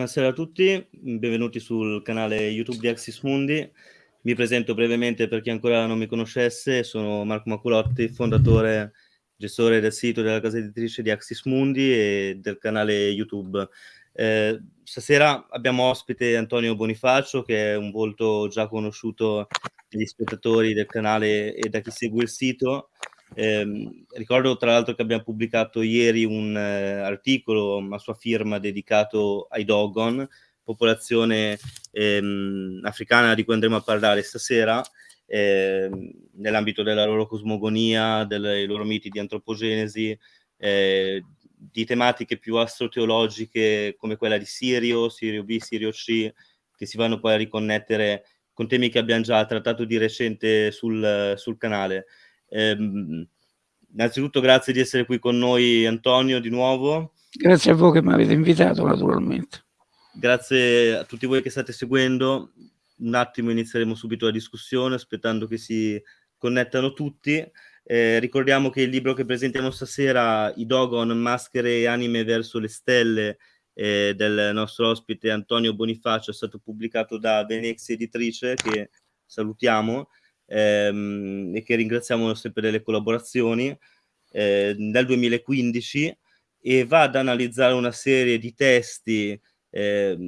Buonasera a tutti, benvenuti sul canale YouTube di Axis Mundi. Mi presento brevemente per chi ancora non mi conoscesse, sono Marco Maculotti, fondatore, gestore del sito della casa editrice di Axis Mundi e del canale YouTube. Eh, stasera abbiamo ospite Antonio Bonifacio, che è un volto già conosciuto dagli spettatori del canale e da chi segue il sito. Eh, ricordo tra l'altro che abbiamo pubblicato ieri un eh, articolo a sua firma dedicato ai Dogon, popolazione ehm, africana di cui andremo a parlare stasera, eh, nell'ambito della loro cosmogonia, dei loro miti di antropogenesi, eh, di tematiche più astroteologiche come quella di Sirio, Sirio B, Sirio C, che si vanno poi a riconnettere con temi che abbiamo già trattato di recente sul, sul canale. Eh, innanzitutto grazie di essere qui con noi Antonio di nuovo. Grazie a voi che mi avete invitato naturalmente. Grazie a tutti voi che state seguendo. Un attimo inizieremo subito la discussione aspettando che si connettano tutti. Eh, ricordiamo che il libro che presentiamo stasera, I Dogon, Maschere e Anime verso le Stelle, eh, del nostro ospite Antonio Bonifacio, è stato pubblicato da Venezia Editrice, che salutiamo ehm, e che ringraziamo sempre delle collaborazioni, eh, nel 2015 e va ad analizzare una serie di testi eh,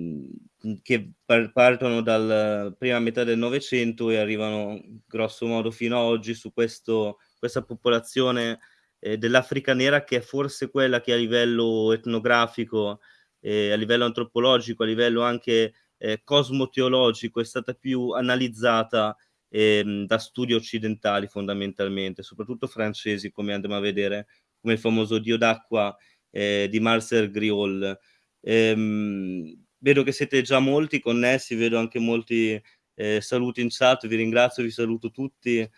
che partono dalla prima metà del Novecento e arrivano grosso modo fino ad oggi su questo, questa popolazione eh, dell'Africa nera che è forse quella che a livello etnografico, eh, a livello antropologico, a livello anche eh, cosmoteologico è stata più analizzata ehm, da studi occidentali fondamentalmente, soprattutto francesi come andremo a vedere, come il famoso Dio d'acqua eh, di Marcel Griol. Ehm, vedo che siete già molti connessi, vedo anche molti eh, saluti in chat, vi ringrazio, vi saluto tutti eh,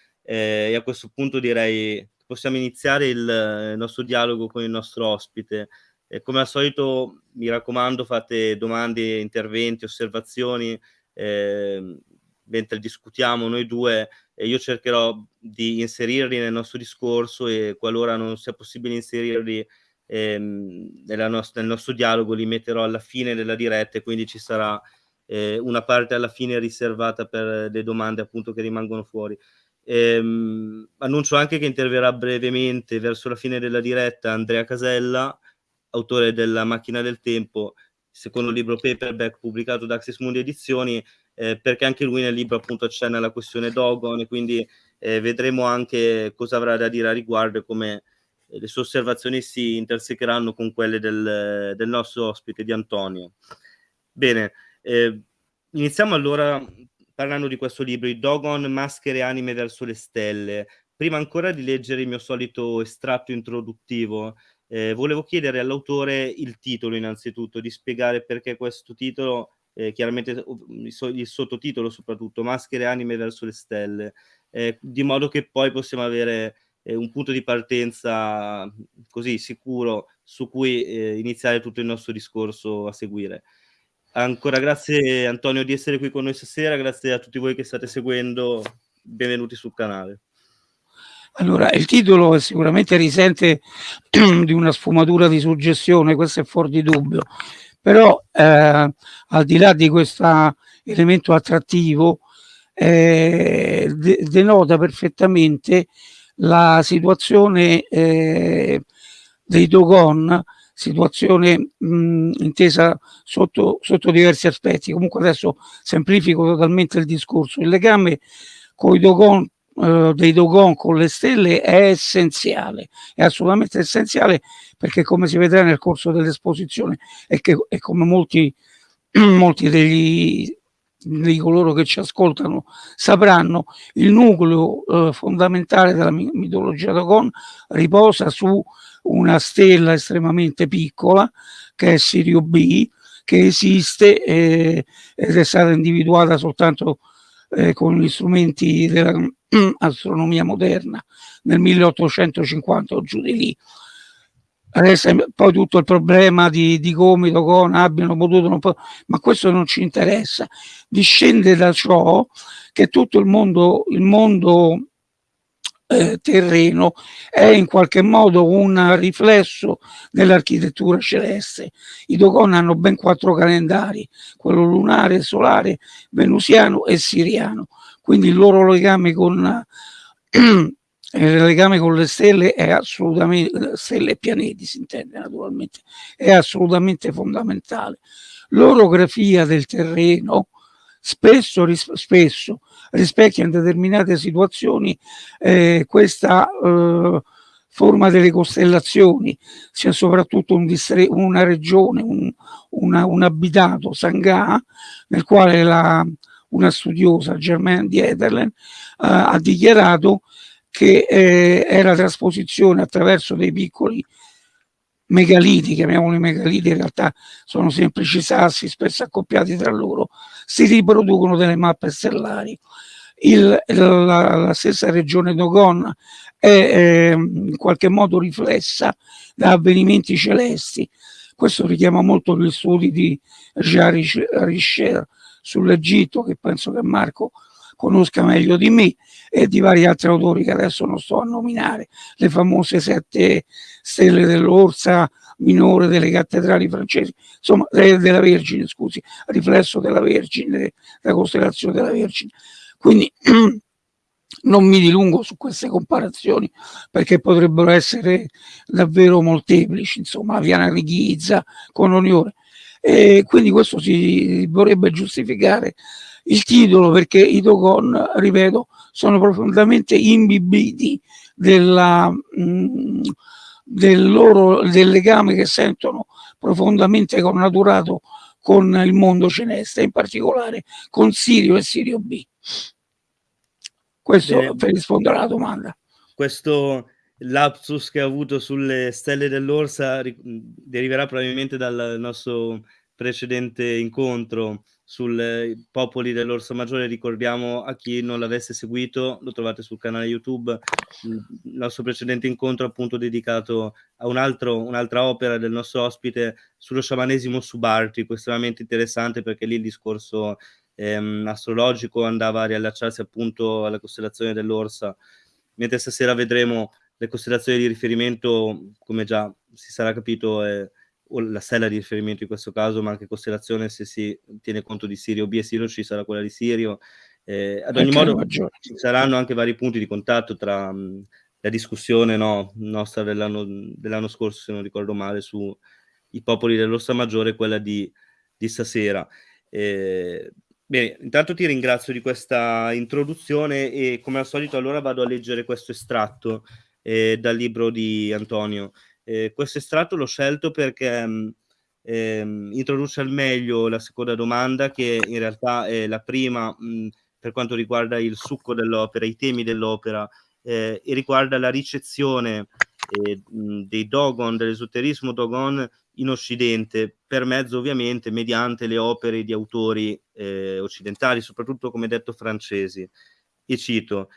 e a questo punto direi che possiamo iniziare il, il nostro dialogo con il nostro ospite. Eh, come al solito mi raccomando fate domande, interventi, osservazioni, eh, mentre discutiamo noi due, io cercherò di inserirli nel nostro discorso e qualora non sia possibile inserirli ehm, nostra, nel nostro dialogo, li metterò alla fine della diretta e quindi ci sarà eh, una parte alla fine riservata per le domande appunto che rimangono fuori. Ehm, annuncio anche che interverrà brevemente verso la fine della diretta Andrea Casella, autore della Macchina del Tempo, secondo libro paperback pubblicato da Access Mundi Edizioni, eh, perché anche lui nel libro appunto accenna alla questione Dogon e quindi eh, vedremo anche cosa avrà da dire a riguardo e come eh, le sue osservazioni si intersecheranno con quelle del, del nostro ospite di Antonio. Bene, eh, iniziamo allora parlando di questo libro, I Dogon, maschere anime verso le stelle. Prima ancora di leggere il mio solito estratto introduttivo, eh, volevo chiedere all'autore il titolo innanzitutto, di spiegare perché questo titolo eh, chiaramente il sottotitolo soprattutto, Maschere anime verso le stelle, eh, di modo che poi possiamo avere eh, un punto di partenza così sicuro su cui eh, iniziare tutto il nostro discorso a seguire. Ancora grazie Antonio di essere qui con noi stasera, grazie a tutti voi che state seguendo, benvenuti sul canale. Allora, il titolo sicuramente risente di una sfumatura di suggestione, questo è fuori di dubbio, però eh, al di là di questo elemento attrattivo eh, de denota perfettamente la situazione eh, dei Dogon, situazione mh, intesa sotto, sotto diversi aspetti. Comunque adesso semplifico totalmente il discorso. Il legame con i Dogon eh, dei Dogon con le stelle è essenziale, è assolutamente essenziale perché come si vedrà nel corso dell'esposizione e, e come molti, molti degli, di coloro che ci ascoltano sapranno, il nucleo eh, fondamentale della mitologia Dogon riposa su una stella estremamente piccola che è Sirio B, che esiste eh, ed è stata individuata soltanto eh, con gli strumenti dell'astronomia moderna nel 1850 o giù di lì. Adesso poi tutto il problema di, di come i Dogon abbiano potuto, ma questo non ci interessa. Discende da ciò che tutto il mondo, il mondo eh, terreno è in qualche modo un riflesso dell'architettura celeste. I Dogon hanno ben quattro calendari, quello lunare, solare, venusiano e siriano, quindi il loro legame con il legame con le stelle è assolutamente stelle e pianeti si intende naturalmente è assolutamente fondamentale. L'orografia del terreno spesso, ris spesso rispecchia in determinate situazioni eh, questa eh, forma delle costellazioni, sia soprattutto un una regione, un, una, un abitato, Sangha, nel quale la, una studiosa, Germaine Dieterlen, eh, ha dichiarato che eh, è la trasposizione attraverso dei piccoli megaliti, chiamiamoli megaliti, in realtà sono semplici sassi spesso accoppiati tra loro, si riproducono delle mappe stellari. Il, la, la, stessa regione Dogon è eh, in qualche modo riflessa da avvenimenti celesti. Questo richiama molto gli studi di Jean Richer sull'Egitto, che penso che Marco conosca meglio di me, e di vari altri autori che adesso non sto a nominare, le famose sette stelle dell'Orsa minore delle cattedrali francesi, insomma della Vergine, scusi, riflesso della Vergine, della costellazione della Vergine. Quindi non mi dilungo su queste comparazioni perché potrebbero essere davvero molteplici, insomma, Viana di Ghizza con Oniore. E quindi questo si vorrebbe giustificare il titolo perché i Dogon, ripeto, sono profondamente imbibiti della, mh, mm, del, loro, del legame che sentono profondamente connaturato con il mondo celeste, in particolare con Sirio e Sirio B. Questo Bene. per rispondere alla domanda. Questo lapsus che ha avuto sulle stelle dell'Orsa deriverà probabilmente dal nostro precedente incontro sui popoli dell'Orso Maggiore, ricordiamo a chi non l'avesse seguito, lo trovate sul canale YouTube, il nostro precedente incontro appunto dedicato a un altro, un'altra opera del nostro ospite sullo sciamanesimo subartico, estremamente interessante perché lì il discorso ehm, astrologico andava a riallacciarsi appunto alla costellazione dell'Orsa, mentre stasera vedremo le costellazioni di riferimento, come già si sarà capito, è o la stella di riferimento in questo caso, ma anche costellazione se si tiene conto di Sirio B e Sirio ci sarà quella di Sirio. Eh, ad ogni modo maggiore. ci saranno anche vari punti di contatto tra mh, la discussione no, nostra dell'anno, dell'anno scorso, se non ricordo male, sui popoli dell'Ossa Maggiore e quella di, di stasera. Eh, bene, intanto ti ringrazio di questa introduzione e come al solito allora vado a leggere questo estratto eh, dal libro di Antonio. Eh, questo estratto l'ho scelto perché mh, ehm, introduce al meglio la seconda domanda, che in realtà è la prima mh, per quanto riguarda il succo dell'opera, i temi dell'opera, eh, e riguarda la ricezione eh, dei Dogon, dell'esoterismo Dogon in Occidente, per mezzo ovviamente mediante le opere di autori eh, occidentali, soprattutto come detto francesi. E cito,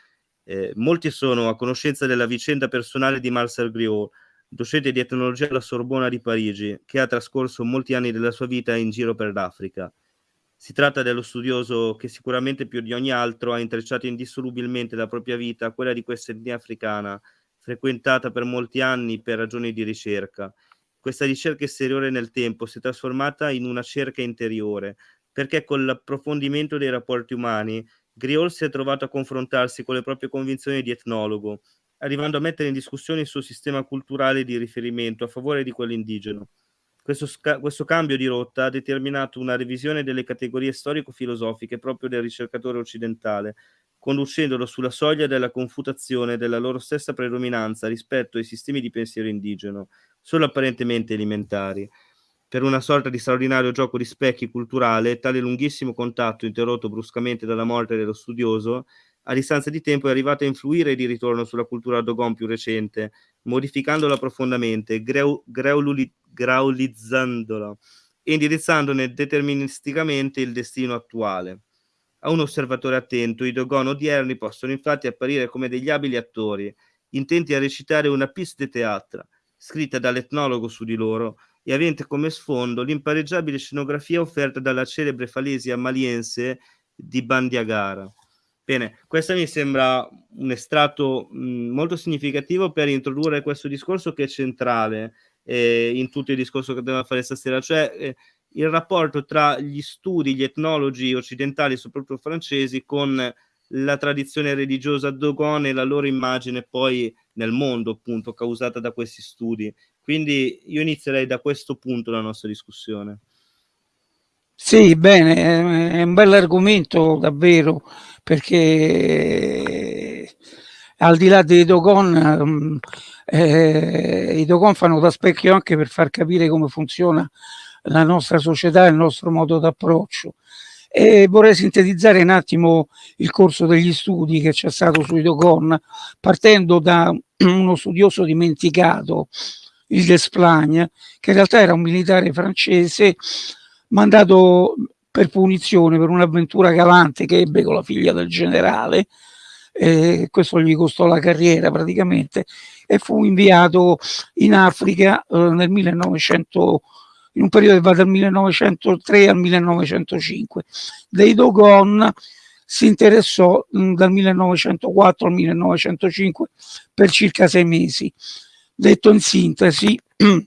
eh, molti sono a conoscenza della vicenda personale di Marcel Griot, docente di etnologia alla Sorbona di Parigi, che ha trascorso molti anni della sua vita in giro per l'Africa. Si tratta dello studioso che sicuramente più di ogni altro ha intrecciato indissolubilmente la propria vita a quella di questa etnia africana, frequentata per molti anni per ragioni di ricerca. Questa ricerca esteriore nel tempo si è trasformata in una cerca interiore, perché con l'approfondimento dei rapporti umani, Griol si è trovato a confrontarsi con le proprie convinzioni di etnologo, arrivando a mettere in discussione il suo sistema culturale di riferimento a favore di quello indigeno. Questo, questo, cambio di rotta ha determinato una revisione delle categorie storico-filosofiche proprio del ricercatore occidentale, conducendolo sulla soglia della confutazione della loro stessa predominanza rispetto ai sistemi di pensiero indigeno, solo apparentemente elementari. Per una sorta di straordinario gioco di specchi culturale, tale lunghissimo contatto, interrotto bruscamente dalla morte dello studioso, a distanza di tempo è arrivato a influire di ritorno sulla cultura Dogon più recente, modificandola profondamente, greu, graulizzandola e indirizzandone deterministicamente il destino attuale. A un osservatore attento, i Dogon odierni possono infatti apparire come degli abili attori, intenti a recitare una de théâtre, scritta dall'etnologo su di loro e avente come sfondo l'impareggiabile scenografia offerta dalla celebre falesia maliense di Bandiagara. Bene, questo mi sembra un estratto mh, molto significativo per introdurre questo discorso che è centrale eh, in tutto il discorso che dobbiamo fare stasera, cioè eh, il rapporto tra gli studi, gli etnologi occidentali, soprattutto francesi, con la tradizione religiosa Dogon e la loro immagine poi nel mondo, appunto, causata da questi studi. Quindi io inizierei da questo punto la nostra discussione. Sì, bene, è un bell'argomento davvero, perché al di là dei Dogon, mm, eh, i Dogon fanno da specchio anche per far capire come funziona la nostra società e il nostro modo d'approccio. E vorrei sintetizzare un attimo il corso degli studi che c'è stato sui Dogon, partendo da uno studioso dimenticato, il Desplagne, che in realtà era un militare francese mandato per punizione per un'avventura galante che ebbe con la figlia del generale, eh, questo gli costò la carriera praticamente, e fu inviato in Africa eh, nel 1900, in un periodo che va dal 1903 al 1905. Dei Dogon si interessò mh, dal 1904 al 1905 per circa sei mesi. Detto in sintesi,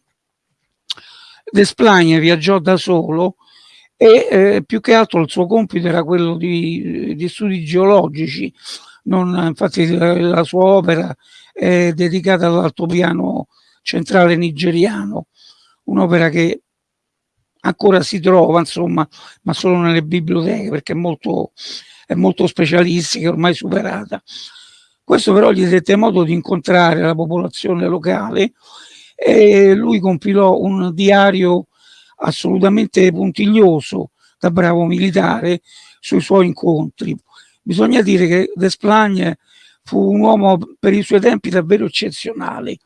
Desplagne viaggiò da solo e eh, più che altro il suo compito era quello di, di studi geologici, non, infatti la sua opera è dedicata all'altopiano centrale nigeriano, un'opera che ancora si trova, insomma, ma solo nelle biblioteche perché è molto, è molto specialistica, ormai superata. Questo però gli dette modo di incontrare la popolazione locale e lui compilò un diario assolutamente puntiglioso da bravo militare sui suoi incontri. Bisogna dire che Desplagne fu un uomo per i suoi tempi davvero eccezionale,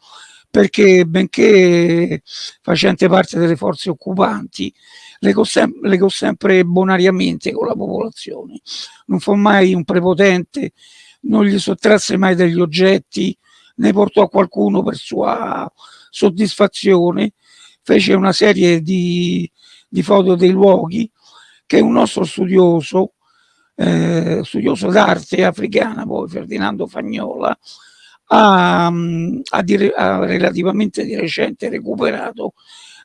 perché benché facente parte delle forze occupanti, legò, sem legò sempre bonariamente con la popolazione. Non fu mai un prepotente, non gli sottrasse mai degli oggetti, ne portò a qualcuno per sua soddisfazione, fece una serie di, di foto dei luoghi che un nostro studioso, eh, studioso d'arte africana, poi Ferdinando Fagnola, ha, ha, dire, ha, relativamente di recente recuperato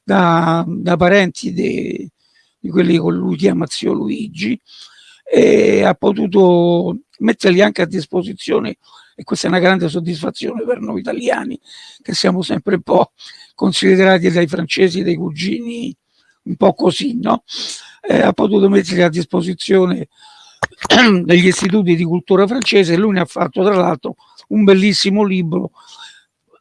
da, da parenti di quelli che lui chiama zio Luigi e ha potuto metterli anche a disposizione e questa è una grande soddisfazione per noi italiani che siamo sempre un po' considerati dai francesi dei cugini un po' così, no? Eh, ha potuto mettere a disposizione degli istituti di cultura francese e lui ne ha fatto tra l'altro un bellissimo libro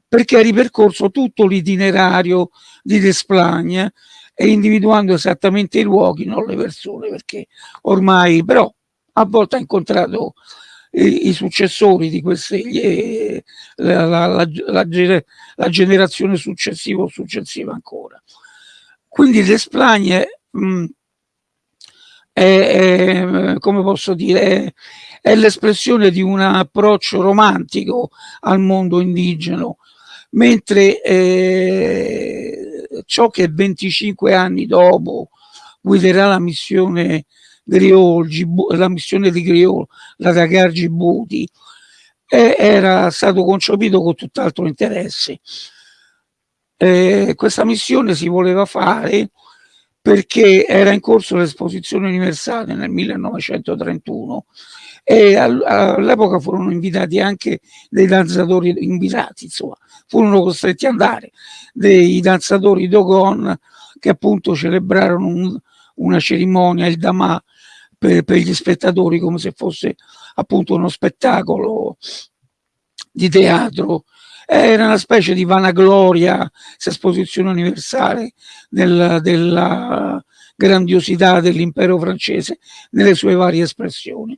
perché ha ripercorso tutto l'itinerario di Desplagne e individuando esattamente i luoghi, non le persone, perché ormai però a volte ha incontrato i, i successori di queste, eh, la, la, la, la, generazione successiva o successiva ancora. Quindi l'Esplagne mh, è, è, come posso dire, è, è l'espressione di un approccio romantico al mondo indigeno, mentre eh, ciò che 25 anni dopo guiderà la missione Griol, la missione di Griol, la Dagar Djibouti, era stato concepito con tutt'altro interesse. Eh, questa missione si voleva fare perché era in corso l'esposizione universale nel 1931 e all'epoca furono invitati anche dei danzatori invitati, insomma, furono costretti ad andare dei danzatori Dogon che appunto celebrarono un, una cerimonia, il Dama, per, per gli spettatori come se fosse appunto uno spettacolo di teatro era una specie di vanagloria, esposizione universale del, della grandiosità dell'impero francese nelle sue varie espressioni.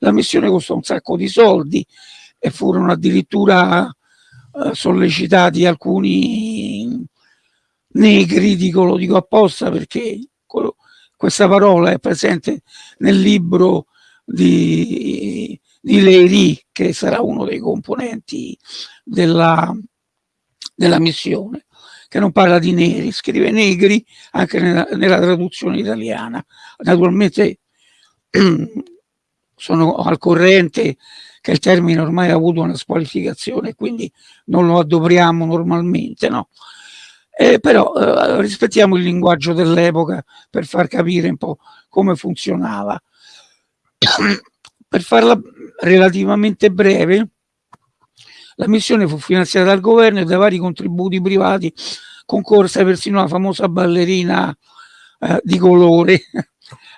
La missione costò un sacco di soldi e furono addirittura eh, sollecitati alcuni negri, dico, lo dico apposta perché questa parola è presente nel libro di, di Leiry, che sarà uno dei componenti della, della missione, che non parla di neri, scrive negri anche nella, nella traduzione italiana. Naturalmente sono al corrente che il termine ormai ha avuto una squalificazione, quindi non lo adopriamo normalmente, no? Eh, però eh, rispettiamo il linguaggio dell'epoca per far capire un po' come funzionava. per farla relativamente breve, la missione fu finanziata dal governo e da vari contributi privati, concorsa persino la famosa ballerina eh, di colore,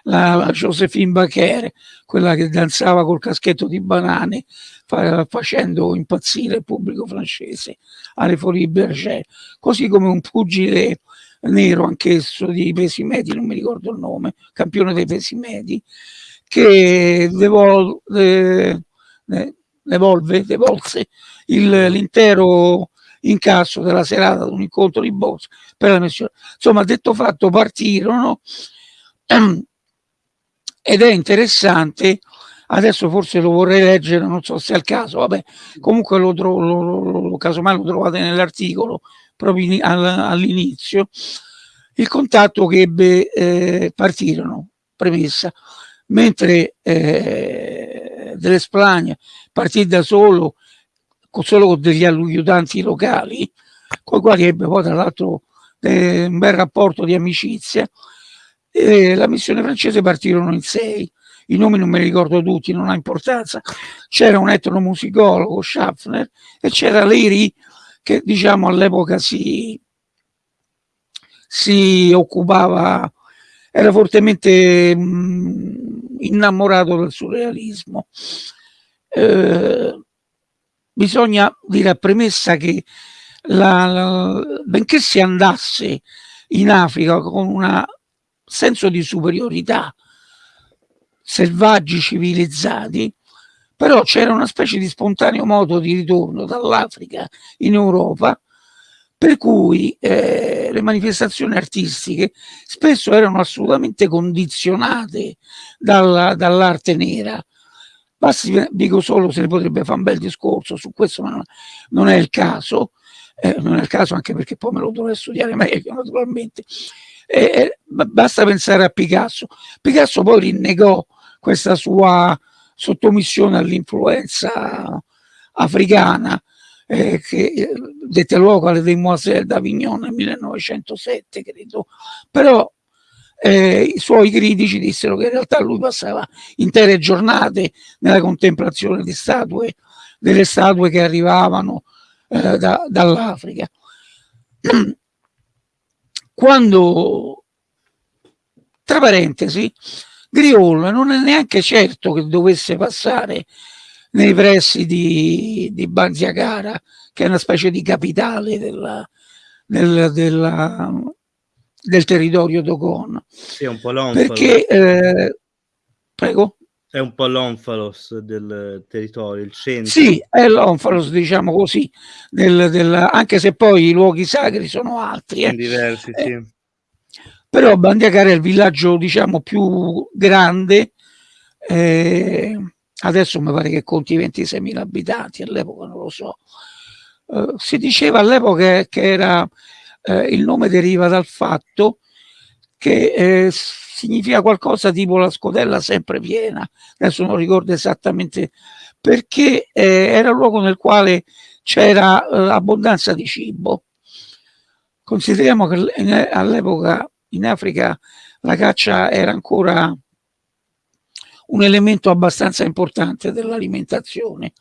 la, Josephine Bachere, quella che danzava col caschetto di banane, fa, facendo impazzire il pubblico francese alle Folie Berger, così come un pugile nero anch'esso di pesi medi, non mi ricordo il nome, campione dei pesi medi, che devol, de, de, devolve, l'intero incasso della serata ad un incontro di boss per la missione. Insomma, detto fatto, partirono ed è interessante adesso forse lo vorrei leggere non so se è il caso vabbè comunque lo trovo lo, lo, lo, casomai lo trovate nell'articolo proprio all'inizio. Il contatto che ebbe eh, partirono premessa. Mentre eh, dell'Esplania partì da solo solo con degli aiutanti locali con i quali ebbe poi tra l'altro eh, un bel rapporto di amicizia e la missione francese partirono in sei i nomi non me li ricordo tutti, non ha importanza, c'era un etnomusicologo, Schaffner, e c'era Leary che diciamo all'epoca si, si occupava, era fortemente mh, mm, innamorato del surrealismo. Eh, bisogna dire a premessa che la, la, benché si andasse in Africa con un senso di superiorità selvaggi civilizzati, però c'era una specie di spontaneo modo di ritorno dall'Africa in Europa, per cui eh, le manifestazioni artistiche spesso erano assolutamente condizionate dalla, dall'arte nera. Basti, dico solo se ne potrebbe fare un bel discorso su questo, ma non, non è il caso, eh, non è il caso anche perché poi me lo dovrei studiare meglio naturalmente. Eh, basta pensare a Picasso. Picasso poi rinnegò questa sua sottomissione all'influenza africana eh, che dette luogo alle Demoiselles d'Avignon nel 1907 credo però eh, i suoi critici dissero che in realtà lui passava intere giornate nella contemplazione di statue delle statue che arrivavano eh, da, dall'Africa quando tra parentesi Griol non è neanche certo che dovesse passare nei pressi di, di Banziagara, che è una specie di capitale della, della, della, del territorio Dogon. Sì, è un po' l'onfalos. Perché, eh, prego? È un po' l'onfalos del territorio, il centro. Sì, è l'onfalos, diciamo così, del, del, anche se poi i luoghi sacri sono altri. Eh. Diversi, sì. Eh, però Bandiacara è il villaggio diciamo più grande eh, adesso mi pare che conti 26.000 abitanti all'epoca non lo so eh, si diceva all'epoca che era eh, il nome deriva dal fatto che eh, significa qualcosa tipo la scodella sempre piena adesso non ricordo esattamente perché eh, era il luogo nel quale c'era eh, abbondanza di cibo. Consideriamo che all'epoca in Africa la caccia era ancora un elemento abbastanza importante dell'alimentazione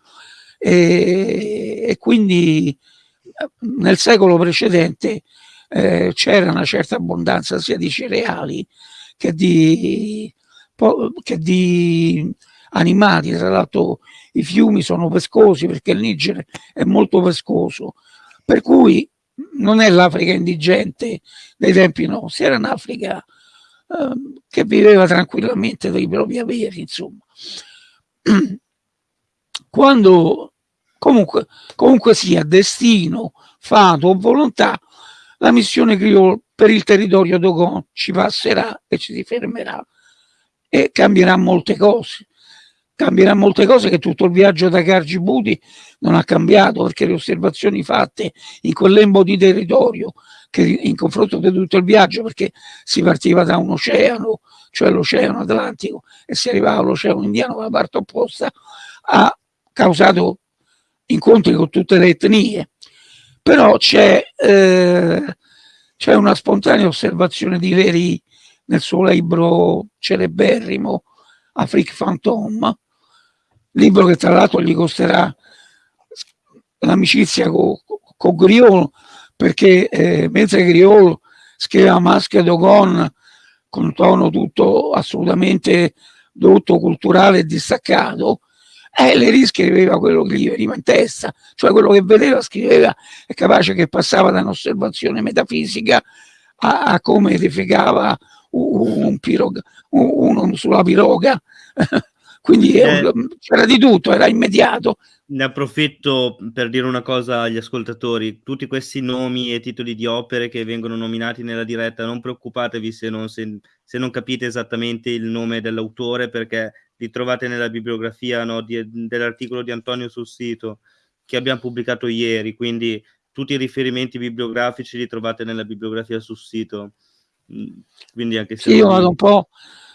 e, e, quindi nel secolo precedente eh, c'era una certa abbondanza sia di cereali che di, che di animali, tra l'altro i fiumi sono pescosi perché il Niger è molto pescoso, per cui non è l'Africa indigente dei tempi nostri, era un'Africa eh, che viveva tranquillamente dei propri averi, insomma. Quando comunque, comunque sia destino, fato o volontà, la missione Criol per il territorio Dogon ci passerà e ci si fermerà e cambierà molte cose. cambierà molte cose che tutto il viaggio da Cargibuti non ha cambiato perché le osservazioni fatte in quel lembo di territorio che in confronto di tutto il viaggio perché si partiva da un oceano cioè l'oceano Atlantico e si arrivava all'oceano Indiano dalla parte opposta ha causato incontri con tutte le etnie però c'è eh, c'è una spontanea osservazione di Veri nel suo libro celeberrimo Afrique Fantôme, libro che tra l'altro gli costerà l'amicizia con co Griol, perché eh, mentre Griol scriveva Masque d'Ogon con un tono tutto assolutamente dotto, culturale e distaccato, eh, Lery scriveva quello che gli veniva in testa, cioè quello che vedeva scriveva, è capace che passava da un'osservazione metafisica a, a come defecava un, un piroga, uno sulla piroga, quindi eh, c'era di tutto, era immediato. Ne approfitto per dire una cosa agli ascoltatori, tutti questi nomi e titoli di opere che vengono nominati nella diretta, non preoccupatevi se non, se, se non capite esattamente il nome dell'autore perché li trovate nella bibliografia no, dell'articolo di Antonio sul sito che abbiamo pubblicato ieri, quindi tutti i riferimenti bibliografici li trovate nella bibliografia sul sito. Mm, quindi anche se... Sì, io vado un po'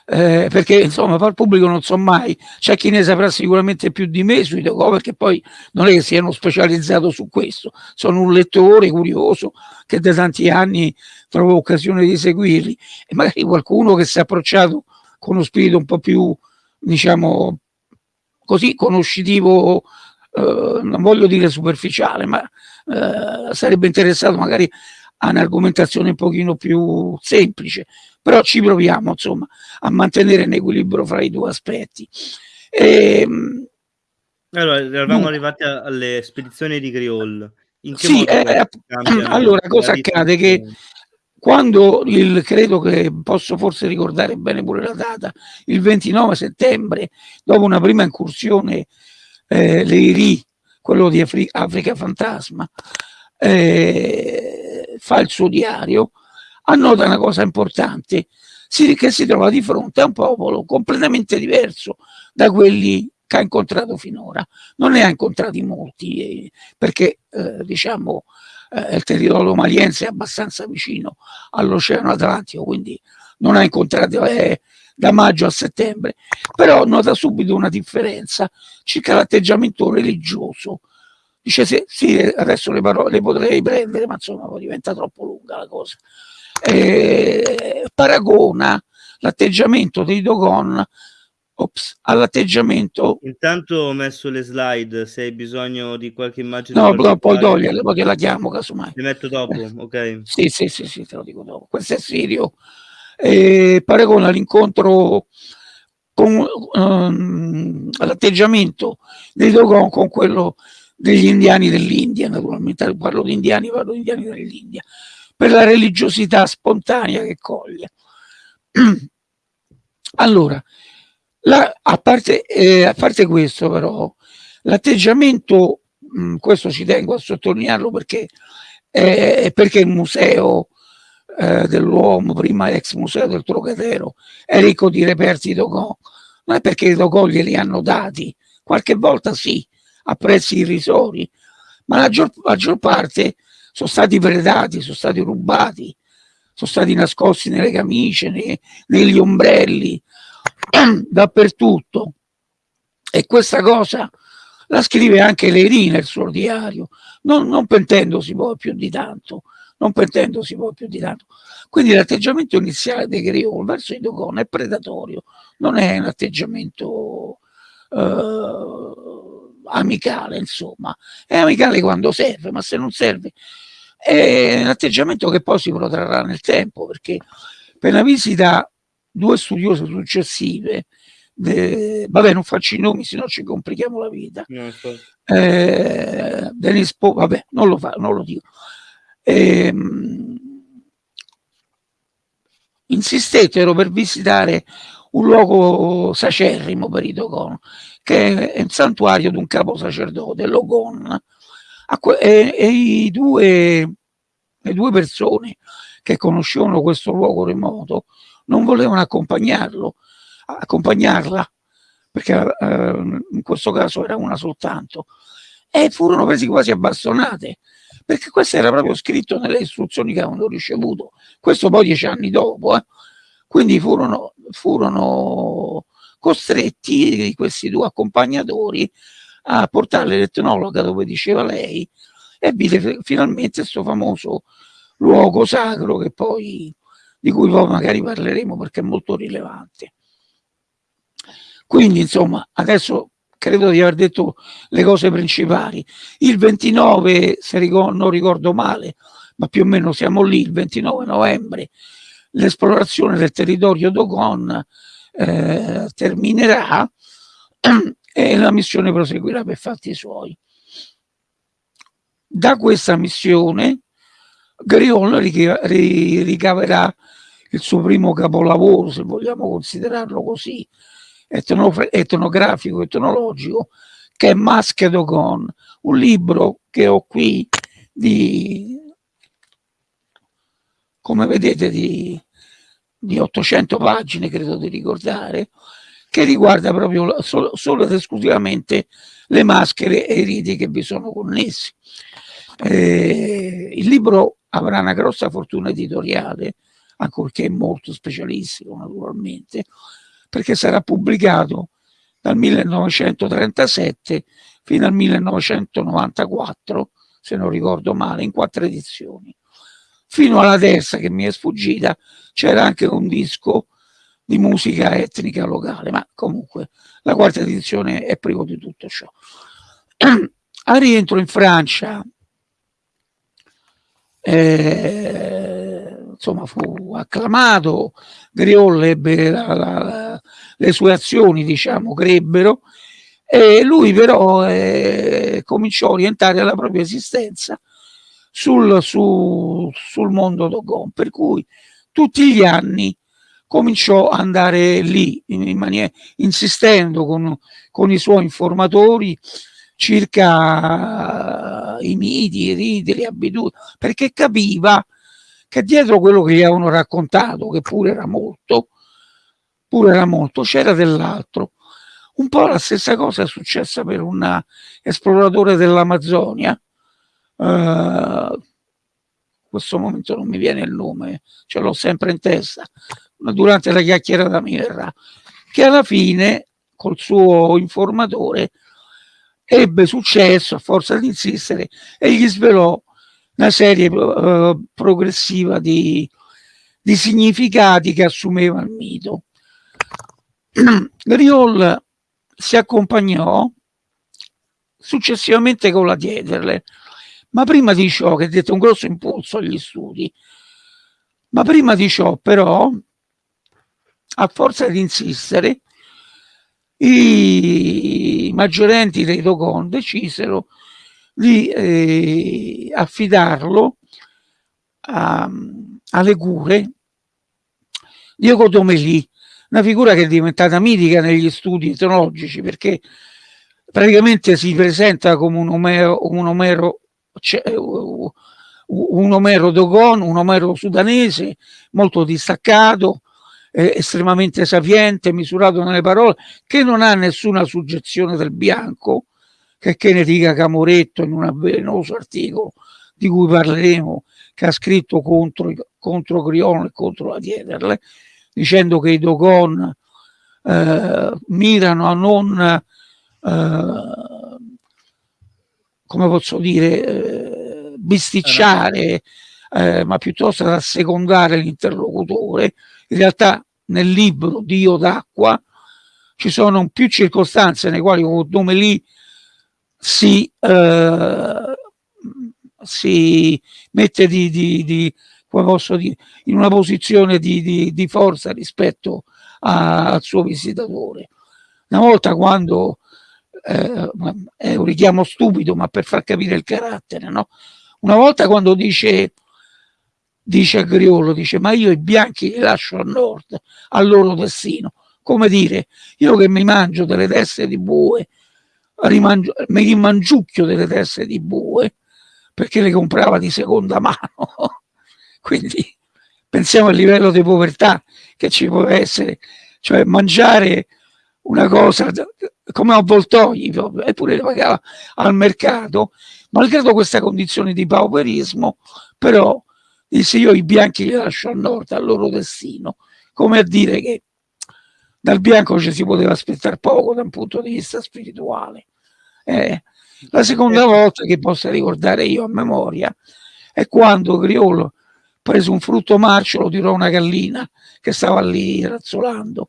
eh, perché insomma far pubblico non so mai, c'è chi ne saprà sicuramente più di me sui Dogo perché poi non è che siano specializzato su questo, sono un lettore curioso che da tanti anni trovo occasione di seguirli. E magari qualcuno che si è approcciato con uno spirito un po' più diciamo così conoscitivo eh, non voglio dire superficiale ma eh, sarebbe interessato magari a un'argomentazione un pochino più semplice però ci proviamo insomma a mantenere un equilibrio fra i due aspetti. E, ehm, allora eravamo arrivati alle spedizioni di Griol in che sì, eh, allora cosa accade che quando il, credo che posso forse ricordare bene pure la data, il 29 settembre, dopo una prima incursione, eh, l'EIRI, quello di Afri Africa Fantasma, eh, fa il suo diario, annota una cosa importante, si, che si trova di fronte a un popolo completamente diverso da quelli che ha incontrato finora. Non ne ha incontrati molti, eh, perché eh, diciamo eh, il territorio maliense è abbastanza vicino all'Oceano Atlantico, quindi non ha incontrato eh, da maggio a settembre, però nota subito una differenza circa l'atteggiamento religioso. Dice sì, sì adesso le parole le potrei prendere, ma insomma diventa troppo lunga la cosa. Eh, paragona l'atteggiamento dei Dogon all'atteggiamento. Intanto ho messo le slide, se hai bisogno di qualche immagine. No, però poi toglierle, poi te la chiamo casomai. Le metto dopo, ok? sì, sì, sì, sì, te lo dico dopo. Questo è serio. Eh, paragona l'incontro con um, l'atteggiamento dei Dogon con quello degli indiani dell'India, naturalmente parlo di indiani, parlo di indiani dell'India, per la religiosità spontanea che coglie. allora, la, a, parte, eh, a, parte, questo però, l'atteggiamento, questo ci tengo a sottolinearlo perché, eh, perché il museo eh, dell'uomo, prima ex museo del Trocadero, è ricco di reperti Dogon, non è perché i Dogon glieli hanno dati, qualche volta sì, a prezzi irrisori, ma la maggior, maggior parte sono stati predati, sono stati rubati, sono stati nascosti nelle camicie, nei, negli ombrelli, dappertutto. E questa cosa la scrive anche Leri nel suo diario, non, non pentendosi poi più di tanto, non pentendosi poi più di tanto. Quindi l'atteggiamento iniziale dei Griot verso i Dogon è predatorio, non è un atteggiamento eh, amicale, insomma. È amicale quando serve, ma se non serve è un atteggiamento che poi si protrarrà nel tempo, perché per una visita due studiose successive, de, vabbè non faccio i nomi, se no ci complichiamo la vita, no, eh, Denis po, vabbè non lo, fa, non lo dico, eh, insistettero per visitare un luogo sacerrimo per i Dogon, che è il santuario di un capo sacerdote, Logon, e, e i due, le due persone che conoscevano questo luogo remoto non volevano accompagnarlo, accompagnarla perché eh, in questo caso era una soltanto, e furono presi quasi a bastonate, perché questo era proprio scritto nelle istruzioni che avevano ricevuto, questo poi dieci anni dopo, eh. quindi furono, furono costretti questi due accompagnatori a portare l'etnologa dove diceva lei e vide finalmente questo famoso luogo sacro che poi, di cui poi magari parleremo perché è molto rilevante. Quindi insomma adesso credo di aver detto le cose principali. Il 29, se ricordo, non ricordo male, ma più o meno siamo lì, il 29 novembre, l'esplorazione del territorio Dogon eh, terminerà e la missione proseguirà per fatti suoi. Da questa missione Griol ricaverà il suo primo capolavoro, se vogliamo considerarlo così, etnografico, etnologico, che è Maschere Dogon, un libro che ho qui di, come vedete, di, di 800 pagine, credo di ricordare, che riguarda proprio solo, solo ed esclusivamente le maschere e i riti che vi sono connessi. Eh, il libro avrà una grossa fortuna editoriale, ancorché molto specialistico naturalmente, perché sarà pubblicato dal 1937 fino al 1994, se non ricordo male, in quattro edizioni. Fino alla terza che mi è sfuggita c'era anche un disco di musica etnica locale, ma comunque la quarta edizione è privo di tutto ciò. Al rientro in Francia eh, insomma fu acclamato, Griol ebbe la, la, le sue azioni diciamo crebbero e lui però eh, cominciò a orientare la propria esistenza sul, su, sul mondo Dogon per cui tutti gli anni cominciò ad andare lì in maniera, insistendo con, con i suoi informatori circa i miti, i riti, le abitudini, perché capiva che dietro quello che gli avevano raccontato, che pure era molto, pure era molto, c'era dell'altro. Un po' la stessa cosa è successa per un esploratore dell'Amazzonia, uh, in questo momento non mi viene il nome, ce l'ho sempre in testa, ma durante la chiacchierata mi verrà, che alla fine col suo informatore ebbe successo a forza di insistere e gli svelò una serie uh, progressiva di, di, significati che assumeva il mito. Griol si accompagnò successivamente con la Diederle, ma prima di ciò, che dette un grosso impulso agli studi, ma prima di ciò però, a forza di insistere, i maggiorenti dei Dogon decisero di eh, affidarlo a, alle cure. Di Ocotomeli, una figura che è diventata mitica negli studi etnologici perché praticamente si presenta come un Omero, un Omero, cioè, un Omero Dogon, un Omero sudanese molto distaccato, eh, estremamente sapiente, misurato nelle parole, che non ha nessuna suggezione del bianco, che, che ne dica Camoretto in un avvelenoso articolo di cui parleremo, che ha scritto contro, contro Grion e contro la Diederle, dicendo che i Dogon eh, mirano a non, eh, come posso dire, eh, bisticciare, eh, ma piuttosto ad assecondare l'interlocutore, in realtà nel libro Dio d'acqua ci sono più circostanze nelle quali un nome lì si, eh, si mette di, di, di, dire, in una posizione di, forza rispetto a, al suo visitatore. Una volta quando eh, è un richiamo stupido, ma per far capire il carattere, no? Una volta quando dice dice a Griolo, dice ma io i bianchi li lascio a nord, al loro destino. Come dire, io che mi mangio delle teste di bue, mi rimangiucchio delle teste di bue, perché le comprava di seconda mano. Quindi pensiamo al livello di povertà che ci può essere, cioè mangiare una cosa come avvoltoi, eppure le pagava al mercato, malgrado questa condizione di pauperismo, però disse io i bianchi li lascio al nord, al loro destino, come a dire che dal bianco ci si poteva aspettare poco da un punto di vista spirituale. Eh, la seconda volta che possa ricordare io a memoria è quando Griolo prese un frutto marcio, lo tirò una gallina che stava lì razzolando,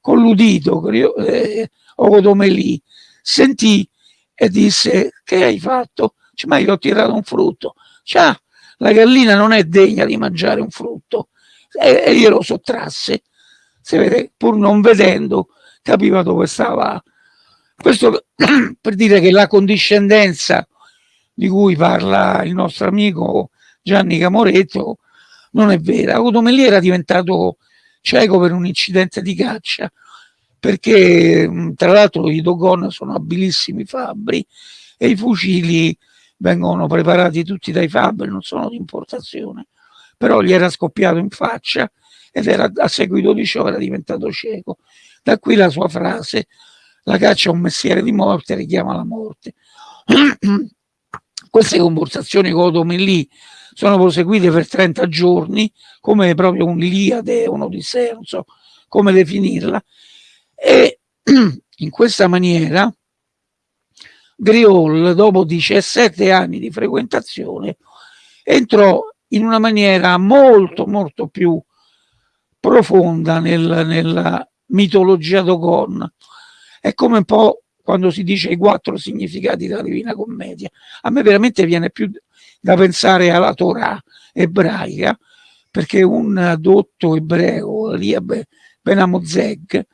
con l'udito, eh, Ogodomelì, sentì e disse che hai fatto? Cioè, ma io ho tirato un frutto. Cioè, la gallina non è degna di mangiare un frutto e, e glielo sottrasse. Se vede, pur non vedendo, capiva dove stava. Questo per dire che la condiscendenza di cui parla il nostro amico Gianni Camoretto non è vera. Ogodomelì era diventato cieco per un incidente di caccia perché tra l'altro i Dogon sono abilissimi fabbri e i fucili vengono preparati tutti dai fabbri, non sono di importazione, però gli era scoppiato in faccia ed era, a seguito di ciò era diventato cieco. Da qui la sua frase, la caccia è un mestiere di morte, richiama la morte. Queste conversazioni con Odomellì sono proseguite per 30 giorni, come proprio un'Iliade, un'Odissea, non so come definirla, e in questa maniera Griol, dopo 17 anni di frequentazione, entrò in una maniera molto molto più profonda nel, nella mitologia Dogon. È come un po' quando si dice i quattro significati della Divina Commedia. A me veramente viene più da pensare alla Torah ebraica, perché un dotto ebreo, Liab Benamozeg,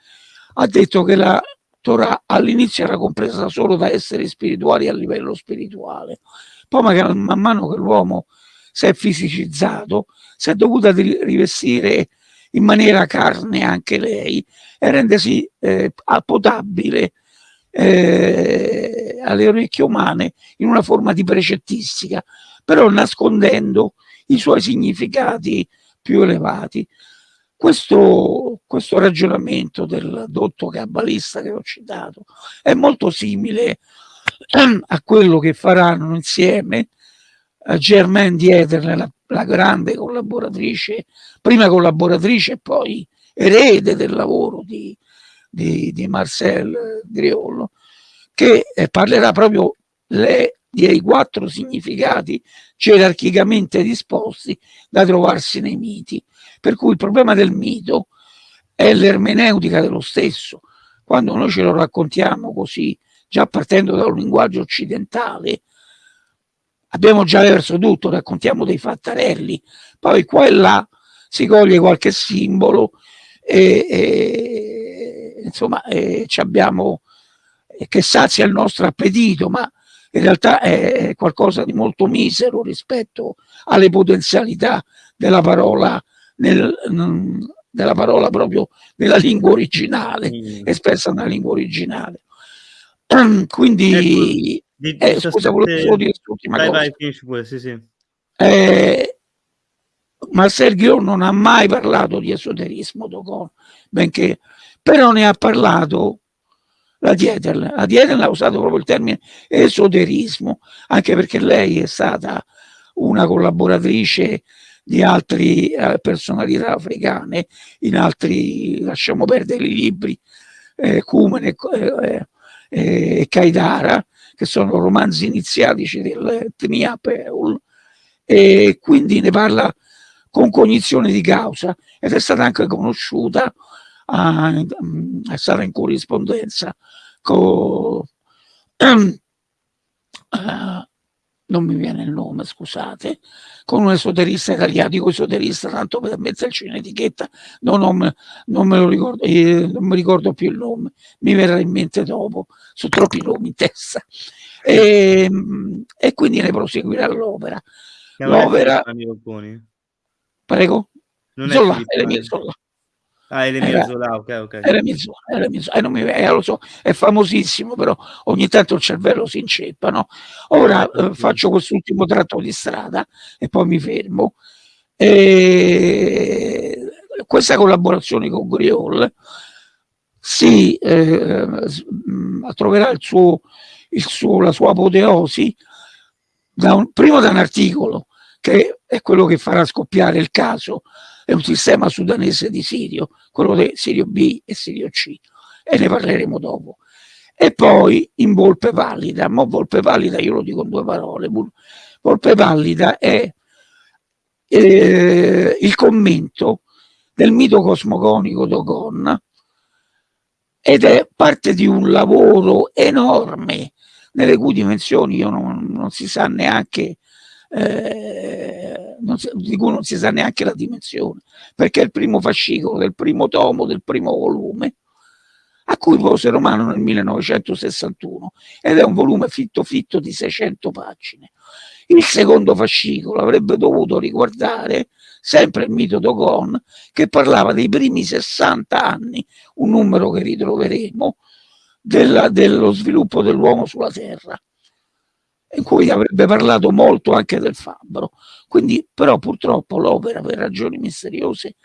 ha detto che la Torah all'inizio era compresa solo da esseri spirituali a livello spirituale, poi magari man mano che l'uomo si è fisicizzato, si è dovuta rivestire in maniera carne anche lei e rendersi eh, potabile eh, alle orecchie umane in una forma di precettistica, però nascondendo i suoi significati più elevati. Questo, questo ragionamento del dotto cabalista che ho citato è molto simile a quello che faranno insieme a Germaine Dieter, la, la grande collaboratrice, prima collaboratrice e poi erede del lavoro di, di, di Marcel Griollo, che eh, parlerà proprio le, dei quattro significati gerarchicamente disposti da trovarsi nei miti. Per cui il problema del mito è l'ermeneutica dello stesso. Quando noi ce lo raccontiamo così, già partendo da un linguaggio occidentale, abbiamo già verso tutto, raccontiamo dei fattarelli, poi qua e là si coglie qualche simbolo e, e insomma e abbiamo che sazia il nostro appetito, ma in realtà è qualcosa di molto misero rispetto alle potenzialità della parola nel, della parola proprio nella lingua originale, mm. espressa nella lingua originale. Quindi, ecco, di, eh, scusa, volevo solo dire quest'ultima cosa. Vai, pure, sì, sì. Eh, ma Sergio non ha mai parlato di esoterismo, Dogon, benché, però ne ha parlato la Dieter. La Dieter ha usato proprio il termine esoterismo, anche perché lei è stata una collaboratrice di altre eh, personalità africane, in altri, lasciamo perdere i libri, eh, Cumene eh, eh, e Caidara, che sono romanzi iniziatici dell'etnia Peul, e quindi ne parla con cognizione di causa ed è stata anche conosciuta, a, è stata in corrispondenza con... Uh, non mi viene il nome, scusate, con un esoterista italiano, dico esoterista tanto per metterci in etichetta, no, non, non, me lo ricordo, eh, non mi ricordo più il nome, mi verrà in mente dopo, sono troppi nomi in testa. E, e quindi ne proseguirà l'opera. L'opera... Prego? Non Zola, è Zola. Ah, Eremio Zola, ok, ok. Eremio Zola, Eremio Zola, eh, non mi, eh, lo so, è famosissimo, però ogni tanto il cervello si inceppa, no? Ora eh, eh faccio quest'ultimo tratto di strada e poi mi fermo. E questa collaborazione con Griol si eh, troverà il suo, il suo, la sua apoteosi da un, prima da un articolo che è quello che farà scoppiare il caso, è un sistema sudanese di Sirio, quello di Sirio B e Sirio C, e ne parleremo dopo. E poi in Volpe Pallida, ma Volpe Pallida io lo dico in due parole, Volpe Pallida è eh, il commento del mito cosmogonico d'Ogon ed è parte di un lavoro enorme nelle cui dimensioni io non, non si sa neanche eh, si, di cui non si sa neanche la dimensione perché è il primo fascicolo del primo tomo del primo volume a cui pose Romano nel 1961 ed è un volume fitto fitto di 600 pagine. Il secondo fascicolo avrebbe dovuto riguardare sempre il mito Dogon, che parlava dei primi 60 anni, un numero che ritroveremo, della, dello sviluppo dell'uomo sulla Terra, in cui avrebbe parlato molto anche del fabbro. Quindi, però, purtroppo l'opera, per ragioni misteriose,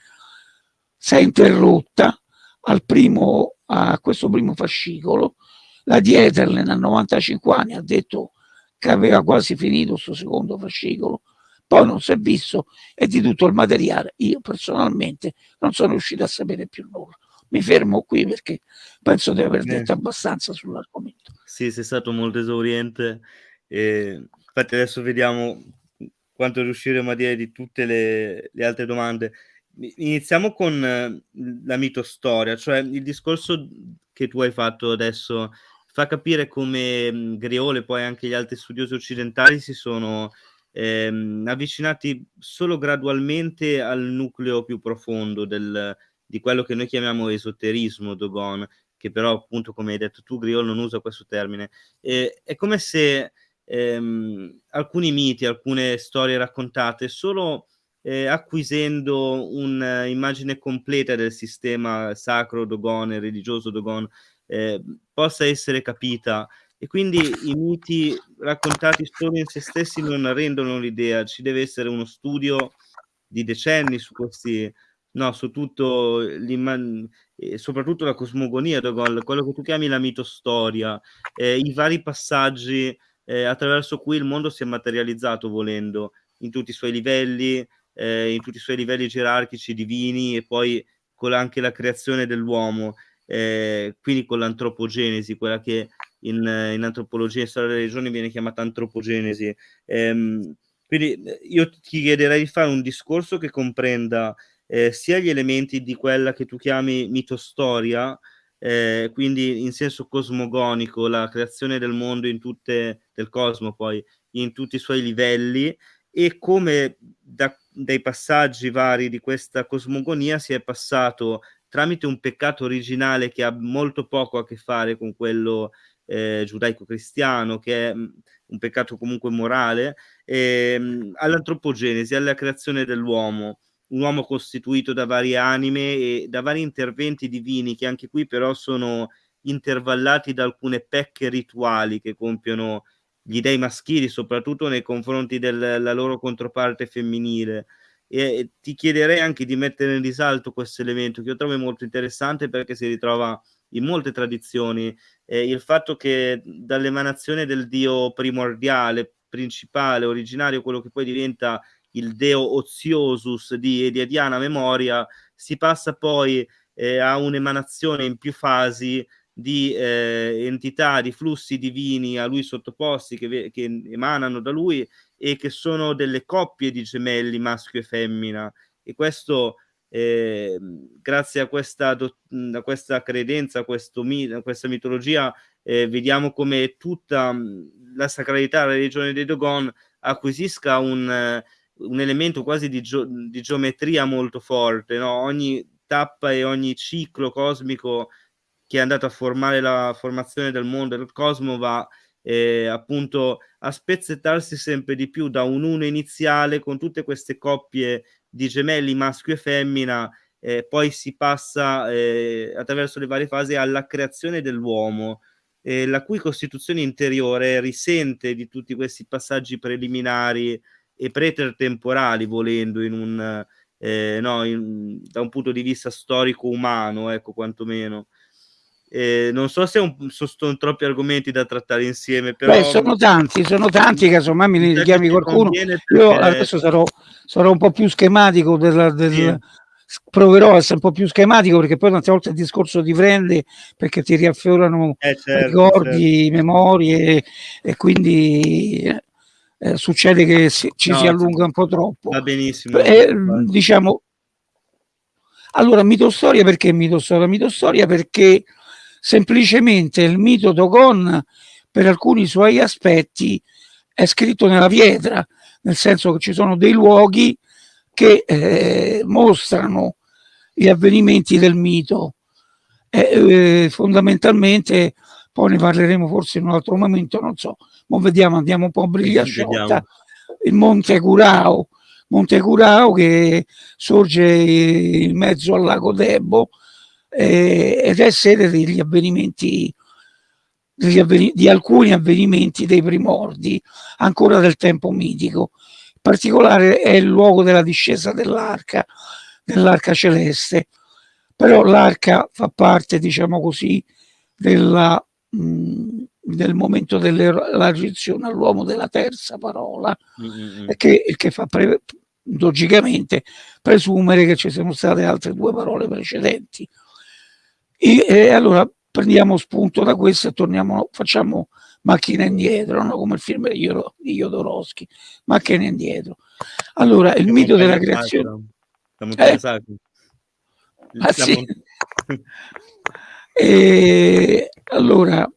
si è interrotta al primo, a questo primo fascicolo. La Dieterlen a 95 anni ha detto che aveva quasi finito questo secondo fascicolo, poi non si è visto e di tutto il materiale io personalmente non sono riuscito a sapere più nulla. Mi fermo qui perché penso di aver detto eh. abbastanza sull'argomento. Sì, sei stato molto esauriente. E infatti adesso vediamo quanto riusciremo a dire di tutte le, le altre domande. Iniziamo con eh, la mitostoria, cioè il discorso che tu hai fatto adesso fa capire come mhmm, Griole e poi anche gli altri studiosi occidentali si sono ehm, avvicinati solo gradualmente al nucleo più profondo del, di quello che noi chiamiamo esoterismo Dogon, che però appunto come hai detto tu Griol non usa questo termine. E, è come se ehm, alcuni miti, alcune storie raccontate solo eh, acquisendo un'immagine completa del sistema sacro Dogon religioso Dogon eh, possa essere capita. E quindi i miti raccontati solo in se stessi non rendono l'idea, ci deve essere uno studio di decenni su questi, no, su tutto e soprattutto la cosmogonia, quello che tu chiami la mitostoria, eh, i vari passaggi eh, attraverso cui il mondo si è materializzato volendo in tutti i suoi livelli, eh, in tutti i suoi livelli gerarchici, divini e poi con anche la creazione dell'uomo eh, quindi con l'antropogenesi, quella che in, in antropologia e storia delle regioni viene chiamata antropogenesi. Ehm, quindi eh, io ti chiederei di fare un discorso che comprenda eh, sia gli elementi di quella che tu chiami mitostoria, eh, quindi in senso cosmogonico, la creazione del mondo in tutte, del cosmo poi, in tutti i suoi livelli, e come da, dai passaggi vari di questa cosmogonia si è passato tramite un peccato originale che ha molto poco a che fare con quello eh, giudaico-cristiano, che è mm, un peccato comunque morale, ehm, all'antropogenesi, alla creazione dell'uomo, un uomo costituito da varie anime e da vari interventi divini che anche qui però sono intervallati da alcune pecche rituali che compiono gli dei maschili, soprattutto nei confronti della loro controparte femminile. E ti chiederei anche di mettere in risalto questo elemento che io trovo molto interessante perché si ritrova in molte tradizioni eh, il fatto che dall'emanazione del dio primordiale, principale, originario, quello che poi diventa il deo oziosus di, di Diana Memoria, si passa poi eh, a un'emanazione in più fasi di eh, entità, di flussi divini a lui sottoposti che, che emanano da lui e che sono delle coppie di gemelli maschio e femmina. E questo eh, grazie a questa, a questa credenza, a, questo, a questa mitologia eh, vediamo come tutta la sacralità della religione dei Dogon acquisisca un, un elemento quasi di, geo, di, geometria molto forte, no? ogni tappa e ogni ciclo cosmico che è andato a formare la formazione del mondo del cosmo va eh, appunto a spezzettarsi sempre di più da un uno iniziale con tutte queste coppie di gemelli maschio e femmina, eh, poi si passa eh, attraverso le varie fasi alla creazione dell'uomo, eh, la cui costituzione interiore risente di tutti questi passaggi preliminari e pretertemporali, volendo, in un, eh, no, in, da un punto di vista storico umano, ecco, quantomeno. Eh, non so se un, sono troppi argomenti da trattare insieme, però... Beh, sono tanti, sono tanti, casomai mi ne chiami qualcuno. Perché... Io adesso sarò, sarò, un po' più schematico del, del, sì proverò a essere un po' più schematico perché poi tante volte il discorso ti prende perché ti riaffiorano eh certo, ricordi, certo. memorie e quindi eh, succede che si, ci no, si allunga un po' troppo. Va benissimo. Eh, diciamo, allora mitostoria perché mitostoria? Mitostoria perché semplicemente il mito Dogon per alcuni suoi aspetti è scritto nella pietra, nel senso che ci sono dei luoghi che eh, mostrano gli avvenimenti del mito. Eh, eh, fondamentalmente, poi ne parleremo forse in un altro momento, non so, ma vediamo, andiamo un po' a briglia sciolta, il Monte Curao, Monte Curao che sorge in mezzo al lago Debo eh, ed è sede degli avvenimenti degli avven di alcuni avvenimenti dei primordi ancora del tempo mitico. Particolare è il luogo della discesa dell'arca, dell'arca celeste, però l'arca fa parte, diciamo così, della, mh, del momento dell'elargizione all'uomo della terza parola, mm -hmm. che, che fa pre logicamente presumere che ci siano state altre due parole precedenti. E, e allora prendiamo spunto da questo e torniamo, facciamo macchina indietro, no? come il film di, Jodorowsky, macchina indietro. Allora, il mito della creazione... Eh? Ah, sì. e, allora,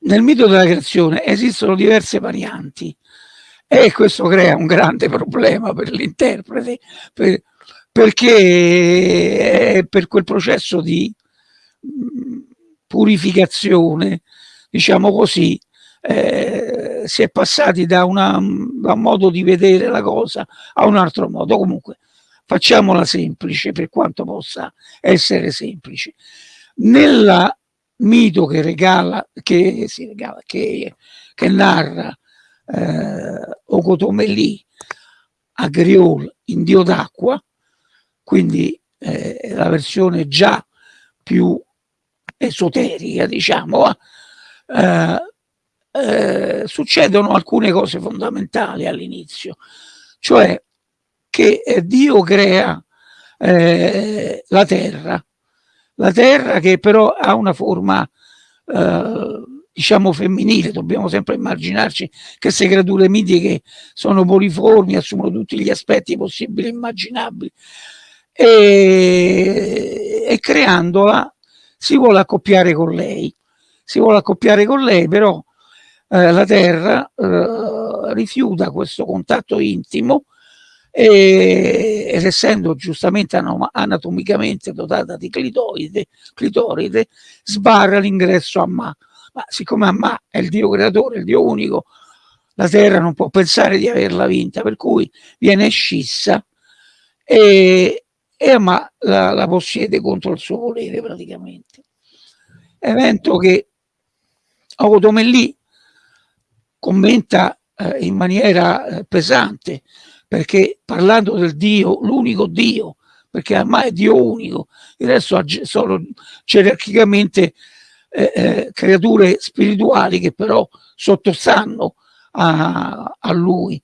nel mito della creazione esistono diverse varianti e questo crea un grande problema per l'interprete per, perché per quel processo di purificazione, diciamo così, eh, si è passati da, una, da un modo di vedere la cosa a un altro modo. Comunque, facciamola semplice per quanto possa essere semplice. Nel mito che regala, che, si regala, che, che narra eh, Ocotomeli a Griol in Dio d'acqua, quindi eh, la versione già più esoterica, diciamo, eh, eh, succedono alcune cose fondamentali all'inizio, cioè che eh, Dio crea eh, la terra, la terra che però ha una forma eh, diciamo femminile, dobbiamo sempre immaginarci che queste creature mitiche sono poliformi, assumono tutti gli aspetti possibili e immaginabili. E, e creandola si vuole accoppiare con lei, si vuole accoppiare con lei, però eh, la Terra eh, rifiuta questo contatto intimo e, ed essendo giustamente anatomicamente dotata di clitoride, clitoride sbarra l'ingresso a Ma. Ma siccome Amma è il Dio creatore, il Dio unico, la Terra non può pensare di averla vinta, per cui viene scissa e, e ma la, la possiede contro il suo volere praticamente. Evento che Automelli commenta eh, in maniera eh, pesante, perché parlando del Dio, l'unico Dio, perché ormai è Dio unico, il resto sono gerarchicamente eh, eh, creature spirituali che però sottostanno a, a lui.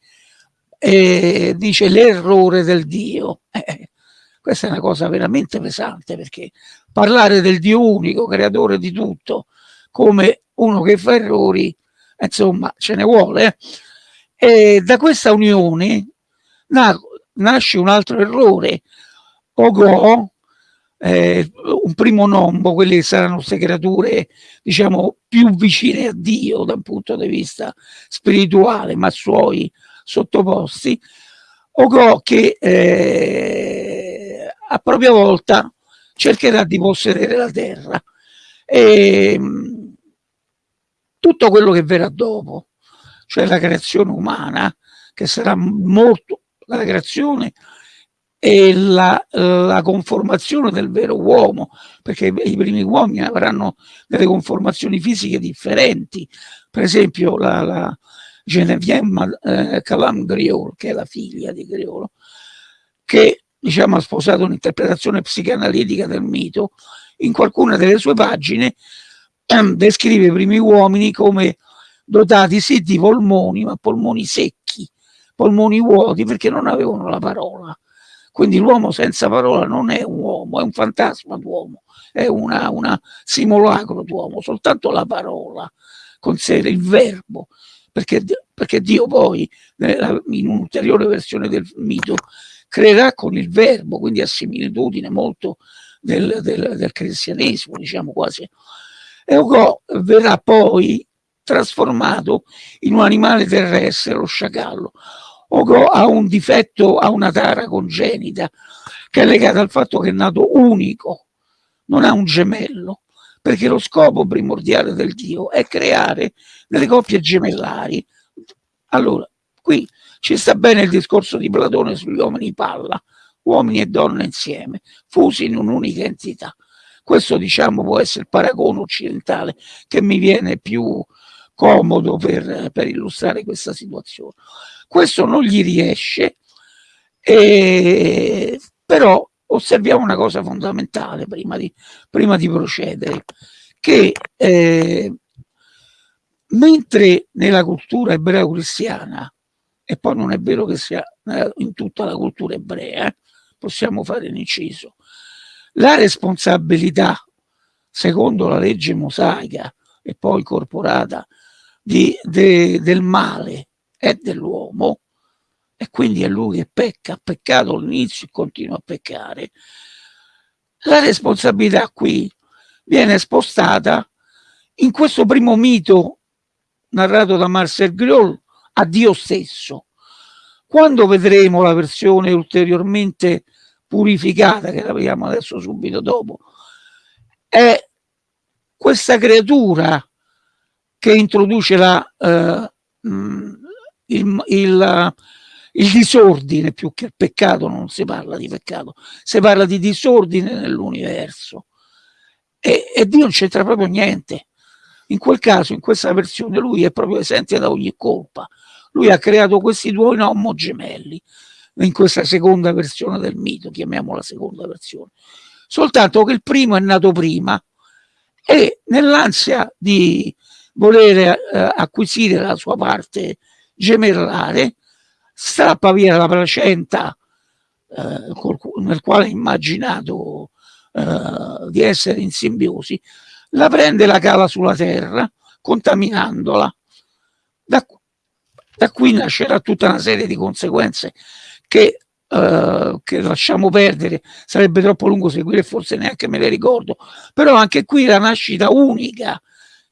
E dice l'errore del Dio. Eh, questa è una cosa veramente pesante perché parlare del Dio unico, creatore di tutto, come uno che fa errori, insomma, ce ne vuole. Eh? E da questa unione nasce un altro errore. Ogo, eh, un primo nombo, quelle saranno queste creature, diciamo, più vicine a Dio da un punto di vista spirituale, ma suoi sottoposti. Ogo che eh, a propria volta cercherà di possedere la terra. E, tutto quello che verrà dopo, cioè la creazione umana, che sarà molto la creazione e la, la, conformazione del vero uomo, perché i primi uomini avranno delle conformazioni fisiche differenti. Per esempio la, la Genevieve eh, Calam Griol, che è la figlia di Griolo, che diciamo, ha sposato un'interpretazione psicanalitica del mito in qualcuna delle sue pagine ehm, descrive i primi uomini come dotati sì di polmoni, ma polmoni secchi, polmoni vuoti perché non avevano la parola. Quindi l'uomo senza parola non è un uomo, è un fantasma d'uomo, è una, una simulacro d'uomo, soltanto la parola con sé, il verbo, perché, perché Dio poi, in un'ulteriore versione del mito, creerà con il verbo, quindi a similitudine molto del, del, del cristianesimo, diciamo quasi. E Ogò verrà poi trasformato in un animale terrestre, lo sciacallo. Ogò ha un difetto, ha una tara congenita che è legata al fatto che è nato unico, non ha un gemello, perché lo scopo primordiale del Dio è creare delle coppie gemellari. Allora, qui ci sta bene il discorso di Platone sugli uomini palla, uomini e donne insieme, fusi in un'unica entità. Questo diciamo può essere il paragone occidentale che mi viene più comodo per, per illustrare questa situazione. Questo non gli riesce, e, però osserviamo una cosa fondamentale prima di, prima di procedere, che eh, mentre nella cultura ebreo-cristiana, e poi non è vero che sia in tutta la cultura ebrea, eh, possiamo fare un inciso, la responsabilità, secondo la legge mosaica e poi corporata di, de, del male è dell'uomo e quindi è lui che pecca, ha peccato all'inizio e continua a peccare, la responsabilità qui viene spostata in questo primo mito narrato da Marcel Griol a Dio stesso. Quando vedremo la versione ulteriormente purificata, che la vediamo adesso subito dopo, è questa creatura che introduce la, eh, il, il, il, disordine più che il peccato, non si parla di peccato, si parla di disordine nell'universo. E, e Dio non c'entra proprio niente. In quel caso, in questa versione, lui è proprio esente da ogni colpa. Lui ha creato questi due nomo gemelli in questa seconda versione del mito, chiamiamola seconda versione. Soltanto che il primo è nato prima e nell'ansia di volere eh, acquisire la sua parte gemellare, strappa via la placenta eh, col, nel quale ha immaginato eh, di essere in simbiosi, la prende e la cala sulla terra, contaminandola. Da, da qui nascerà tutta una serie di conseguenze che Uh, che lasciamo perdere, sarebbe troppo lungo seguire, forse neanche me le ricordo, però anche qui la nascita unica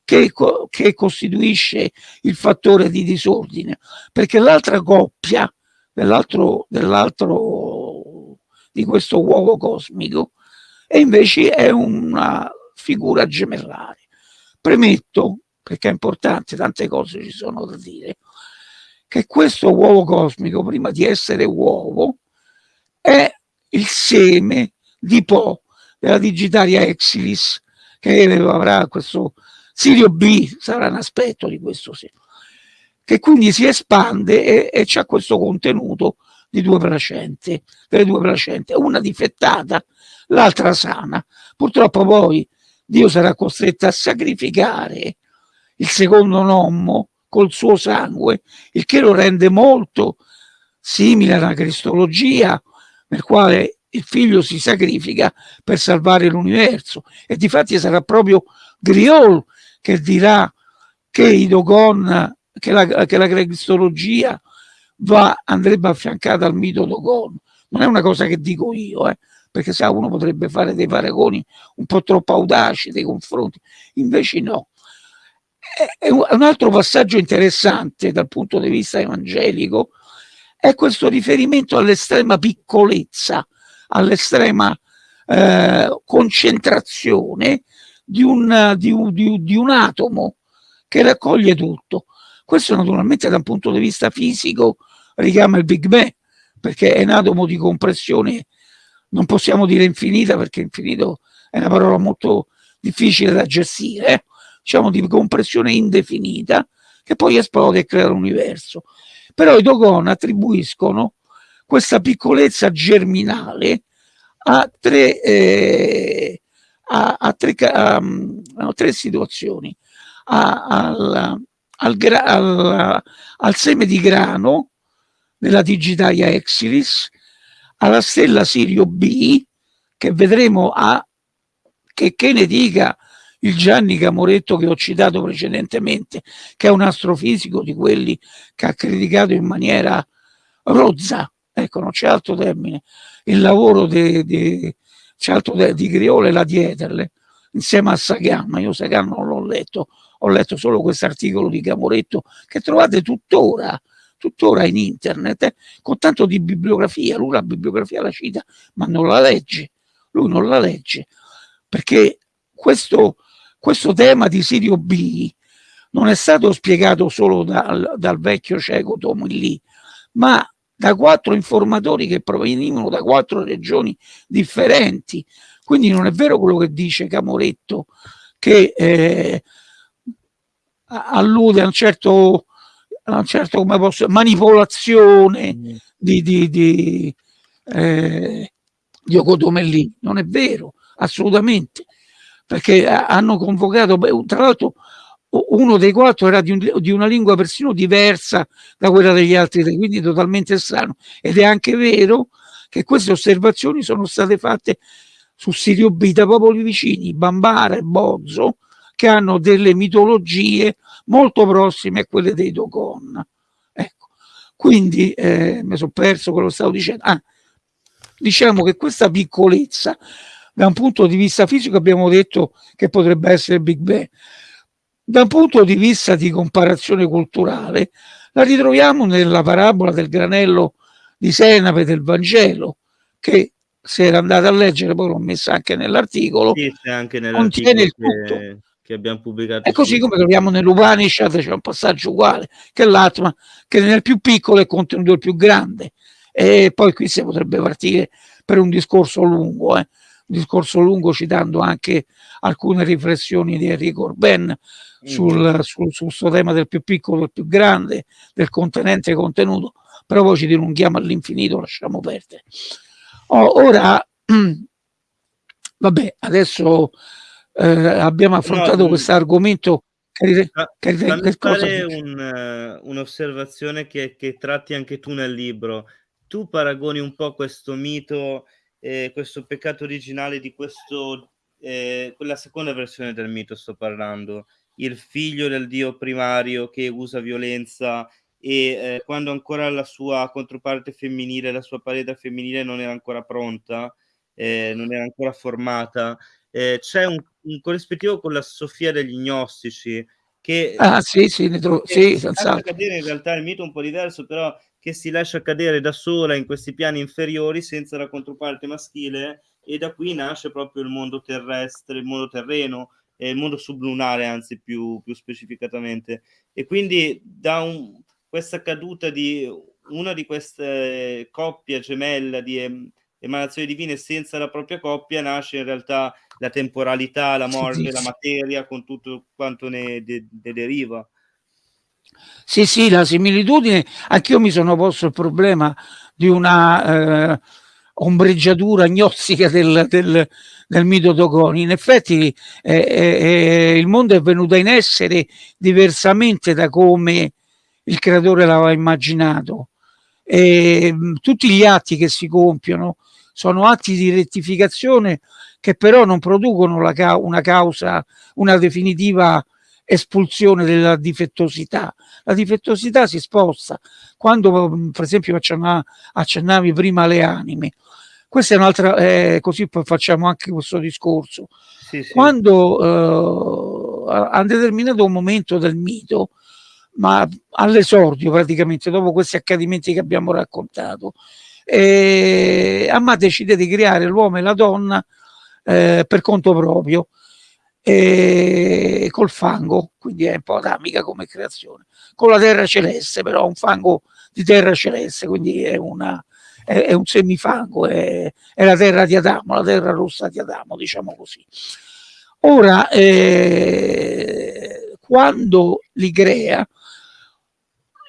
che, che costituisce il fattore di disordine, perché l'altra coppia dell'altro dell di questo uovo cosmico e invece è una figura gemellare. Premetto, perché è importante, tante cose ci sono da dire, che questo uovo cosmico, prima di essere uovo, è il seme di Po, della digitaria Exilis, che avrà questo Sirio B sarà un aspetto di questo sì, che quindi si espande e, e c'è questo contenuto di due placente, delle due placente, una difettata, l'altra sana. Purtroppo poi Dio sarà costretto a sacrificare il secondo nommo col suo sangue, il che lo rende molto simile alla cristologia, nel quale il figlio si sacrifica per salvare l'universo. E difatti sarà proprio Griol che dirà che i Dogon, che la, che la cristologia va, andrebbe affiancata al mito Dogon. Non è una cosa che dico io, eh, perché se uno potrebbe fare dei paragoni un po' troppo audaci nei confronti, invece no. E un altro passaggio interessante dal punto di vista evangelico è questo riferimento all'estrema piccolezza, all'estrema eh, concentrazione di un, di, di, di un atomo che raccoglie tutto. Questo naturalmente da un punto di vista fisico richiama il Big Bang, perché è un atomo di compressione, non possiamo dire infinita, perché infinito è una parola molto difficile da gestire, eh? diciamo di compressione indefinita, che poi esplode e crea l'universo. Però i Dogon attribuiscono questa piccolezza germinale a tre, eh, a, a, tre, a, a tre, situazioni. Al, al, al, al, seme di grano della Digitalia Exilis, alla stella Sirio B, che vedremo a che, che ne dica il Gianni Camoretto che ho citato precedentemente, che è un astrofisico di quelli che ha criticato in maniera rozza, ecco non c'è altro termine, il lavoro di, di, di Griole la Dieterle, insieme a Sagan, io Sagan non l'ho letto, ho letto solo questo articolo di Camoretto che trovate tuttora, tuttora in internet, eh, con tanto di bibliografia, lui la bibliografia la cita, ma non la legge, lui non la legge, perché questo, questo tema di Sirio B non è stato spiegato solo dal, dal vecchio cieco Tomilli, ma da quattro informatori che provenivano da quattro regioni differenti. Quindi non è vero quello che dice Camoretto, che eh, allude a un certo, a un certo come posso, manipolazione mm. di, di, di, eh, di Ocotomellì. Non è vero assolutamente, perché hanno convocato, tra l'altro uno dei quattro era di, un, di, una lingua persino diversa da quella degli altri tre, quindi totalmente strano. Ed è anche vero che queste osservazioni sono state fatte su Sirio B da popoli vicini, Bambara e Bozzo, che hanno delle mitologie molto prossime a quelle dei Dogon. Ecco. Quindi eh, mi sono perso quello che stavo dicendo. Ah, diciamo che questa piccolezza da un punto di vista fisico abbiamo detto che potrebbe essere Big Bang. Da un punto di vista di comparazione culturale la ritroviamo nella parabola del granello di senape del Vangelo, che se era andata a leggere, poi l'ho messa anche nell'articolo, sì, contiene il tutto. Che, che abbiamo pubblicato. È così come troviamo nell'Upanishad, c'è un passaggio uguale, che l'Atma, che nel più piccolo è contenuto il più grande. E poi qui si potrebbe partire per un discorso lungo, eh discorso lungo citando anche alcune riflessioni di Enrico Orben mm. sul, sul, sul suo tema del più piccolo e più grande, del contenente contenuto, però poi ci dilunghiamo all'infinito, lasciamo perdere. Oh, ora, vabbè, adesso eh, abbiamo affrontato no, questo argomento. Fammi fare un, un'osservazione che, che tratti anche tu nel libro. Tu paragoni un po' questo mito eh, questo peccato originale di questo, eh, quella seconda versione del mito sto parlando, il figlio del dio primario che usa violenza e eh, quando ancora la sua controparte femminile, la sua parete femminile non era ancora pronta, eh, non era ancora formata, eh, c'è un, un, corrispettivo con la Sofia degli gnostici che ah, sì, sì, ne trovo, sì, senza cadere in realtà il mito è un po' diverso, però che si lascia cadere da sola in questi piani inferiori senza la controparte maschile e da qui nasce proprio il mondo terrestre, il mondo terreno, e il mondo sublunare anzi più, più specificatamente. E quindi da un, questa caduta di una di queste coppie gemella di emanazioni divine senza la propria coppia nasce in realtà la temporalità, la morte, la materia con tutto quanto ne, de, ne deriva. Sì, sì, la similitudine, anch'io mi sono posto il problema di una eh, ombreggiatura gnostica del, del, del mito Dogoni. In effetti eh, eh, il mondo è venuto in essere diversamente da come il creatore l'aveva immaginato. E, tutti gli atti che si compiono sono atti di rettificazione che però non producono la, una causa, una definitiva espulsione della difettosità. La difettosità si sposta quando, mm, per esempio, accennavi prima alle anime. Questa è un'altra, eh, così poi facciamo anche questo discorso. Sì, sì. Quando eh, a un determinato momento del mito, ma all'esordio praticamente, dopo questi accadimenti che abbiamo raccontato, eh, Amma decide di creare l'uomo e la donna eh, per conto proprio e col fango, quindi è un po' adamica come creazione, con la terra celeste, però un fango di terra celeste, quindi è, una, è, è un semifango, è, è, la terra di Adamo, la terra rossa di Adamo, diciamo così. Ora, eh, quando li crea,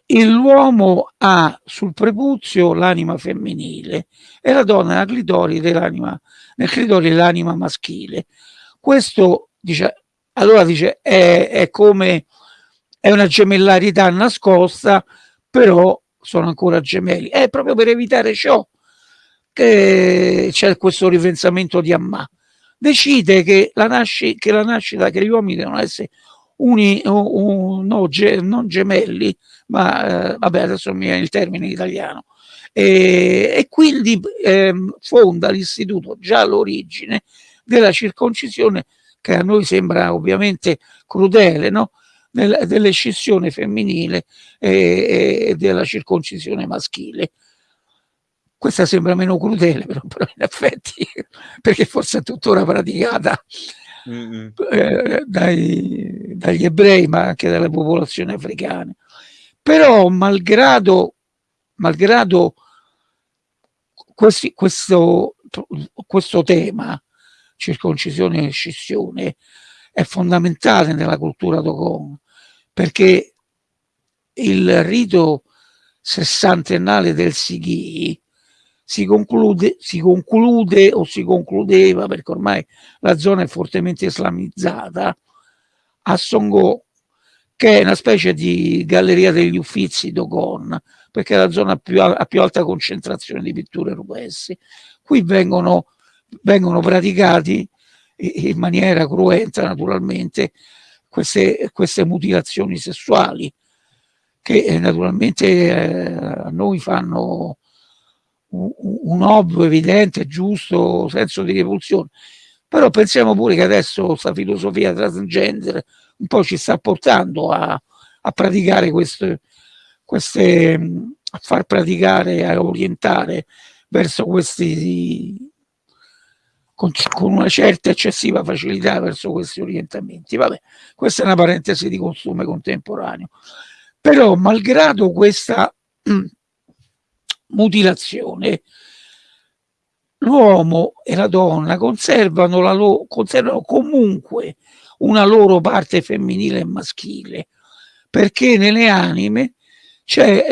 l'uomo ha sul prepuzio l'anima femminile e la donna nel clitoride l'anima, maschile Questo dice, allora dice, è, è come, è una gemellarità nascosta, però sono ancora gemelli. È proprio per evitare ciò che c'è questo ripensamento di Ammà. Decide che la, nasci, che la nascita, che gli uomini devono essere uni, un, no, ge, non gemelli, ma eh, vabbè adesso mi viene il termine in italiano, e, e quindi eh, fonda l'istituto già all'origine della circoncisione che a noi sembra ovviamente crudele, no? delle scissione femminile e, e, della circoncisione maschile. Questa sembra meno crudele, però, però in effetti, perché forse è tuttora praticata mm -hmm. eh, dai, dagli ebrei, ma anche dalle popolazioni africane. Però, malgrado, malgrado questi, questo, questo tema, circoncisione e scissione, è fondamentale nella cultura Dogon, perché il rito sessantennale del Sighi si conclude, si conclude o si concludeva, perché ormai la zona è fortemente islamizzata, a Songo, che è una specie di galleria degli uffizi Dogon, perché è la zona più, a più alta concentrazione di pitture rupestri. Qui vengono, vengono praticati in maniera cruenta naturalmente queste, queste mutilazioni sessuali che eh, naturalmente eh, a noi fanno un, un ovvio, evidente, giusto senso di repulsione. Però pensiamo pure che adesso questa filosofia transgender un po' ci sta portando a, a praticare queste, queste, a far praticare, a orientare verso questi con, con, una certa eccessiva facilità verso questi orientamenti. Vabbè, questa è una parentesi di costume contemporaneo. Però, malgrado questa mm, mutilazione, l'uomo e la donna conservano, la loro, conservano comunque una loro parte femminile e maschile, perché nelle anime c'è,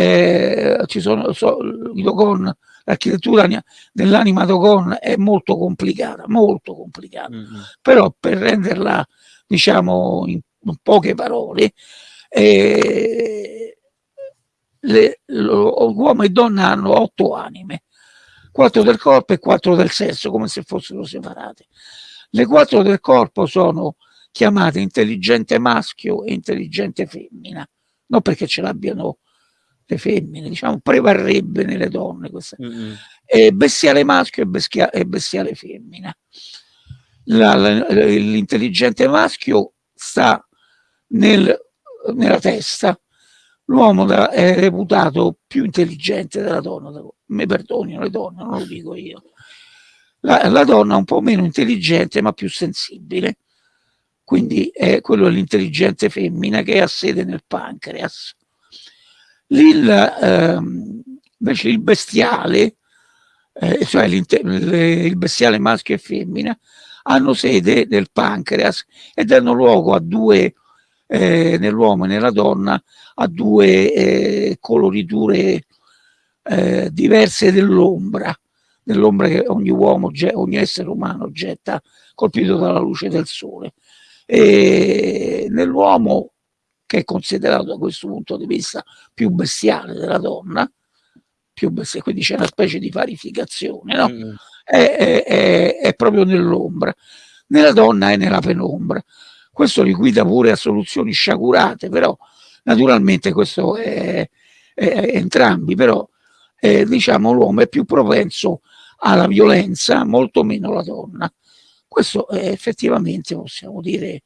eh, ci sono, so, dogon l'architettura dell'anima Dogon è molto complicata, molto complicata, mm -hmm. però per renderla diciamo in, in poche parole, eh, uomo e donna hanno otto anime, quattro del corpo e quattro del sesso, come se fossero separate. Le quattro del corpo sono chiamate intelligente maschio e intelligente femmina, non perché ce l'abbiano le femmine, diciamo, prevarrebbe nelle donne questa. Mm -hmm. e bestiale maschio e, bestia, e bestiale femmina. L'intelligente maschio sta nel, nella testa, l'uomo è reputato più intelligente della donna, mi perdonino le donne, non lo dico io. La, la donna è un po' meno intelligente ma più sensibile, quindi è quello dell'intelligente femmina che ha sede nel pancreas il, ehm, invece il bestiale, eh, cioè il bestiale maschio e femmina, hanno sede nel pancreas e danno luogo a due, eh, nell'uomo e nella donna, a due eh, coloriture eh, diverse dell'ombra, dell'ombra che ogni uomo, ogni essere umano getta colpito dalla luce del sole. Nell'uomo che è considerato da questo punto di vista più bestiale della donna, più bestiale, quindi c'è una specie di parificazione, no? Mm. È, è, è, è, proprio nell'ombra. Nella donna è nella penombra. Questo li guida pure a soluzioni sciagurate, però naturalmente questo è, entrambi, però diciamo l'uomo è più propenso alla violenza, molto meno la donna. Questo effettivamente possiamo dire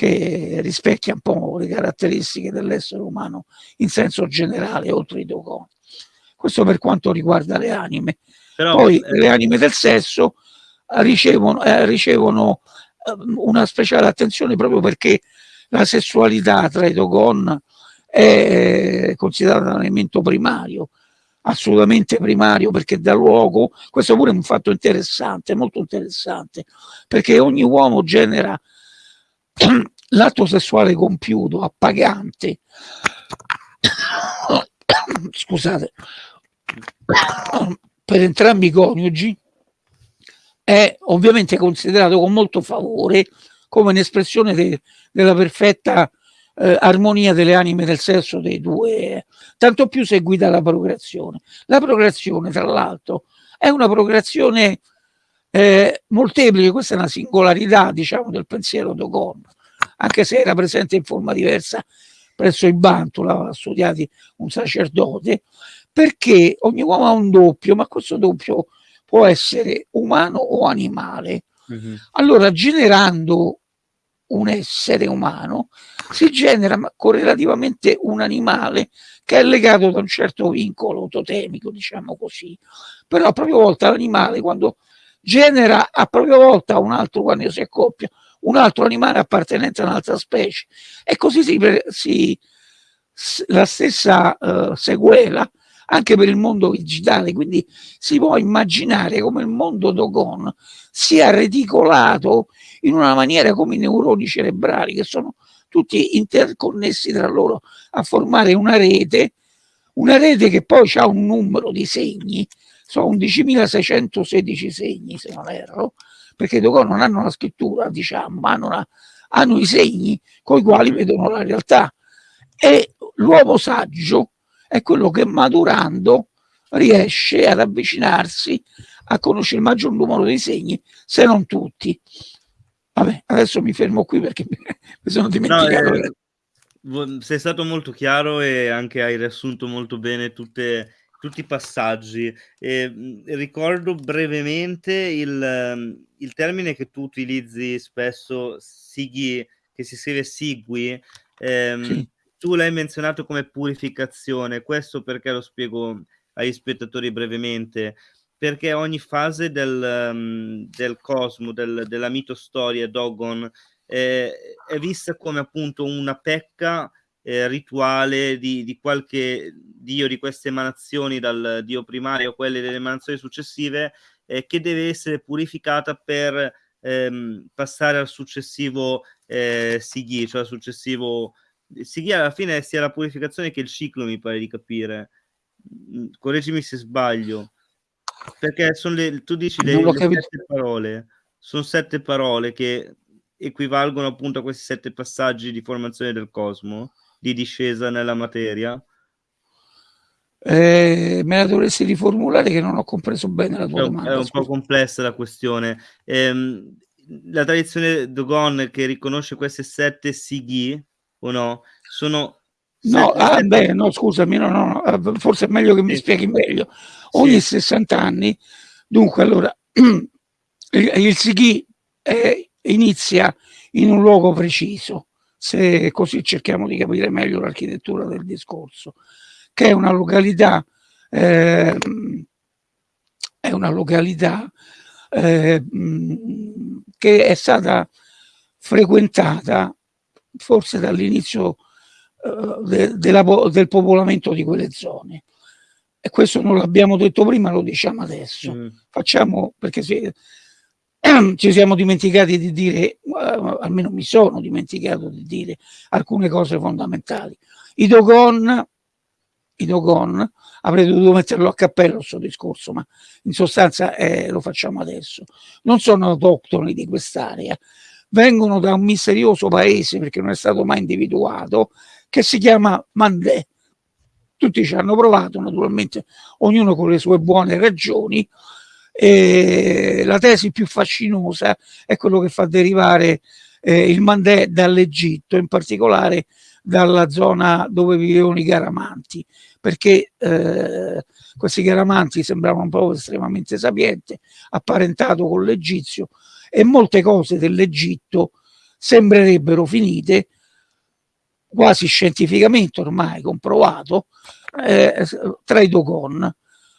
che rispecchia un po' le caratteristiche dell'essere umano in senso generale, oltre i dogoni. Questo per quanto riguarda le anime. Però, Poi eh, le anime del sesso ricevono, eh, ricevono eh, una speciale attenzione proprio perché la sessualità tra i dogon è considerata un elemento primario, assolutamente primario perché dà luogo, questo pure è un fatto interessante, molto interessante, perché ogni uomo genera l'atto sessuale compiuto, appagante, scusate, per entrambi i coniugi è ovviamente considerato con molto favore come un'espressione de, della perfetta eh, armonia delle anime del sesso dei due, tanto più seguita la procreazione. La procreazione, tra l'altro, è una procreazione eh, molteplice, questa è una singolarità, diciamo, del pensiero Dogon, anche se era presente in forma diversa presso i Bantu, l'aveva studiati un sacerdote, perché ogni uomo ha un doppio, ma questo doppio può essere umano o animale. Mm -hmm. Allora, generando un essere umano, si genera correlativamente un animale che è legato da un certo vincolo totemico, diciamo così. Però a propria volta l'animale, quando genera a propria volta un altro, quando si accoppia, un altro animale appartenente a un'altra specie. E così si, si la stessa uh, sequela anche per il mondo digitale, quindi si può immaginare come il mondo Dogon sia reticolato in una maniera come i neuroni cerebrali che sono tutti interconnessi tra loro a formare una rete, una rete che poi ha un numero di segni, sono 11.616 segni se non erro, perché i Dogon non hanno la scrittura, diciamo, ma hanno, una, hanno i segni con i quali vedono la realtà. E l'uomo saggio è quello che maturando riesce ad avvicinarsi a conoscere il maggior numero di segni, se non tutti. Vabbè, adesso mi fermo qui perché mi sono dimenticato. No, eh, sei stato molto chiaro e anche hai riassunto molto bene tutte, tutti i passaggi. E, ricordo brevemente il, il, termine che tu utilizzi spesso, sighi, che si scrive sigui. Ehm, sì tu l'hai menzionato come purificazione, questo perché lo spiego agli spettatori brevemente, perché ogni fase del, um, del cosmo, del, della mitostoria Dogon, eh, è vista come appunto una pecca eh, rituale di, di, qualche dio di queste emanazioni, dal dio primario a quelle delle emanazioni successive, eh, che deve essere purificata per ehm, passare al successivo eh, Sighi, cioè al successivo si alla fine sia la purificazione che il ciclo, mi pare di capire. Mm, correggimi se sbaglio. Perché sono le, tu dici le, le sette parole, sono sette parole che equivalgono appunto a questi sette passaggi di formazione del cosmo, di discesa nella materia. Eh, me la dovresti riformulare che non ho compreso bene la tua è, domanda. È un scusa. po' complessa la questione. Eh, la tradizione Dogon che riconosce queste sette sighi o no? Sono No, ah, beh, no, scusami, no, no, no, eh, forse è meglio che mi spieghi meglio. Ogni sì. 60 anni, dunque, allora, il, il Sighi eh, inizia in un luogo preciso, se così cerchiamo di capire meglio l'architettura del discorso, che è una località, eh, è una località eh, che è stata frequentata forse dall'inizio uh, de, del popolamento di quelle zone. E questo non l'abbiamo detto prima, lo diciamo adesso. Mm. Facciamo, perché se, ci siamo dimenticati di dire, uh, almeno mi sono dimenticato di dire alcune cose fondamentali. I Dogon, i Dogon avrei dovuto metterlo a cappello questo discorso, ma in sostanza eh, lo facciamo adesso. Non sono autoctoni di quest'area, vengono da un misterioso paese, perché non è stato mai individuato, che si chiama Mandè. Tutti ci hanno provato, naturalmente, ognuno con le sue buone ragioni. E la tesi più fascinosa è quello che fa derivare eh, il Mandè dall'Egitto, in particolare dalla zona dove vivevano i Garamanti, perché eh, questi Garamanti sembravano un popolo estremamente sapiente, apparentato con l'Egizio, e molte cose dell'Egitto sembrerebbero finite quasi scientificamente ormai comprovato eh, tra i Dogon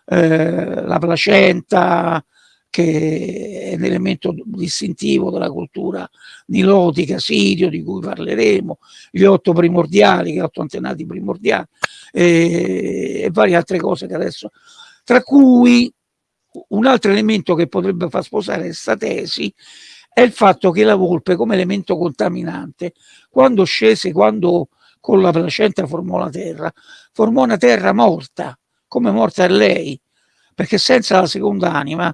eh, la placenta che è un elemento distintivo della cultura nilotica, sirio, di cui parleremo, gli otto primordiali, gli otto antenati primordiali e, e varie altre cose che adesso, tra cui un altro elemento che potrebbe far sposare questa tesi è il fatto che la volpe come elemento contaminante quando scese, quando con la placenta formò la terra, formò una terra morta, come morta è lei, perché senza la seconda anima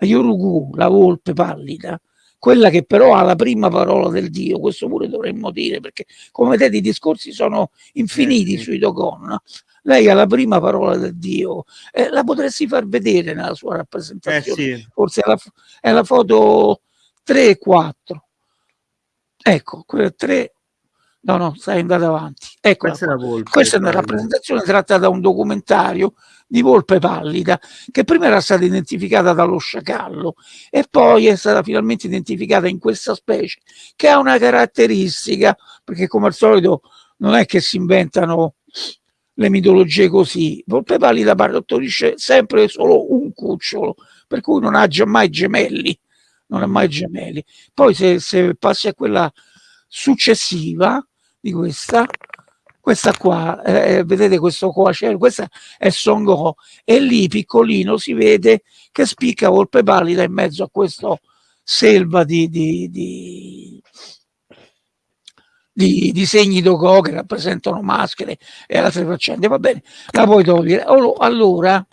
Yorugu, la volpe pallida, quella che però ha la prima parola del Dio, questo pure dovremmo dire, perché come vedete i discorsi sono infiniti eh, sì. sui Dogon, lei ha la prima parola del Dio, eh, la potresti far vedere nella sua rappresentazione, eh, sì. forse è la, è la, foto 3 e 4, ecco, 3 No, no, stai andando avanti. Ecco, questa, questa è una rappresentazione tratta da un documentario di volpe pallida che prima era stata identificata dallo sciacallo e poi è stata finalmente identificata in questa specie che ha una caratteristica perché come al solito non è che si inventano le mitologie così. Volpe pallida partorisce sempre solo un cucciolo per cui non ha mai gemelli non ha mai gemelli. Poi se, se passi a quella successiva di questa. Questa qua, eh, vedete questo coacervo, questa è Songo e lì piccolino si vede che spicca volpe pallida in mezzo a questo selva di, di, di, di disegni d'Ogo che rappresentano maschere e altre faccende, va bene, la puoi togliere. Allora,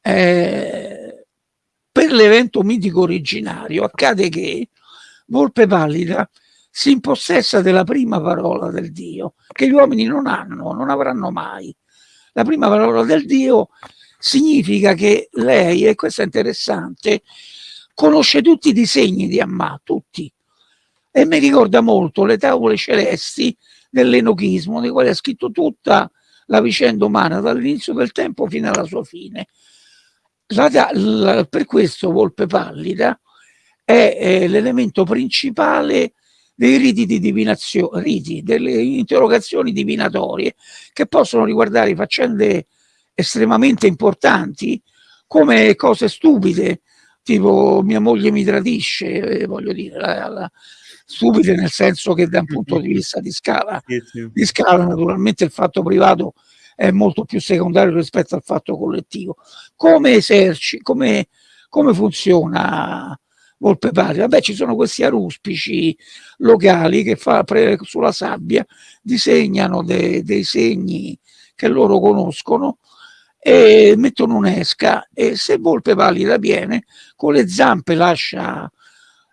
eh, per l'evento mitico originario accade che Volpe Pallida si impossessa della prima parola del Dio, che gli uomini non hanno, non avranno mai. La prima parola del Dio significa che lei, e questo è interessante, conosce tutti i disegni di Amma, tutti. E mi ricorda molto le tavole celesti dell'enochismo, di quale ha scritto tutta la vicenda umana dall'inizio del tempo fino alla sua fine. La, la, per questo Volpe Pallida è, è l'elemento principale dei riti di divinazione, riti, delle interrogazioni divinatorie che possono riguardare faccende estremamente importanti come cose stupide, tipo mia moglie mi tradisce, eh, voglio dire, la, la, stupide nel senso che da un punto di vista di scala, di scala naturalmente il fatto privato è molto più secondario rispetto al fatto collettivo. Come eserci, come, come funziona Volpe Patria. Vabbè, ci sono questi aruspici locali che fa, sulla sabbia disegnano de, dei segni che loro conoscono e mettono un'esca e se Volpe Pallida viene con le zampe lascia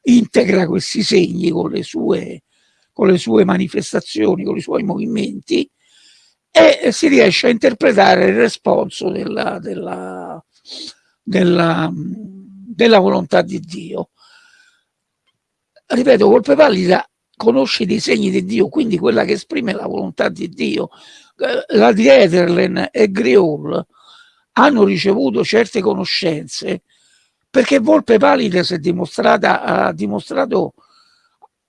integra questi segni con le sue, con le sue manifestazioni, con i suoi movimenti e si riesce a interpretare il responso della, della, della, della volontà di Dio ripeto, Volpe Pallida conosce i disegni di Dio, quindi quella che esprime la volontà di Dio. Eh, la di Ederlen e Griol hanno ricevuto certe conoscenze perché Volpe Pallida si è dimostrata, ha dimostrato,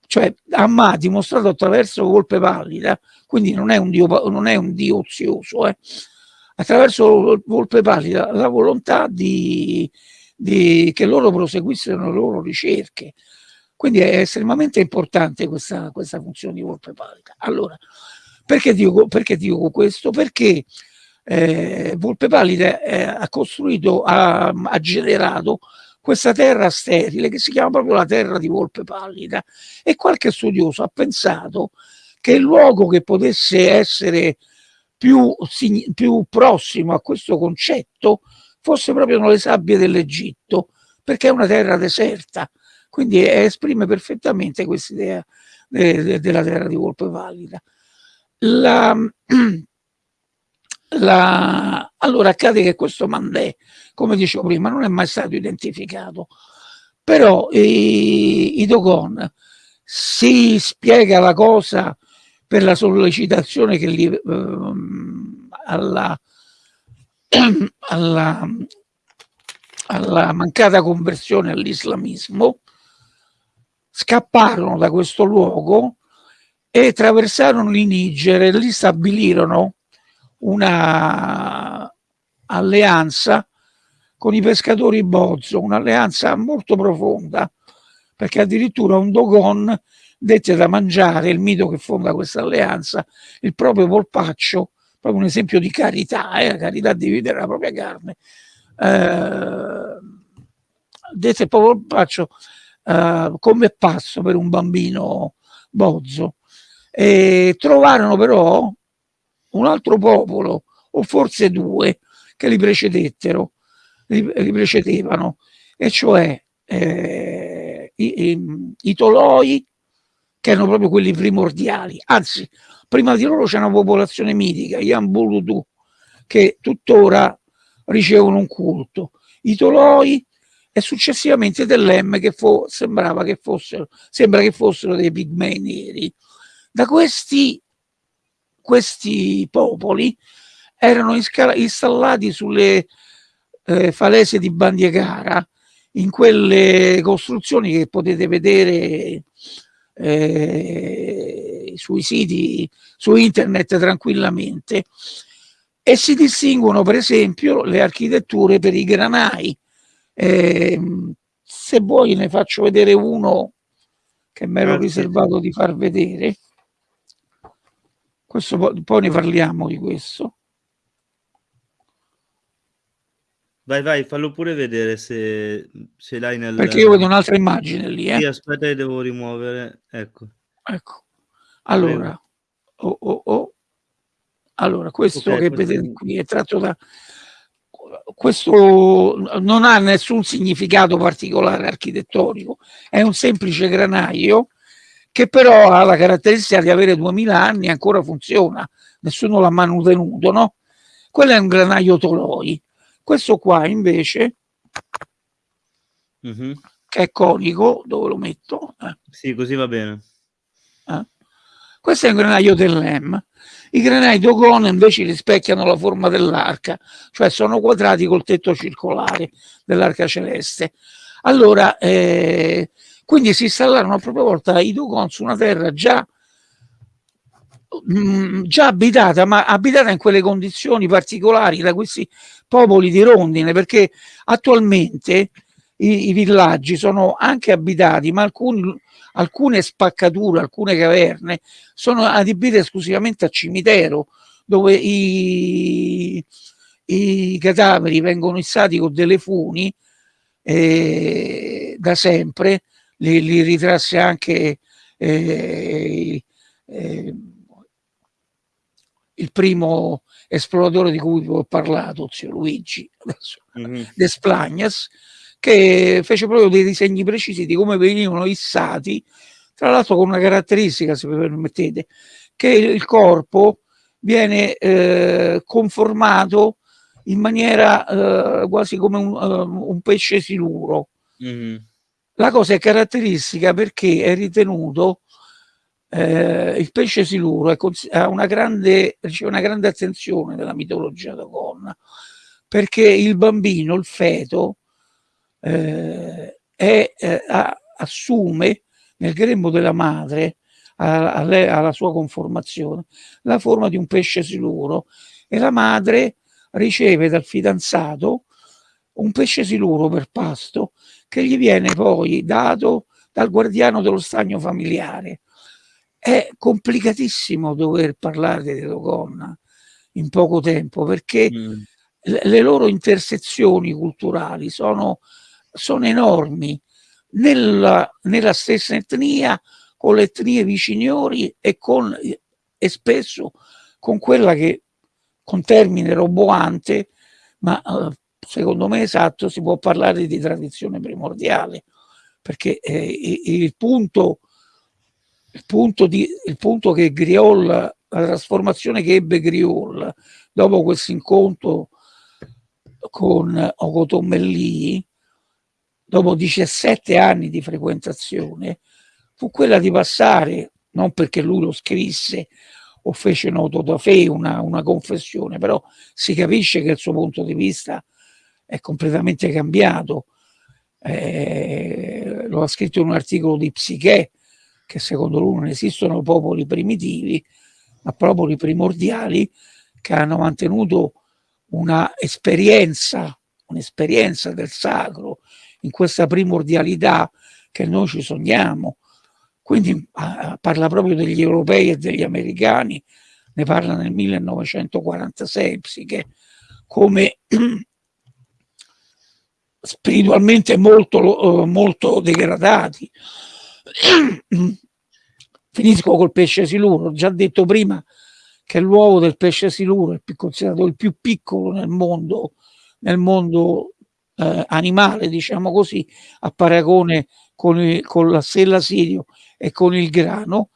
cioè Amma ha dimostrato attraverso Volpe Pallida, quindi non è un Dio, non è un dio ozioso, eh, attraverso Volpe Pallida la volontà di, di, che loro proseguissero le loro ricerche. Quindi è estremamente importante questa, questa funzione di volpe pallida. Allora, perché dico, perché dico questo? Perché eh, Volpe Pallida eh, ha costruito, ha, ha, generato questa terra sterile che si chiama proprio la terra di Volpe Pallida e qualche studioso ha pensato che il luogo che potesse essere più, più prossimo a questo concetto fosse proprio le sabbie dell'Egitto perché è una terra deserta quindi esprime perfettamente questa idea de, de, della terra di Volpe Valida. La, la, allora accade che questo Mandè, come dicevo prima, non è mai stato identificato, però i, i Dogon si spiega la cosa per la sollecitazione che li, eh, alla, alla, alla mancata conversione all'islamismo scapparono da questo luogo e attraversarono il e lì stabilirono una alleanza con i pescatori Bozzo, un'alleanza molto profonda, perché addirittura un Dogon dette da mangiare, il mito che fonda questa alleanza, il proprio polpaccio, proprio un esempio di carità, eh, la carità di vivere la propria carne, eh, dette proprio polpaccio uh, come passo per un bambino bozzo. E trovarono però un altro popolo, o forse due, che li precedettero, li, li precedevano, e cioè eh, i, i, i, toloi che erano proprio quelli primordiali, anzi prima di loro c'è una popolazione mitica, gli Ambulutu, che tuttora ricevono un culto, i toloi e successivamente dell'M che sembrava che fossero, sembra che fossero dei pigmei neri. Da questi, questi popoli erano installati sulle eh, falese di Bandiegara, in quelle costruzioni che potete vedere eh, sui siti, su internet tranquillamente e si distinguono per esempio le architetture per i granai. Eh, se vuoi ne faccio vedere uno che mi ero riservato di far vedere. Questo, poi ne parliamo di questo. Vai, vai, fallo pure vedere se, se l'hai nel... Perché io vedo un'altra immagine lì, eh? Sì, aspetta che devo rimuovere, ecco. Ecco, allora, oh, oh, oh. allora questo okay, che vedete qui è tratto da... Questo non ha nessun significato particolare architettonico, è un semplice granaio che però ha la caratteristica di avere 2000 anni e ancora funziona, nessuno l'ha mantenuto, no? Quello è un granaio Toloi questo qua invece, mm -hmm. che è conico, dove lo metto? Eh. Sì, così va bene. Eh. Questo è un granaio dell'EM. I granai Dogon invece rispecchiano la forma dell'arca, cioè sono quadrati col tetto circolare dell'arca celeste. Allora, eh, quindi si installarono a propria volta i Dogon su una terra già Mm, già abitata, ma abitata in quelle condizioni particolari da questi popoli di rondine, perché attualmente i, i villaggi sono anche abitati, ma alcuni, alcune spaccature, alcune caverne sono adibite esclusivamente a cimitero, dove i, i cadaveri vengono issati con delle funi eh, da sempre, li, li ritrasse anche eh, eh, il primo esploratore di cui ho parlato, zio Luigi, mm -hmm. Desplangas, che fece proprio dei disegni precisi di come venivano issati, tra l'altro con una caratteristica, se mi permettete, che il corpo viene eh, conformato in maniera eh, quasi come un, uh, un pesce siluro. Mm. La cosa è caratteristica perché è ritenuto eh, il pesce siluro ha una grande, riceve una grande attenzione nella mitologia Dogon, perché il bambino, il feto, eh, è, eh, assume nel grembo della madre, alla sua conformazione, la forma di un pesce siluro e la madre riceve dal fidanzato un pesce siluro per pasto che gli viene poi dato dal guardiano dello stagno familiare è complicatissimo dover parlare di Dogon in poco tempo perché mm. le loro intersezioni culturali sono, sono enormi nella, nella, stessa etnia, con le etnie viciniori e, con, e spesso con quella che con termine roboante, ma eh, secondo me esatto, si può parlare di tradizione primordiale, perché eh, il punto il punto, di, il punto che Griol, la trasformazione che ebbe Griol dopo questo incontro con Ocotomelli, dopo 17 anni di frequentazione, fu quella di passare, non perché lui lo scrisse o fece noto da fe una, una confessione, però si capisce che il suo punto di vista è completamente cambiato. Eh, lo ha scritto in un articolo di Psiche, che secondo lui non esistono popoli primitivi, ma popoli primordiali che hanno mantenuto una esperienza, un'esperienza del sacro in questa primordialità che noi ci sogniamo. Quindi ah, parla proprio degli europei e degli americani, ne parla nel 1946, psiche, come spiritualmente molto, molto degradati, Finisco col pesce siluro, ho già detto prima che l'uovo del pesce siluro è considerato il più piccolo nel mondo, nel mondo eh, animale, diciamo così, a paragone con, il, con la stella Sirio e con il grano.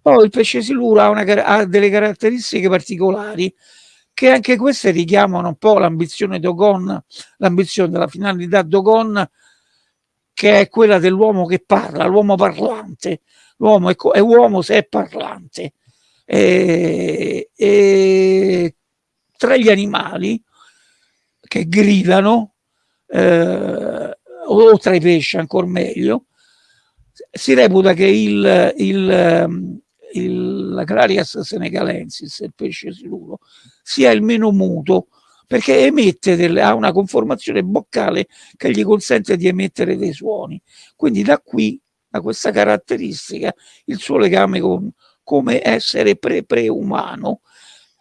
Poi il pesce siluro ha, una, ha delle caratteristiche particolari che anche queste richiamano un po' l'ambizione Dogon, l'ambizione della finalità Dogon, che è quella dell'uomo che parla, l'uomo parlante. L'uomo è, è, uomo se è parlante. E, e tra gli animali che gridano, eh, o tra i pesci ancora meglio, si reputa che il, il, il, la Clarias senegalensis, il pesce siluro, sia il meno muto perché emette delle, ha una conformazione boccale che gli consente di emettere dei suoni. Quindi da qui, da questa caratteristica, il suo legame con, come essere pre-preumano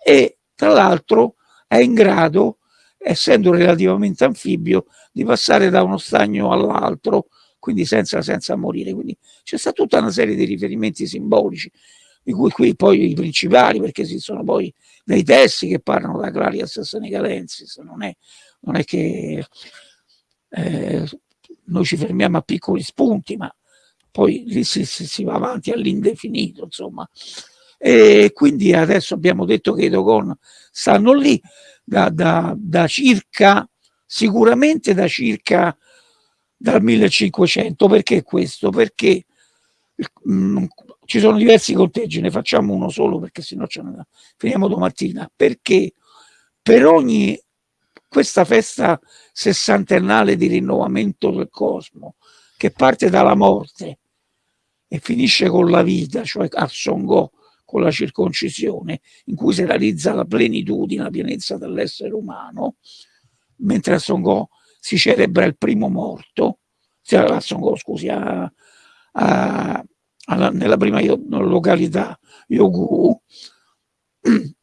e tra l'altro è in grado essendo relativamente anfibio, di passare da uno stagno all'altro, quindi senza, senza morire. Quindi c'è stata tutta una serie di riferimenti simbolici, di cui qui poi i principali, perché ci sono poi dei testi che parlano da Clarias Senegalensis, non è, non è che eh, noi ci fermiamo a piccoli spunti, ma poi lì si, si, va avanti all'indefinito, insomma. E quindi adesso abbiamo detto che i Dogon stanno lì, da, da, da circa, sicuramente da circa dal 1500. Perché questo? Perché mh, mm, ci sono diversi conteggi, ne facciamo uno solo perché sennò ce ne finiamo domattina. Perché per ogni questa festa sessantennale di rinnovamento del cosmo che parte dalla morte e finisce con la vita, cioè a Songo con la circoncisione, in cui si realizza la plenitudine, la pienezza dell'essere umano, mentre a Songo si celebra il primo morto, a Songo, scusi, a, a, a, nella prima località Yogu,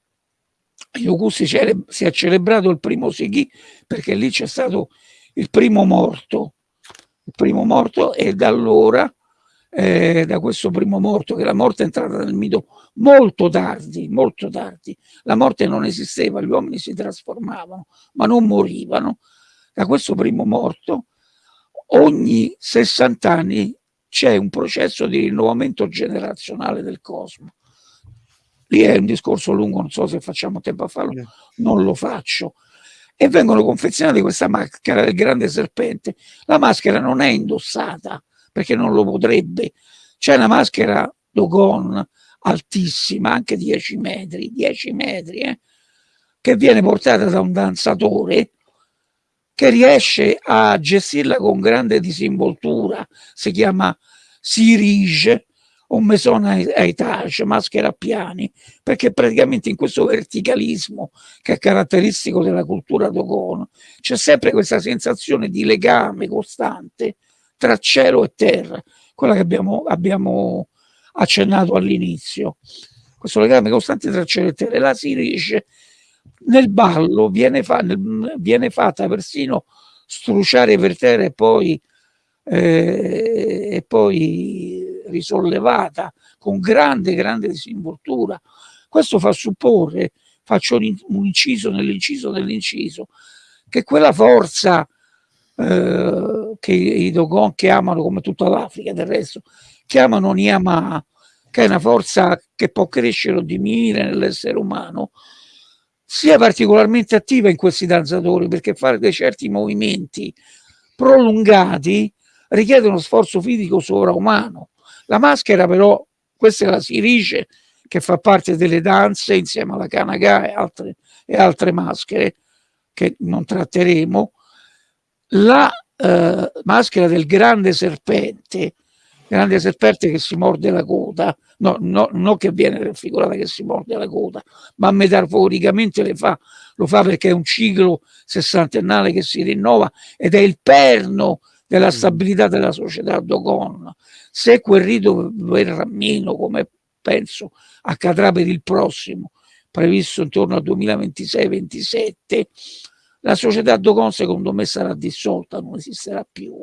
Yogu si, si, è celebrato il primo Sighi perché lì c'è stato il primo morto, il primo morto e da allora eh, da questo primo morto, che la morte è entrata nel mito molto tardi, molto tardi. La morte non esisteva, gli uomini si trasformavano, ma non morivano. Da questo primo morto, ogni 60 anni c'è un processo di rinnovamento generazionale del cosmo. Lì è un discorso lungo, non so se facciamo tempo a farlo, non lo faccio. E vengono confezionate questa maschera del grande serpente. La maschera non è indossata, perché non lo potrebbe. C'è una maschera Dogon altissima, anche 10 metri, 10 metri, eh, che viene portata da un danzatore che riesce a gestirla con grande disinvoltura, si chiama Sirige o Maison a etage, maschera a piani, perché praticamente in questo verticalismo che è caratteristico della cultura Dogon c'è sempre questa sensazione di legame costante tra cielo e terra, quella che abbiamo, abbiamo accennato all'inizio. Questo legame costante tra cielo e terra. La si nel ballo, viene, fa, nel, viene fatta persino struciare per terra e poi, eh, e poi risollevata con grande, grande disinvoltura. Questo fa supporre, faccio un, inciso nell'inciso dell'inciso, che quella forza eh, che i Dogon chiamano, come tutta l'Africa del resto, chiamano Niamà, che è una forza che può crescere o diminuire nell'essere umano, sia particolarmente attiva in questi danzatori, perché fare dei certi movimenti prolungati richiede uno sforzo fisico sovraumano. La maschera però, questa è la sirice, che fa parte delle danze insieme alla Kanaga e altre, e altre maschere che non tratteremo, la eh, maschera del grande serpente, grande serpente che si morde la coda, no, no, non che viene raffigurata che si morde la coda, ma metaforicamente fa, lo fa perché è un ciclo sessantennale che si rinnova ed è il perno della mm. stabilità della società Dogon. Se quel rito verrà meno, come penso accadrà per il prossimo, previsto intorno al 2026-27, la società Dogon secondo me sarà dissolta, non esisterà più.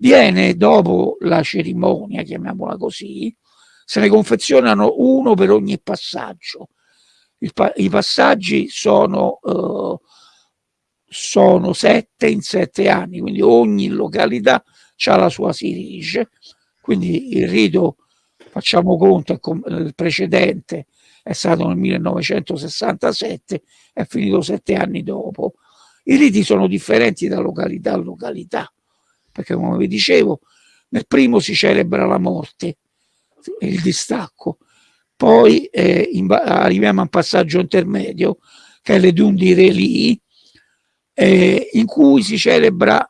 Viene dopo la cerimonia, chiamiamola così, se ne confezionano uno per ogni passaggio. Pa I passaggi sono, eh, sono sette in sette anni, quindi ogni località ha la sua Sirige, quindi il rito, facciamo conto, il precedente è stato nel 1967, è finito sette anni dopo. I riti sono differenti da località a località, perché come vi dicevo, nel primo si celebra la morte, il distacco, poi eh, in, arriviamo a un passaggio intermedio, che è le Dun di Relì, eh, in cui si celebra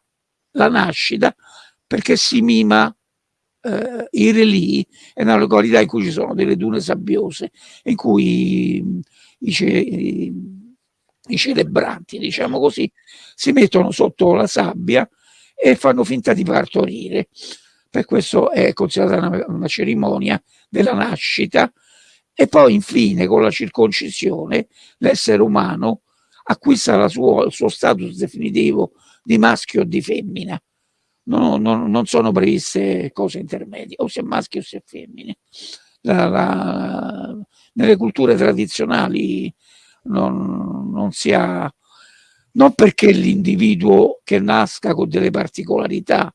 la nascita perché si mima eh, i relì è una località in cui ci sono delle dune sabbiose in cui i, i, i celebranti diciamo così si mettono sotto la sabbia e fanno finta di partorire. Per questo è considerata una, una cerimonia della nascita. E poi infine con la circoncisione l'essere umano acquista sua, il suo status definitivo di maschio o di femmina. No, no, non sono previste cose intermedie, o si è maschio o si è femmine. La, la, nelle culture tradizionali non, non si ha, non perché l'individuo che nasca con delle particolarità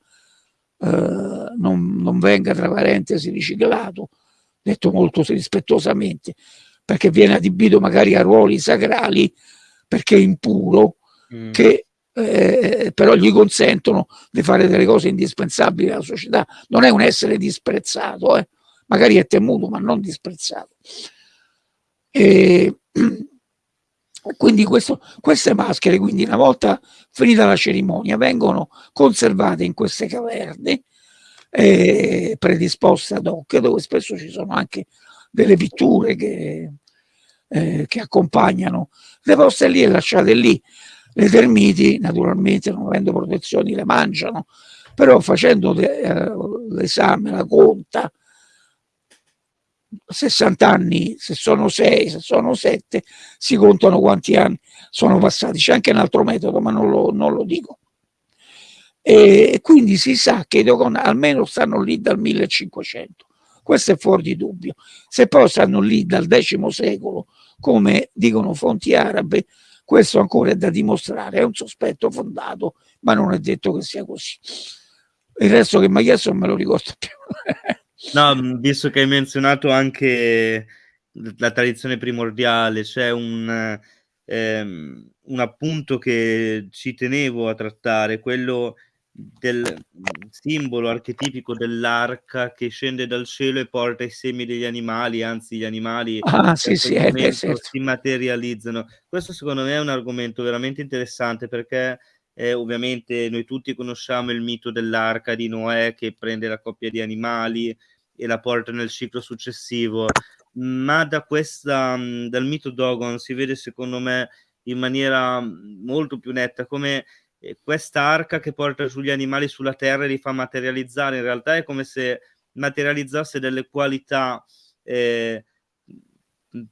eh, non, non, venga tra parentesi riciclato, detto molto rispettosamente, perché viene adibito magari a ruoli sacrali perché è impuro, mm. che eh, però gli consentono di fare delle cose indispensabili alla società. Non è un essere disprezzato, eh. magari è temuto, ma non disprezzato. E, quindi questo, queste maschere, quindi una volta finita la cerimonia, vengono conservate in queste caverne eh, predisposte ad hoc, dove spesso ci sono anche delle pitture che, eh, che accompagnano. Le poste lì e lasciate lì. Le termiti, naturalmente, non avendo protezioni, le mangiano, però facendo eh, l'esame, la conta, 60 anni, se sono 6, se sono 7, si contano quanti anni sono passati. C'è anche un altro metodo, ma non lo, non lo dico. E quindi si sa che i Dogon almeno stanno lì dal 1500. Questo è fuori di dubbio. Se poi stanno lì dal X secolo, come dicono fonti arabe, questo ancora è da dimostrare, è un sospetto fondato, ma non è detto che sia così. Il resto che mi ha chiesto non me lo ricordo più. no, visto che hai menzionato anche la tradizione primordiale, c'è un, ehm, un appunto che ci tenevo a trattare, quello del simbolo archetipico dell'arca che scende dal cielo e porta i semi degli animali, anzi gli animali ah, sì, sì, eh, certo. si materializzano. Questo secondo me è un argomento veramente interessante perché eh, ovviamente noi tutti conosciamo il mito dell'arca di Noè che prende la coppia di animali e la porta nel ciclo successivo, ma da questa, dal mito Dogon si vede secondo me in maniera molto più netta come questa arca che porta giù gli animali sulla terra e li fa materializzare, in realtà è come se materializzasse delle qualità eh,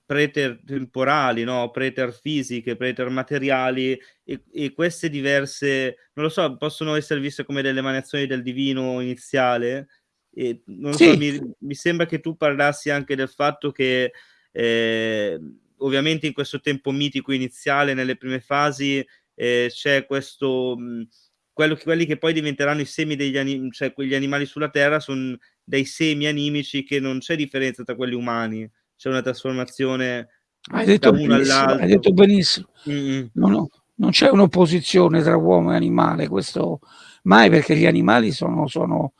preter-temporali, no? preter-fisiche, preter-materiali e, e, queste diverse, non lo so, possono essere viste come delle emanazioni del divino iniziale e non sì. so, mi, mi, sembra che tu parlassi anche del fatto che eh, ovviamente in questo tempo mitico iniziale, nelle prime fasi, eh, c'è questo, mh, mhmm, quello che, quelli che poi diventeranno i semi degli animali, cioè quegli animali sulla terra sono dei semi animici che non c'è differenza tra quelli umani, c'è una trasformazione hai detto da uno all'altro. Hai detto benissimo, no, no, non c'è un'opposizione tra uomo e animale, questo mai perché gli animali sono, sono,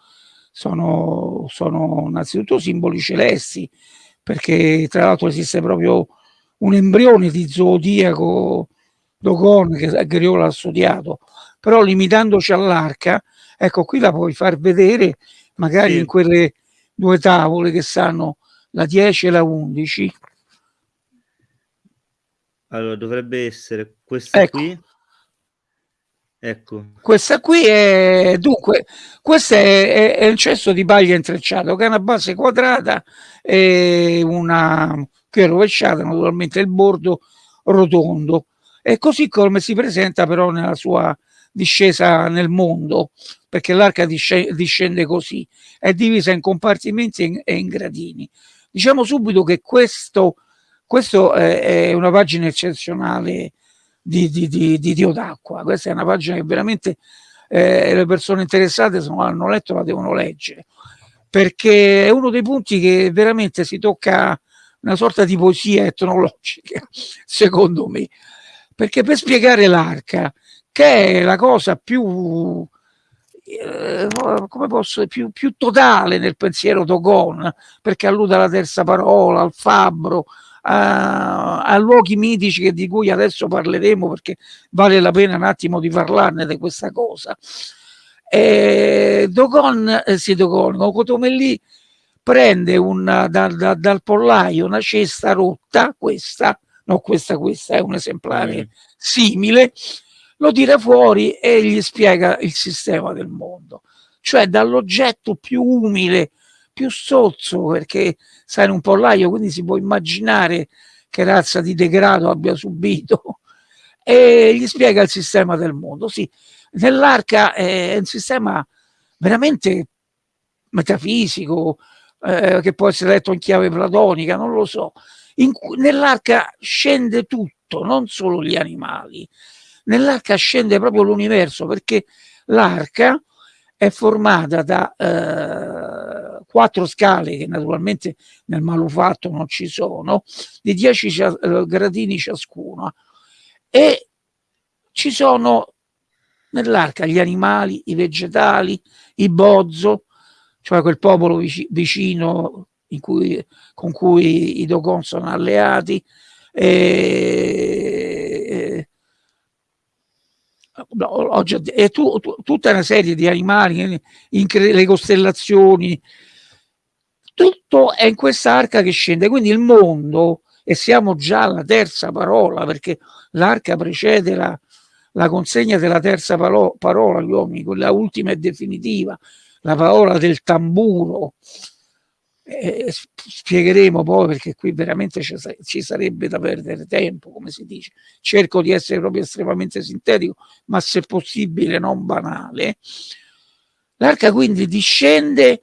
sono, sono innanzitutto simboli celesti, perché tra l'altro esiste proprio un embrione di zodiaco Dogon che Griola ha studiato, però limitandoci all'arca, ecco qui la puoi far vedere magari sì. in quelle due tavole che stanno la 10 e la 11. Allora dovrebbe essere questa ecco. qui. Ecco. Questa qui è dunque, questo è, è, è, un cesso di paglia intrecciato che ha una base quadrata e una che è rovesciata, naturalmente il bordo rotondo e così come si presenta però nella sua discesa nel mondo, perché l'arca discende così, è divisa in compartimenti e in gradini. Diciamo subito che questo, questo è una pagina eccezionale di, di, di, di Dio d'acqua. Questa è una pagina che veramente eh, le persone interessate se non l'hanno letto la devono leggere perché è uno dei punti che veramente si tocca una sorta di poesia etnologica, secondo me. Perché per spiegare l'arca, che è la cosa più, eh, come posso, più, più totale nel pensiero Dogon, perché allude alla terza parola, al fabbro, a, a, luoghi mitici di cui adesso parleremo perché vale la pena un attimo di parlarne di questa cosa. Eh, Dogon, eh, sì, Dogon, Cotomelli prende una, da, da, dal pollaio una cesta rotta, questa, no questa, questa è un esemplare mm. simile, lo tira fuori e gli spiega il sistema del mondo. Cioè dall'oggetto più umile, più sozzo, perché sai in un pollaio, quindi si può immaginare che razza di degrado abbia subito, e gli spiega il sistema del mondo. Sì, nell'arca è un sistema veramente metafisico, eh, che può essere letto in chiave platonica, non lo so. Nell'arca scende tutto, non solo gli animali. Nell'arca scende proprio l'universo, perché l'arca è formata da eh, quattro scale che naturalmente nel manufatto non ci sono, di 10 eh, gradini ciascuno. E ci sono nell'arca gli animali, i vegetali, i bozzo, cioè quel popolo vicino cui, con cui i Dogon sono alleati, e, no, e tu, tu, tutta una serie di animali, le costellazioni, tutto è in questa arca che scende, quindi il mondo, e siamo già alla terza parola, perché l'arca precede la, la consegna della terza parola agli uomini, quella ultima e definitiva, la parola del tamburo. Eh, spiegheremo poi perché qui veramente ci sarebbe da perdere tempo, come si dice. Cerco di essere proprio estremamente sintetico, ma se possibile non banale. L'arca quindi discende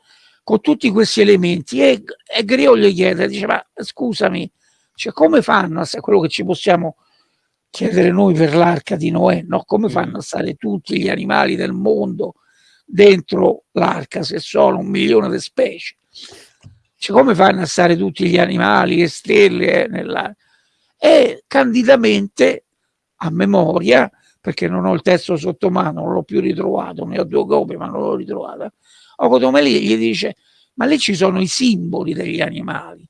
con tutti questi elementi e, e Griot gli chiede, dice ma scusami, cioè, come fanno a quello che ci possiamo chiedere noi per l'arca di Noè, no? come fanno a stare tutti gli animali del mondo dentro l'arca se sono un milione di specie? Cioè, come fanno a stare tutti gli animali, le stelle eh, nell'arca? E candidamente, a memoria, perché non ho il testo sotto mano, non l'ho più ritrovato, ne ho due copie ma non l'ho ritrovata, Ocotomeli gli dice, ma lì ci sono i simboli degli animali.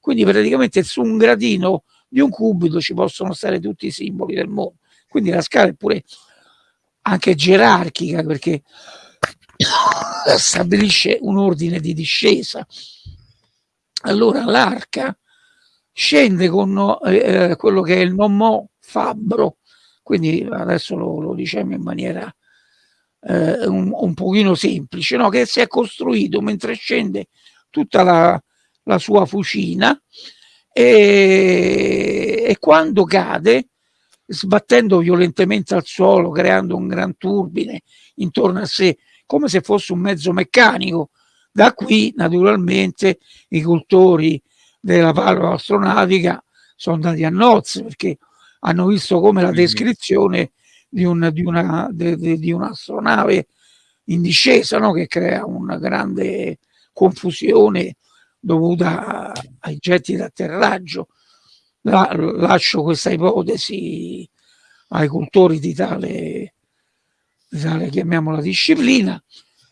Quindi praticamente su un gradino di un cubito ci possono stare tutti i simboli del mondo. Quindi la scala è pure anche gerarchica perché stabilisce un ordine di discesa. Allora l'arca scende con eh, quello che è il nomo fabbro, quindi adesso lo, lo diciamo in maniera eh, un, un pochino semplice, no? che si è costruito mentre scende tutta la, la sua fucina e, e quando cade, sbattendo violentemente al suolo, creando un gran turbine intorno a sé, come se fosse un mezzo meccanico. Da qui, naturalmente, i cultori della palla astronautica sono andati a nozze perché hanno visto come la descrizione di, un, di, una, di un'astronave in discesa no? che crea una grande confusione dovuta ai getti d'atterraggio. La, lascio questa ipotesi ai cultori di tale, di tale chiamiamola disciplina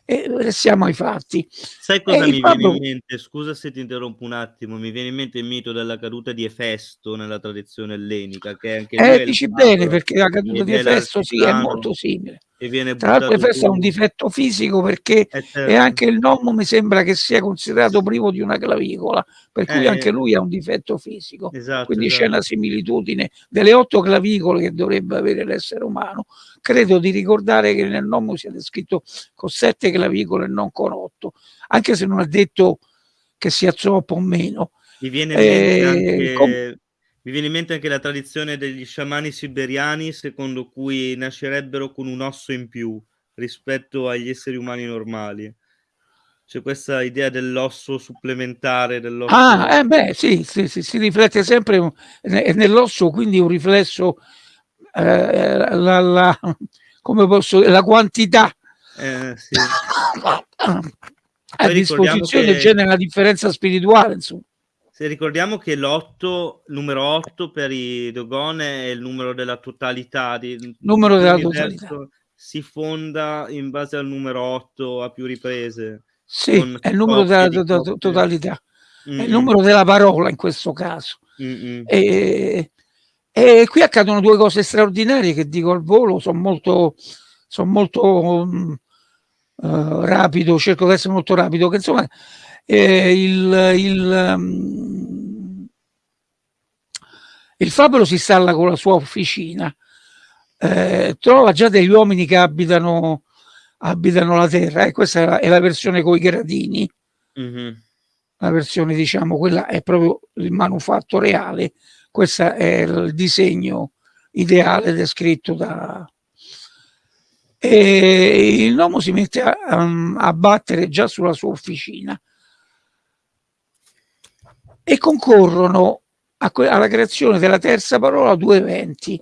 e restiamo ai fatti. Sai cosa e mi viene in mente? Scusa se ti interrompo un attimo, mi viene in mente il mito della caduta di Efesto nella tradizione ellenica. Che anche eh, dici bene, perché la caduta di Efesto sì, è molto simile. Tra l'altro Efesto ha un difetto fisico perché eh, certo. e anche il nomo mi sembra che sia considerato privo di una clavicola, per cui eh, anche lui ha un difetto fisico. Esatto, Quindi esatto. c'è una similitudine delle otto clavicole che dovrebbe avere l'essere umano. Credo di ricordare che nel nomo sia descritto con sette clavicole e non con otto, anche se non ha detto che sia troppo o meno. Mi viene eh, anche... Mi viene in mente anche la tradizione degli sciamani siberiani, secondo cui nascerebbero con un osso in più rispetto agli esseri umani normali. C'è questa idea dell'osso supplementare. Dell'osso... Ah, eh beh, sì, sì, sì, si riflette sempre nell'osso, quindi un riflesso eh, la, la, come posso la quantità eh, sì. a disposizione che... genera una differenza spirituale insomma se ricordiamo che l'8, numero 8 per i Dogon è il numero della totalità, di, numero della totalità. Si fonda in base al numero 8 a più riprese. Sì, è il numero della to to totalità, mm è il numero della parola in questo caso. Mm e, e, qui accadono due cose straordinarie che dico al volo, sono molto, sono molto um, uh, rapido, cerco di essere molto rapido, che insomma eh, il, il, um, il fabbro si installa con la sua officina, eh, trova già degli uomini che abitano, abitano la terra, e eh, questa è la, è la versione con i gradini, mm -hmm. la versione diciamo, quella è proprio il manufatto reale, questo è il disegno ideale descritto da... E il nomo si mette a, a battere già sulla sua officina e concorrono a, alla creazione della terza parola due eventi.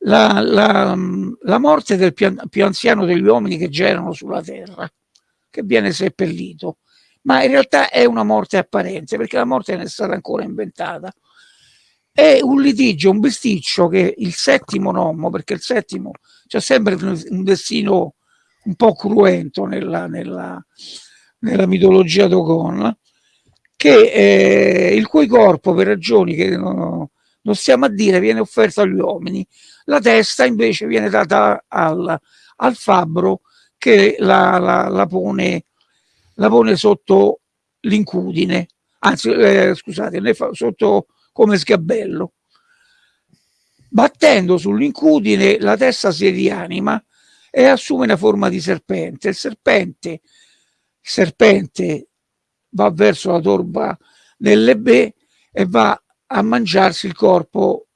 La, la, la morte del più, più anziano degli uomini che girano sulla terra, che viene seppellito, ma in realtà è una morte apparente perché la morte non è stata ancora inventata. È un litigio, un besticcio che il settimo nomo, perché il settimo c'è sempre un destino un po' cruento nella, nella, nella mitologia Dogon, che, eh, il cui corpo per ragioni che non, non stiamo a dire viene offerto agli uomini. La testa invece viene data al, al fabbro che la, la, la, pone, la pone sotto l'incudine. Anzi eh, scusate sotto come sgabello. Battendo sull'incudine la testa si rianima e assume una forma di serpente. Il serpente, il serpente va verso la torba dell'Ebe e va a mangiarsi il corpo.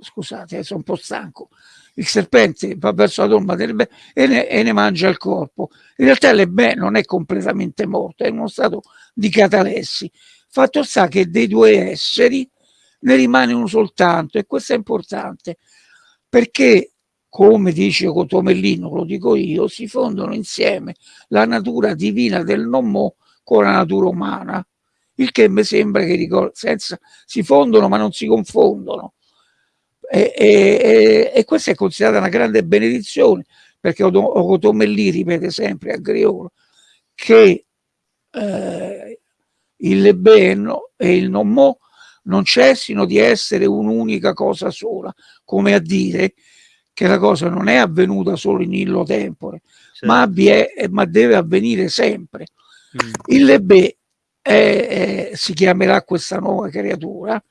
Scusate eh, sono un po' stanco. Il serpente va verso la tomba dell'Ebe e ne, e ne mangia il corpo. In realtà l'Ebe non è completamente morto è in uno stato di catalessi. Fatto sta che dei due esseri ne rimane uno soltanto e questo è importante perché come dice Cotomellino, lo dico io, si fondono insieme la natura divina del non mo con la natura umana, il che mi sembra che senza, si fondono ma non si confondono. E, e, e, questa è considerata una grande benedizione, perché Ocotomellì ripete sempre a Griolo che eh, il bene e il non mo non cessino di essere un'unica cosa sola, come a dire che la cosa non è avvenuta solo in illo tempore, certo. ma, ma deve avvenire sempre. Mm. Il Lebè è, è, si chiamerà questa nuova creatura,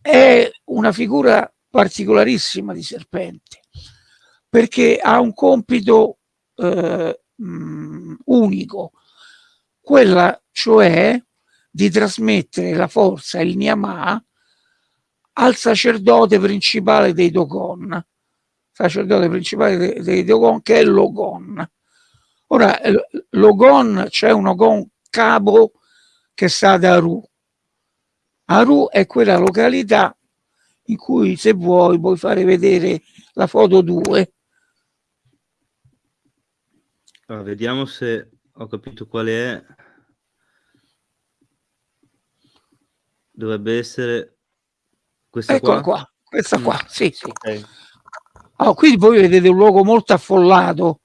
è una figura particolarissima di serpente, perché ha un compito eh, mh, unico, quella cioè di trasmettere la forza, il Niamà, al sacerdote principale dei Dogon, sacerdote principale dei, dei Dogon che è Logon. Ora, l'Ogon, c'è un Ogon Cabo che sta ad Aru. Aru è quella località in cui se vuoi puoi fare vedere la foto 2. Allora, vediamo se ho capito qual è. Dovrebbe essere questa Eccola qua. qua. Questa qua, mm. sì, sì. Okay. Oh, qui voi vedete un luogo molto affollato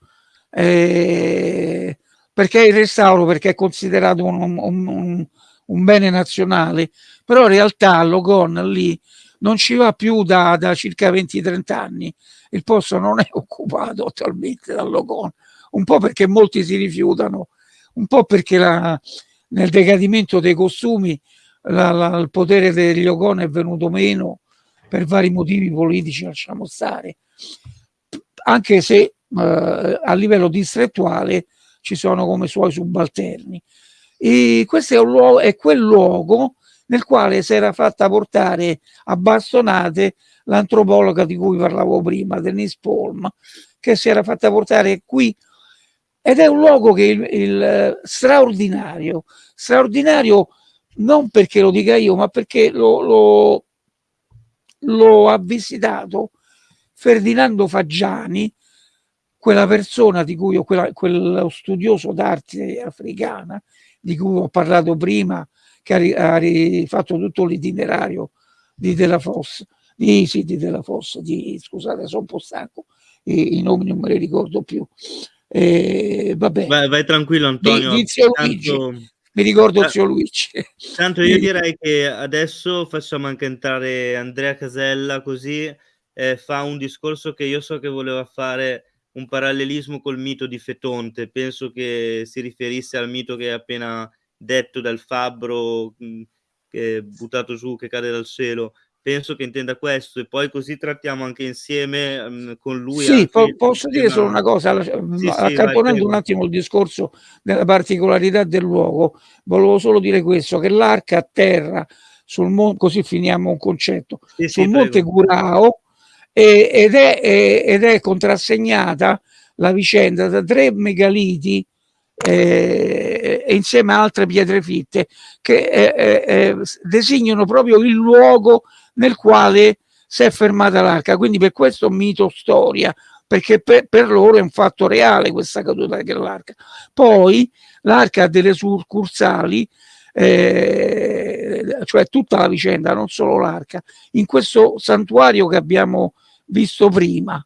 eh, perché il restauro perché è considerato un, un, un, un, bene nazionale. Però in realtà Logon lì non ci va più da, da circa 20-30 anni. Il posto non è occupato attualmente dal Logon un po' perché molti si rifiutano un po' perché la, nel decadimento dei costumi la, la, il potere degli Logon è venuto meno per vari motivi politici lasciamo stare. Anche se eh, a livello distrettuale ci sono come suoi subalterni. E questo è, un luogo, è quel luogo nel quale si era fatta portare a bastonate l'antropologa di cui parlavo prima, Denise Polm, che si era fatta portare qui ed è un luogo che il, il straordinario, straordinario non perché lo dica io, ma perché lo, lo, lo ha visitato Ferdinando Faggiani, quella persona di cui, quella, quello studioso d'arte africana di cui ho parlato prima, che ha, rifatto tutto l'itinerario di Della Fossa, di, sì, di Della Fossa, di, scusate, sono un po' stanco, i, i nomi non me li ricordo più. Eh, vabbè. Vai, vai, tranquillo Antonio. Di, di tanto... Mi ricordo eh, zio Luigi. Tanto io direi che adesso facciamo anche entrare Andrea Casella così eh, fa un discorso che io so che voleva fare un parallelismo col mito di Fetonte. Penso che si riferisse al mito che hai appena detto dal fabbro mh, mm, che è buttato giù, che cade dal cielo penso che intenda questo e poi così trattiamo anche insieme um, con lui. Sì, po posso dire solo una cosa, sì, accantonando sì, un attimo il discorso della particolarità del luogo, volevo solo dire questo, che l'arca a terra, sul monte, così finiamo un concetto, sì, sul monte Curao e, ed, è, ed è contrassegnata la vicenda da tre megaliti eh, insieme a altre pietre fitte che eh, eh, designano proprio il luogo nel quale si è fermata l'arca. Quindi per questo mito storia, perché per, per, loro è un fatto reale questa caduta dell'arca. Poi l'arca ha delle succursali, eh, cioè tutta la vicenda, non solo l'arca, in questo santuario che abbiamo visto prima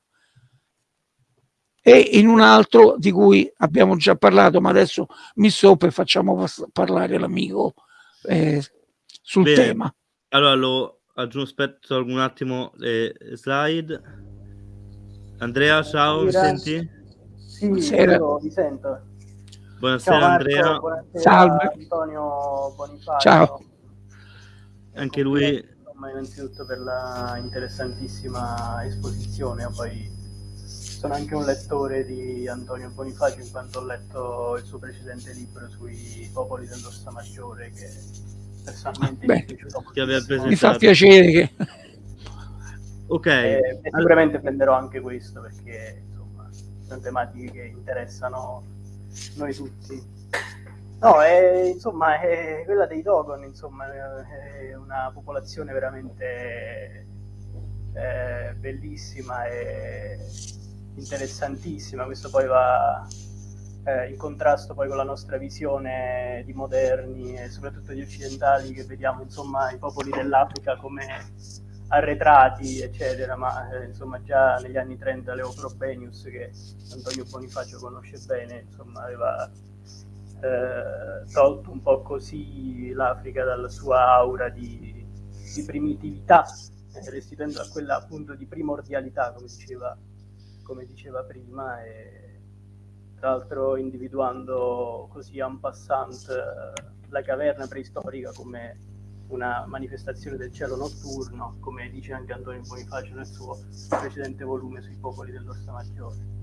e in un altro di cui abbiamo già parlato, ma adesso mi stoppo e facciamo parlare l'amico eh, sul Bene. tema. Allora lo aggiungo, aspetto un attimo le slide. Andrea, ciao, mi senti? Sì, io vi sento. Buonasera ciao, Andrea. Buonasera Salve. Antonio Bonifacio. Ciao. Anche lui. Insomma, innanzitutto per la interessantissima esposizione, poi sono anche un lettore di Antonio Bonifacio in quanto ho letto il suo precedente libro sui popoli dell'Orsa Maggiore che personalmente Beh, mi, mi fa piacere che... ok e, e sicuramente prenderò anche questo perché insomma sono tematiche che interessano noi tutti no è, insomma è quella dei Dogon insomma è una popolazione veramente eh, bellissima e interessantissima. Questo poi va eh, in contrasto poi con la nostra visione di moderni e soprattutto di occidentali che vediamo insomma i popoli dell'Africa come arretrati eccetera ma eh, insomma già negli anni 30 Leo Probenius che Antonio Bonifacio conosce bene insomma aveva eh, tolto un po' così l'Africa dalla sua aura di, di primitività restituendo a quella appunto di primordialità come diceva, come diceva prima e tra l'altro individuando così en passant eh, la caverna preistorica come una manifestazione del cielo notturno, come dice anche Antonio Bonifacio nel suo precedente volume sui popoli dell'Orsa Maggiore.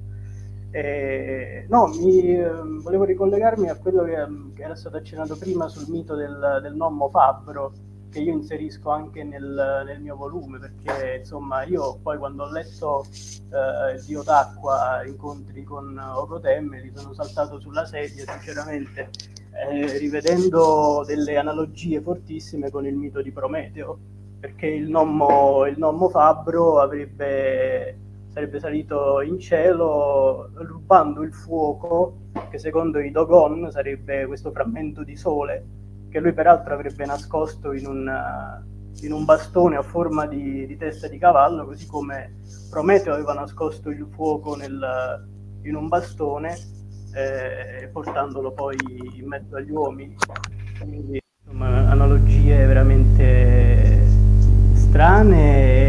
E, no, mi, ehm, volevo ricollegarmi a quello che, che, era stato accennato prima sul mito del, del nonno Fabbro, che io inserisco anche nel, nel, mio volume perché insomma io poi quando ho letto eh, Dio d'acqua incontri con Ocotemme mi sono saltato sulla sedia sinceramente eh, rivedendo delle analogie fortissime con il mito di Prometeo perché il nonno, il nonno Fabbro avrebbe, sarebbe salito in cielo rubando il fuoco che secondo i Dogon sarebbe questo frammento di sole che lui peraltro avrebbe nascosto in un, in un bastone a forma di, di, testa di cavallo, così come Prometeo aveva nascosto il fuoco nel, in un bastone, eh, portandolo poi in mezzo agli uomini. Quindi insomma, analogie veramente strane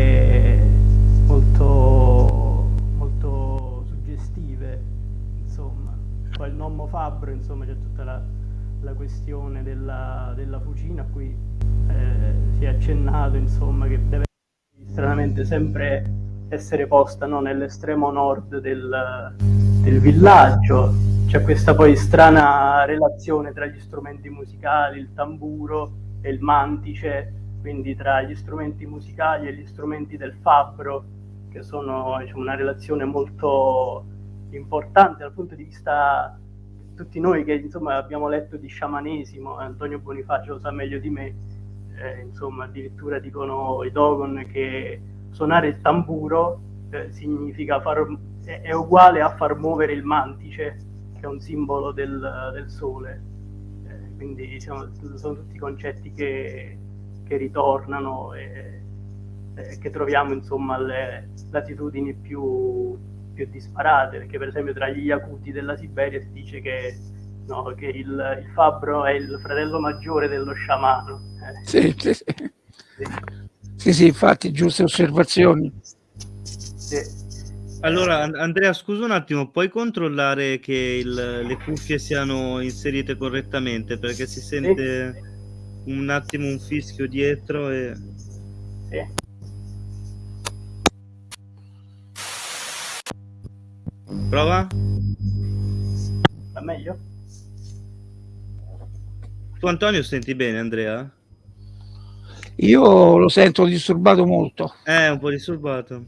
Poi il nonno Fabbro, insomma, c'è tutta la la questione della, della fucina a cui eh, si è accennato, insomma, che deve stranamente sempre essere posta no, nell'estremo nord del, del villaggio. C'è questa poi strana relazione tra gli strumenti musicali, il tamburo e il mantice, quindi tra gli strumenti musicali e gli strumenti del fabbro, che sono diciamo, una relazione molto importante dal punto di vista tutti noi che insomma abbiamo letto di sciamanesimo, Antonio Bonifacio lo sa meglio di me, eh, insomma addirittura dicono i Dogon che suonare il tamburo eh, significa far, è, è, uguale a far muovere il mantice, che è un simbolo del, del sole. Eh, quindi siamo, sono tutti concetti che, che ritornano e, e, che troviamo insomma alle latitudini più, più disparate, perché per esempio tra gli Yakuti della Siberia si dice che no, che il, il, fabbro è il fratello maggiore dello sciamano. Eh. Sì, sì, sì. sì. sì, sì infatti, giuste osservazioni. Sì. Allora, Andrea, scusa un attimo, puoi controllare che il, le cuffie siano inserite correttamente? Perché si sente sì. un attimo un fischio dietro e... Sì. Prova? Va meglio? Tu Antonio senti bene Andrea? Io lo sento disturbato molto. Eh, un po' disturbato.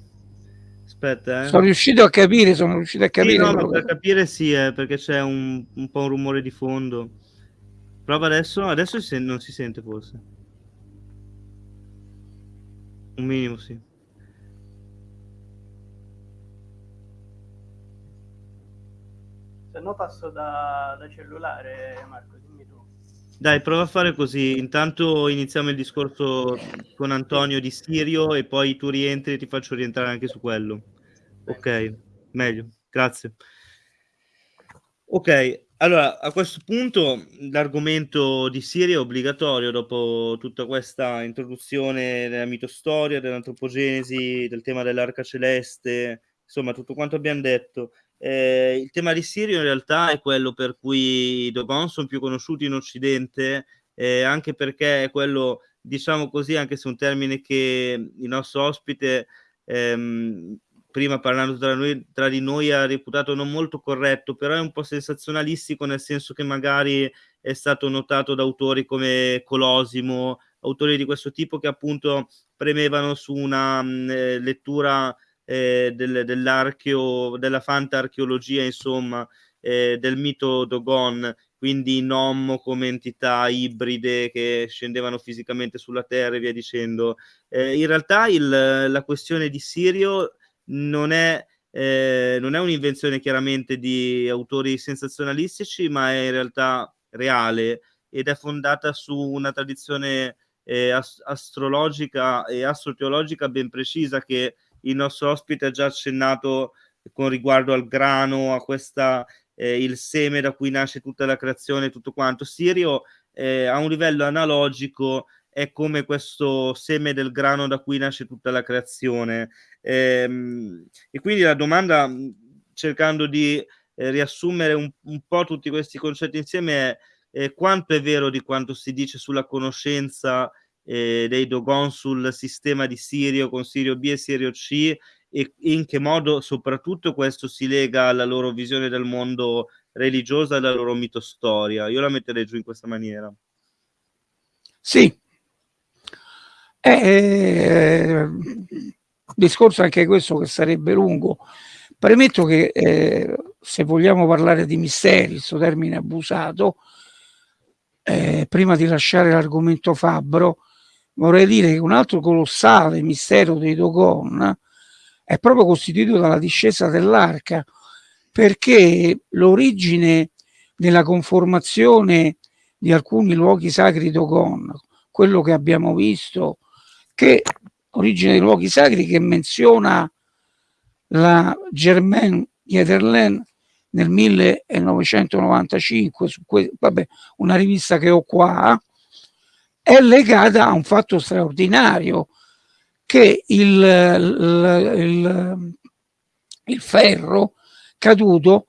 Aspetta, eh. Sono riuscito a capire, sono riuscito a capire. Sì, no, per capire sì, eh, perché c'è un, un, po' un rumore di fondo. Prova adesso, adesso si non si sente forse. Un minimo, sì. Se no passo da, da cellulare, Marco. Dai, prova a fare così. Intanto iniziamo il discorso con Antonio di Sirio e poi tu rientri e ti faccio rientrare anche su quello. Ok, meglio, grazie. Ok, allora a questo punto l'argomento di Sirio è obbligatorio dopo tutta questa introduzione della mitostoria, dell'antropogenesi, del tema dell'arca celeste, insomma tutto quanto abbiamo detto. Eh, il tema di Sirio in realtà è quello per cui i Dogon sono più conosciuti in Occidente, eh, anche perché è quello, diciamo così, anche se un termine che il nostro ospite, ehm, prima parlando tra, noi, tra di noi, ha reputato non molto corretto, però è un po' sensazionalistico nel senso che magari è stato notato da autori come Colosimo, autori di questo tipo che appunto premevano su una mh, eh, lettura eh, del, dell'archeo, della fantarcheologia, insomma, eh, del mito Dogon, quindi Nommo come entità ibride che scendevano fisicamente sulla Terra e via dicendo. Eh, in realtà il, la questione di Sirio non è, eh, non è un'invenzione chiaramente di autori sensazionalistici, ma è in realtà reale ed è fondata su una tradizione eh, ast- astrologica e astroteologica ben precisa che il nostro ospite ha già accennato con riguardo al grano, a questa eh, il seme da cui nasce tutta la creazione, tutto quanto. Sirio eh, a un livello analogico è come questo seme del grano da cui nasce tutta la creazione. Ehm, e quindi la domanda, cercando di eh, riassumere un, un, po' tutti questi concetti insieme, è eh, quanto è vero di quanto si dice sulla conoscenza eh, dei Dogon sul sistema di Sirio con Sirio B e Sirio C e in che modo soprattutto questo si lega alla loro visione del mondo religiosa e alla loro mitostoria. Io la metterei giù in questa maniera. Sì. Eh, discorso anche questo che sarebbe lungo. Premetto che eh, se vogliamo parlare di misteri, questo termine abusato, eh, prima di lasciare l'argomento fabbro, vorrei dire che un altro colossale mistero dei Dogon è proprio costituito dalla discesa dell'arca, perché l'origine della conformazione di alcuni luoghi sacri Dogon, quello che abbiamo visto, che origine dei luoghi sacri che menziona la Germaine Yetherland nel 1995, su vabbè, una rivista che ho qua, è legata a un fatto straordinario che il, il, il, il ferro caduto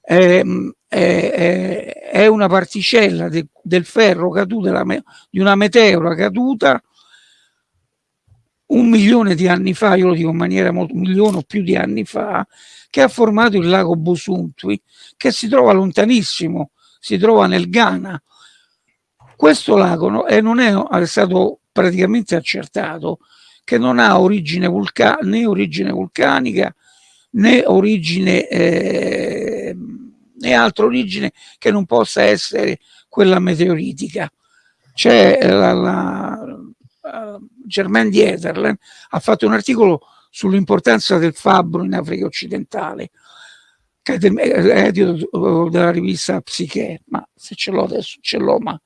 è, è, è una particella de, del ferro caduta di una meteora caduta un milione di anni fa, io lo dico in maniera molto, un milione o più di anni fa, che ha formato il lago Busuntui, che si trova lontanissimo, si trova nel Ghana, questo lago eh, non è, è, stato praticamente accertato che non ha origine né origine vulcanica né origine eh, né altra origine che non possa essere quella meteoritica. C'è la, la, uh, Germain Dieterlen ha fatto un articolo sull'importanza del fabbro in Africa occidentale, edito della rivista Psiche, ma se ce l'ho adesso ce l'ho, ma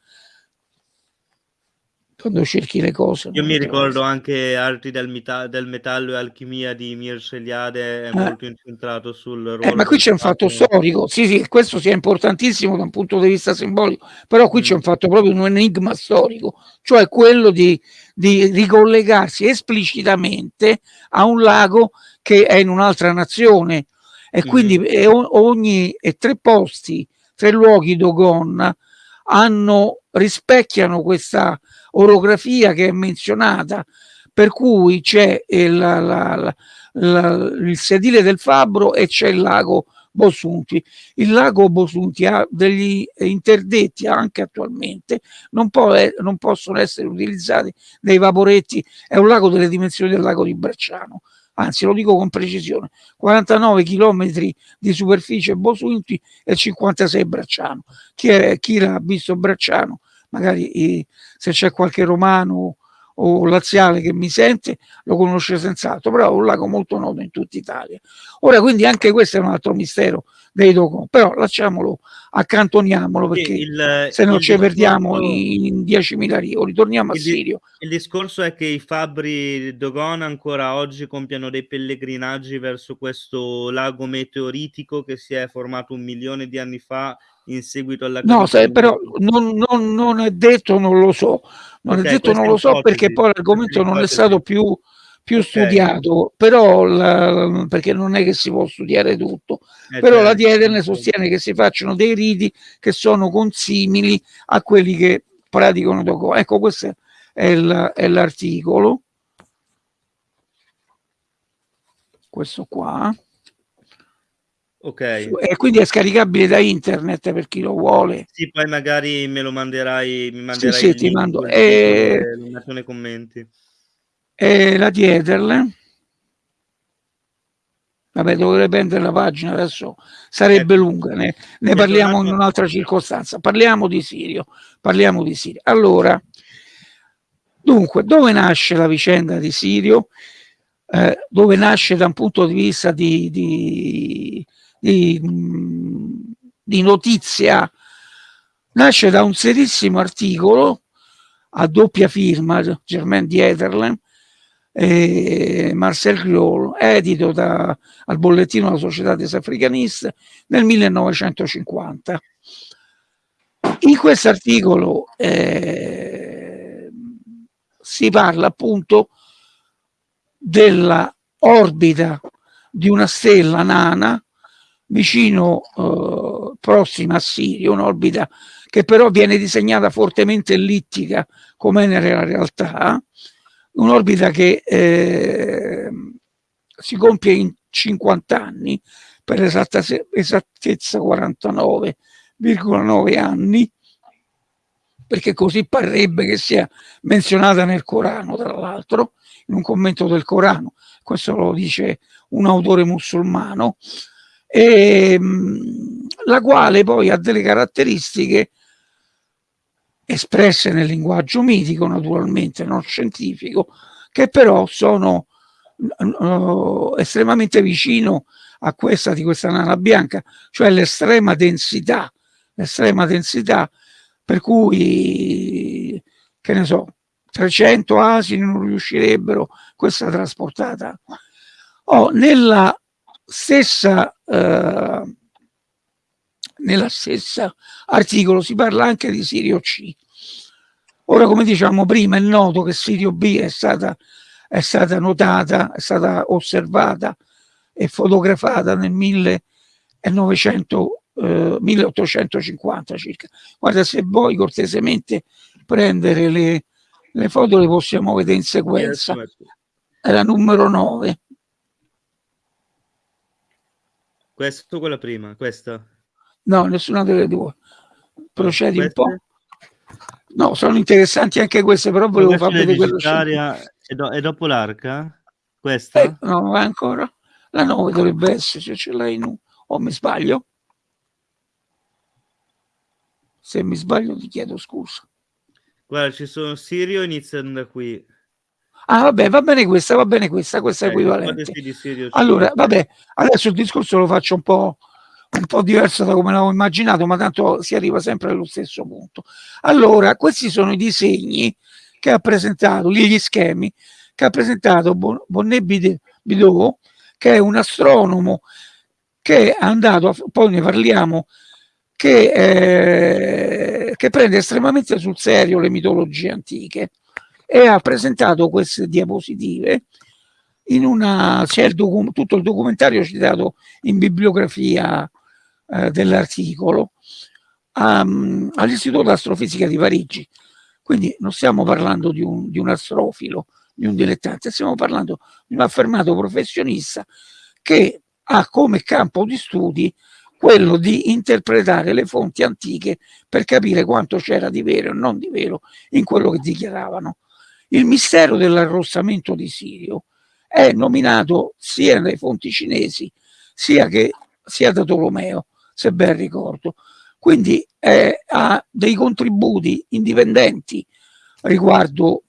quando cerchi le cose. Io mi ricordo anche Arti del, meta del, metallo e alchimia di Mir Celiade, è eh. molto incentrato sul ruolo. Eh, ma qui c'è un fatto storico, sì, sì, questo sia importantissimo da un punto di vista simbolico, però qui mm. c'è un fatto proprio un enigma storico, cioè quello di, di ricollegarsi esplicitamente a un lago che è in un'altra nazione e quindi mm. e ogni e tre posti, tre luoghi Dogon hanno rispecchiano questa orografia che è menzionata, per cui c'è il, il sedile del fabbro e c'è il lago Bosunti. Il lago Bosunti ha degli interdetti anche attualmente, non, può, non possono essere utilizzati dei vaporetti, è un lago delle dimensioni del lago di Bracciano, anzi lo dico con precisione, 49 km di superficie Bosunti e 56 Bracciano. Chi, è, chi l'ha visto Bracciano magari se c'è qualche romano o laziale che mi sente lo conosce senz'altro, però è un lago molto noto in tutta Italia. Ora quindi anche questo è un altro mistero dei Dogon, però lasciamolo, accantoniamolo perché il, se non ci perdiamo in 10.000 rio, ritorniamo a Sirio. Il discorso è che i fabbri Dogon ancora oggi compiono dei pellegrinaggi verso questo lago meteoritico che si è formato un milione di anni fa in seguito alla no se, però non, non, non, è detto non lo so. Non okay, è detto non lo so perché poi l'argomento non è stato più, più okay. studiato. Però la, perché non è che si può studiare tutto. Eh, però certo. la Dieterne sostiene che si facciano dei riti che sono consimili a quelli che praticano dopo ecco questo è l'articolo. Questo qua Ok. E quindi è scaricabile da internet per chi lo vuole. Sì, poi magari me lo manderai, mi manderai sì, sì, ti mando. E... nei commenti. E la Dieterle. Vabbè, dovrei prendere la pagina adesso, sarebbe ecco. lunga, ne, ne parliamo in un'altra circostanza. Parliamo di Sirio, parliamo di Sirio. Allora, dunque, dove nasce la vicenda di Sirio? Eh, dove nasce da un punto di vista di, di di, di notizia nasce da un serissimo articolo a doppia firma Germain Dieterlen e Marcel Griol, edito da, al bollettino della Società des Africanistes nel 1950. In questo articolo eh, si parla appunto della orbita di una stella nana vicino, eh, prossima a Sirio, un'orbita che però viene disegnata fortemente ellittica, come nella realtà, un'orbita che eh, si compie in 50 anni, per esatta, esattezza 49,9 anni, perché così parrebbe che sia menzionata nel Corano, tra l'altro, in un commento del Corano, questo lo dice un autore musulmano, ehm, la quale poi ha delle caratteristiche espresse nel linguaggio mitico, naturalmente, non scientifico, che però sono uh, estremamente vicino a questa di questa nana bianca, cioè l'estrema densità, l'estrema densità per cui, che ne so, 300 asini non riuscirebbero, questa trasportata. Oh, nella stessa, eh, nella stessa articolo si parla anche di Sirio C. Ora, come diciamo prima, è noto che Sirio B è stata, è stata notata, è stata osservata e fotografata nel 1900, eh, 1850 circa. Guarda, se vuoi cortesemente prendere le, le foto le possiamo vedere in sequenza. La numero 9. Questa o quella prima? Questa? No, nessuna delle due. Procedi un po'. No, sono interessanti anche queste, però volevo far vedere quella e, do, e dopo l'arca? Questa? Eh, no, ancora. La 9 dovrebbe essere, se ce l'hai in O mi sbaglio? Se mi sbaglio ti chiedo scusa. Guarda, ci sono Sirio, iniziano da qui. Ah, vabbè, va bene questa, va bene questa, questa è eh, equivalente. Allora, vabbè, adesso il discorso lo faccio un po', un po' diverso da come l'avevo immaginato, ma tanto si arriva sempre allo stesso punto. Allora, questi sono i disegni che ha presentato, gli schemi che ha presentato Bonnet Bidot, che è un astronomo che è andato, a, poi ne parliamo, che, eh, che prende estremamente sul serio le mitologie antiche e ha presentato queste diapositive in una, c'è il tutto il documentario citato in bibliografia eh, dell'articolo um, all'Istituto d'Astrofisica di Parigi. Quindi non stiamo parlando di un, di un astrofilo, di un dilettante, stiamo parlando di un affermato professionista che ha come campo di studi quello di interpretare le fonti antiche per capire quanto c'era di vero e non di vero in quello che dichiaravano. Il mistero dell'arrossamento di Sirio è nominato sia nelle fonti cinesi sia, che, sia da Tolomeo, se ben ricordo. Quindi eh, ha dei contributi indipendenti riguardo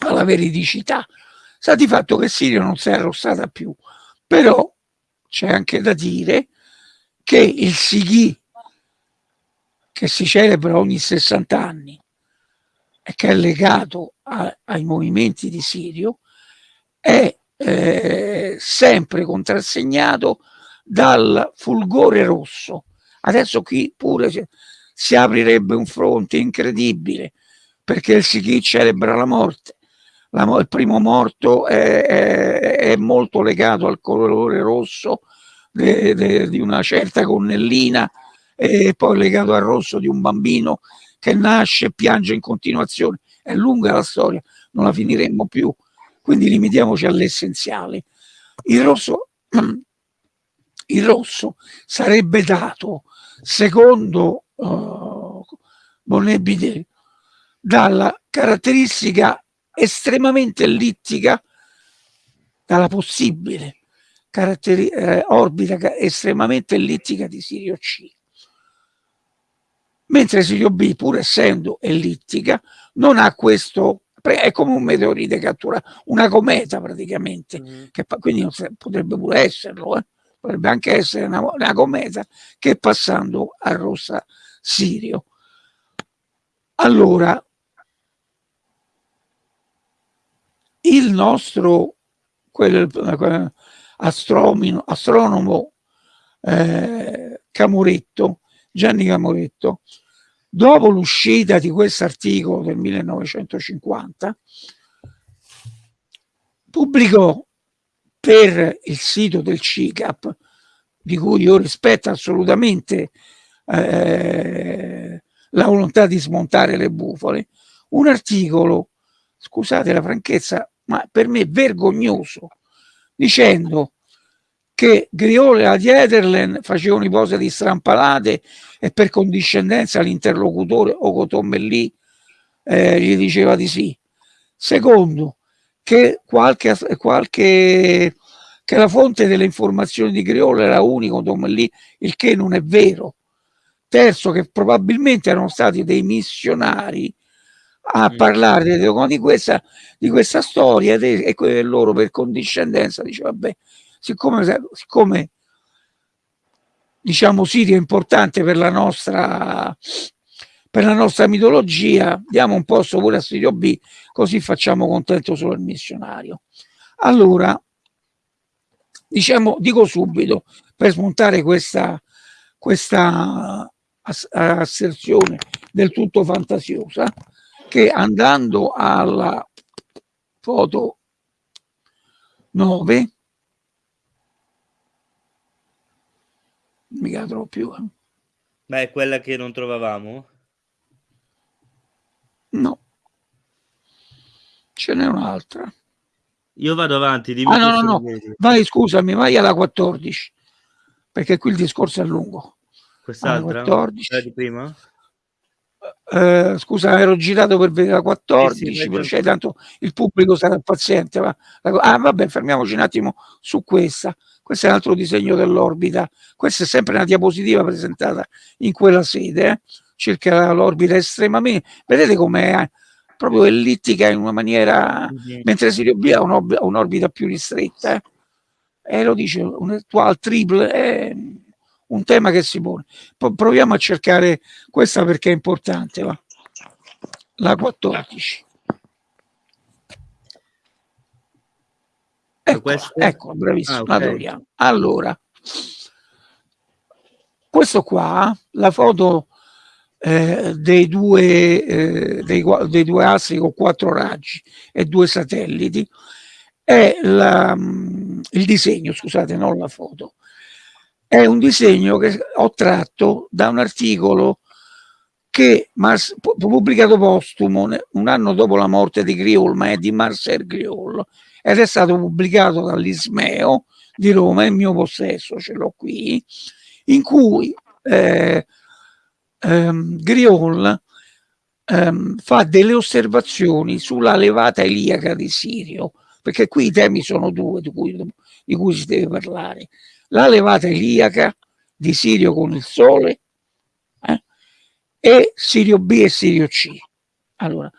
alla veridicità. Sta di fatto che Sirio non si è arrossata più, però c'è anche da dire che il Sighi, che si celebra ogni 60 anni che è legato a, ai movimenti di Sirio, è eh, sempre contrassegnato dal fulgore rosso. Adesso qui pure si, si aprirebbe un fronte incredibile perché il Sighi celebra la morte. La, il primo morto è, è, è, molto legato al colore rosso de, de, di una certa gonnellina e poi legato al rosso di un bambino che nasce e piange in continuazione. È lunga la storia, non la finiremmo più, quindi limitiamoci all'essenziale. Il rosso il rosso sarebbe dato, secondo uh, Bonnet dalla caratteristica estremamente ellittica, dalla possibile eh, orbita estremamente ellittica di Sirio C. Mentre Sirio B, pur essendo ellittica, non ha questo è come un meteorite cattura una cometa praticamente, mm. che quindi potrebbe pure esserlo, eh? potrebbe anche essere una, una cometa che passando a rossa Sirio. Allora, il nostro quel, quel astronomo, astronomo eh, Camuretto, Gianni Camuretto, dopo l'uscita di questo articolo del 1950, pubblicò per il sito del CICAP, di cui io rispetto assolutamente eh, la volontà di smontare le bufale, un articolo, scusate la franchezza, ma per me vergognoso, dicendo che Griole e Ederlen facevano ipotesi di strampalate e per condiscendenza l'interlocutore Ocotombelli eh, gli diceva di sì. Secondo, che qualche, qualche che la fonte delle informazioni di Griolo era unico Tomelli, il che non è vero. Terzo, che probabilmente erano stati dei missionari a mm. parlare di questa, di questa storia e, loro per condiscendenza diceva vabbè siccome, siccome diciamo Sirio è importante per la nostra per la nostra mitologia diamo un posto pure a Sirio B così facciamo contento solo il missionario. Allora diciamo dico subito per smontare questa questa asserzione del tutto fantasiosa che andando alla foto 9 mica la trovo più eh. ma è quella che non trovavamo? no ce n'è un'altra io vado avanti dimmi ah, no no no vai scusami vai alla 14 perché qui il discorso è lungo quest'altra? 14 di prima? Eh, scusa, ero girato per vedere la 14, sì, sì, cioè, tanto il pubblico sarà paziente. Ma... Ah, vabbè, fermiamoci un attimo su questa. Questo è un altro disegno dell'orbita. Questa è sempre una diapositiva presentata in quella sede. Eh? circa l'orbita estremamente, vedete come proprio ellittica in una maniera, mentre Sirio B ha un'orbita più ristretta, eh? e lo dice un attuale triple, è un tema che si pone. P proviamo a cercare questa perché è importante, va. La 14. Ecco, ecco bravissimo, ah, okay. Allora, questo qua, la foto eh, dei, due, eh, dei, dei, due astri con quattro raggi e due satelliti, è la, il disegno, scusate, non la foto, è un disegno che ho tratto da un articolo che Mars, pubblicato postumo un anno dopo la morte di Griol, ma è di Marcel Griol, ed è stato pubblicato dall'Ismeo di Roma, è il mio possesso, ce l'ho qui, in cui eh, ehm, Griol ehm, fa delle osservazioni sulla levata iliaca di Sirio, perché qui i temi sono due di cui, di cui si deve parlare. La levata iliaca di Sirio con il Sole e Sirio B e Sirio C. Allora,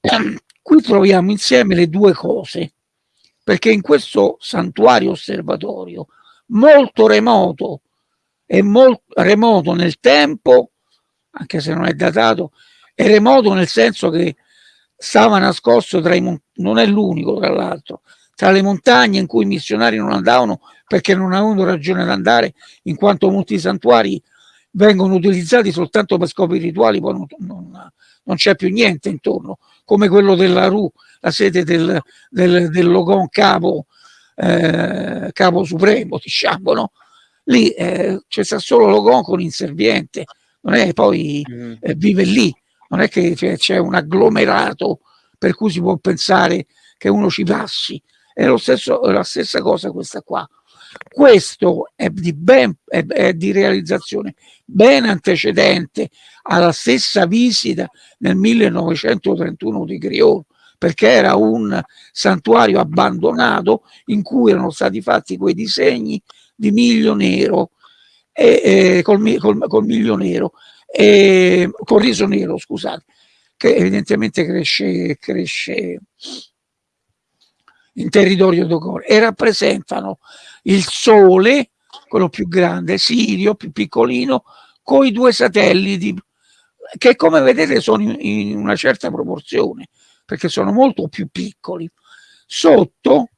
ehm, qui troviamo insieme le due cose, perché in questo santuario osservatorio molto remoto e molto remoto nel tempo, anche se non è datato, è remoto nel senso che stava nascosto tra i non è l'unico tra l'altro, tra le montagne in cui i missionari non andavano perché non avevano ragione di andare, in quanto molti santuari vengono utilizzati soltanto per scopi rituali, poi non, non, non c'è più niente intorno, come quello della Ru, la sede del, del, del Logon Capo, eh, Capo Supremo, diciamo, no? Lì eh, c'è solo Logon con inserviente, non è poi mm. eh, vive lì, non è che c'è un agglomerato per cui si può pensare che uno ci passi. È, lo stesso, è la stessa cosa questa qua. Questo è di, ben, è, è di realizzazione ben antecedente alla stessa visita nel 1931 di Griot, perché era un santuario abbandonato in cui erano stati fatti quei disegni di miglio nero e, e col, col, col miglio nero e col riso nero, scusate, che evidentemente cresce, cresce in territorio Dogon e rappresentano il Sole, quello più grande, Sirio, più piccolino, con i due satelliti che come vedete sono in, una certa proporzione perché sono molto più piccoli. Sotto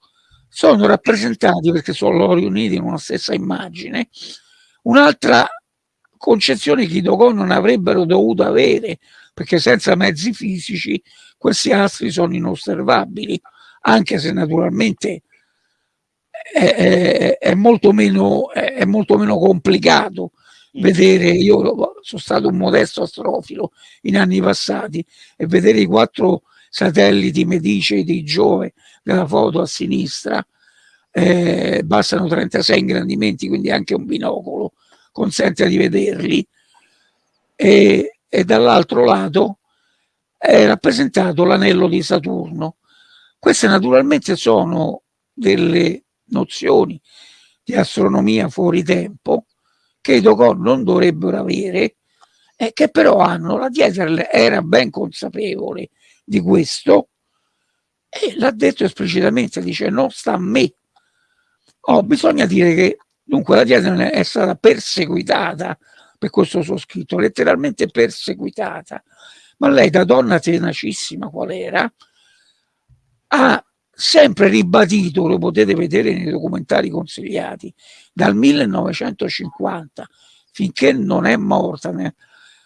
sono rappresentati, perché sono riuniti in una stessa immagine, un'altra concezione che i Dogon non avrebbero dovuto avere, perché senza mezzi fisici questi astri sono inosservabili anche se naturalmente è, è, molto, meno, è molto meno complicato mm. vedere, io sono stato un modesto astrofilo in anni passati e vedere i quattro satelliti Medice di Giove della foto a sinistra eh, bastano 36 ingrandimenti quindi anche un binocolo consente di vederli e, e dall'altro lato è rappresentato l'anello di Saturno queste naturalmente sono delle nozioni di astronomia fuori tempo che i Dogon non dovrebbero avere e che però hanno. La Dieter era ben consapevole di questo e l'ha detto esplicitamente, dice non sta a me. Oh, bisogna dire che dunque la Dieter è stata perseguitata per questo suo scritto, letteralmente perseguitata, ma lei da donna tenacissima qual era, ha sempre ribadito, lo potete vedere nei documentari consigliati, dal 1950 finché non è morta nel,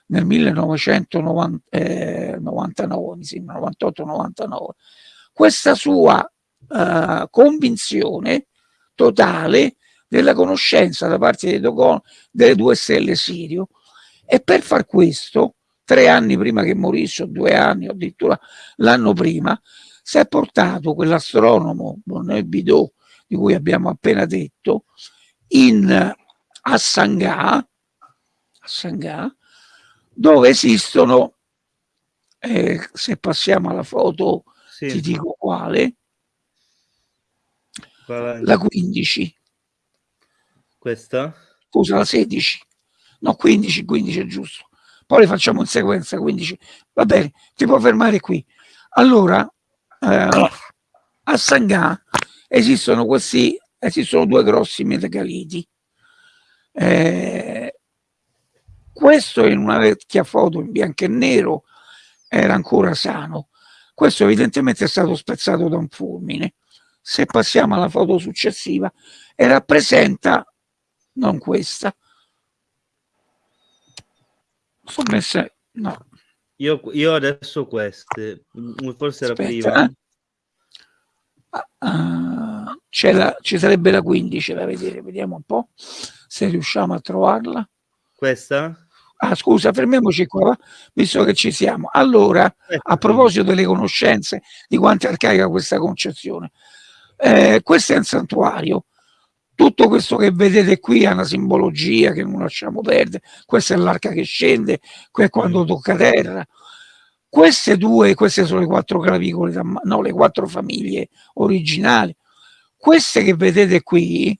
nel 1999, eh, 98-99, questa sua eh, convinzione totale della conoscenza da parte di Dogon delle due stelle Sirio. E per far questo tre anni prima che morisse o due anni addirittura l'anno prima si è portato quell'astronomo Bonnet Bidot di cui abbiamo appena detto in, a Sangà, a Sangà dove esistono eh, se passiamo alla foto sì. ti dico quale la 15 questa? scusa la 16 no 15 15 è giusto poi le facciamo in sequenza, quindi va bene, ti può fermare qui. Allora, eh, a Sangà esistono questi, esistono due grossi metagaliti. Eh, questo in una vecchia foto in bianco e nero era ancora sano. Questo evidentemente è stato spezzato da un fulmine. Se passiamo alla foto successiva, e rappresenta, non questa, sono messe, no. Io, io adesso queste, forse era Aspetta, prima. eh. C'è la, ci sarebbe la 15 da vedere, vediamo un po' se riusciamo a trovarla. Questa? Ah, scusa, fermiamoci qua, visto che ci siamo. Allora, Eh, a proposito delle conoscenze, di quanto è arcaica questa concezione, eh, questo è un santuario. Tutto questo che vedete qui ha una simbologia che non lasciamo perdere. Questa è l'arca che scende, qui è quando tocca terra. Queste due, queste sono le quattro clavicole, no, le quattro famiglie originali. Queste che vedete qui,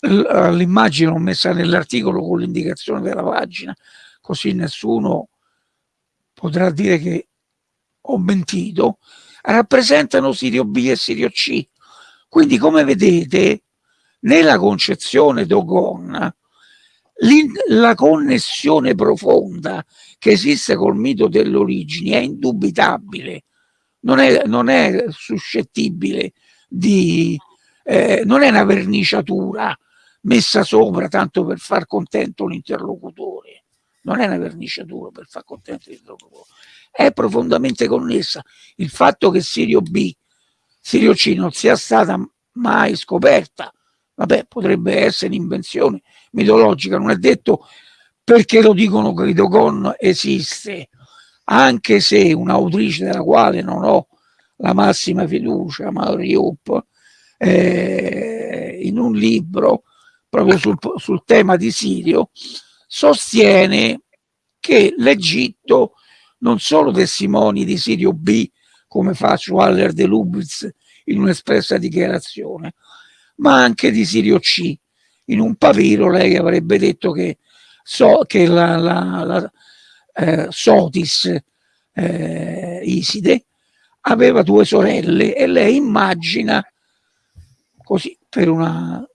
l- l'immagine l'ho messa nell'articolo con l'indicazione della pagina, così nessuno potrà dire che ho mentito, rappresentano Sirio B e Sirio C. Quindi, come vedete, nella concezione Dogon, la connessione profonda che esiste col mito delle origini è indubitabile, non è, non è suscettibile di... eh, non è una verniciatura messa sopra tanto per far contento l'interlocutore, non è una verniciatura per far contento l'interlocutore, è profondamente connessa. Il fatto che Sirio B, Sirio C non sia stata mai scoperta, vabbè, potrebbe essere un'invenzione mitologica, non è detto perché lo dicono che Dogon esiste, anche se un'autrice della quale non ho la massima fiducia, Mauriup, eh, in un libro proprio sul, sul tema di Sirio, sostiene che l'Egitto non solo testimoni di Sirio B, come fa Schwaller de Lubitz in un'espressa dichiarazione, ma anche di Sirio C. In un papiro lei avrebbe detto che, so, che la, la, la eh, Sotis eh, Iside aveva due sorelle e lei immagina così per una,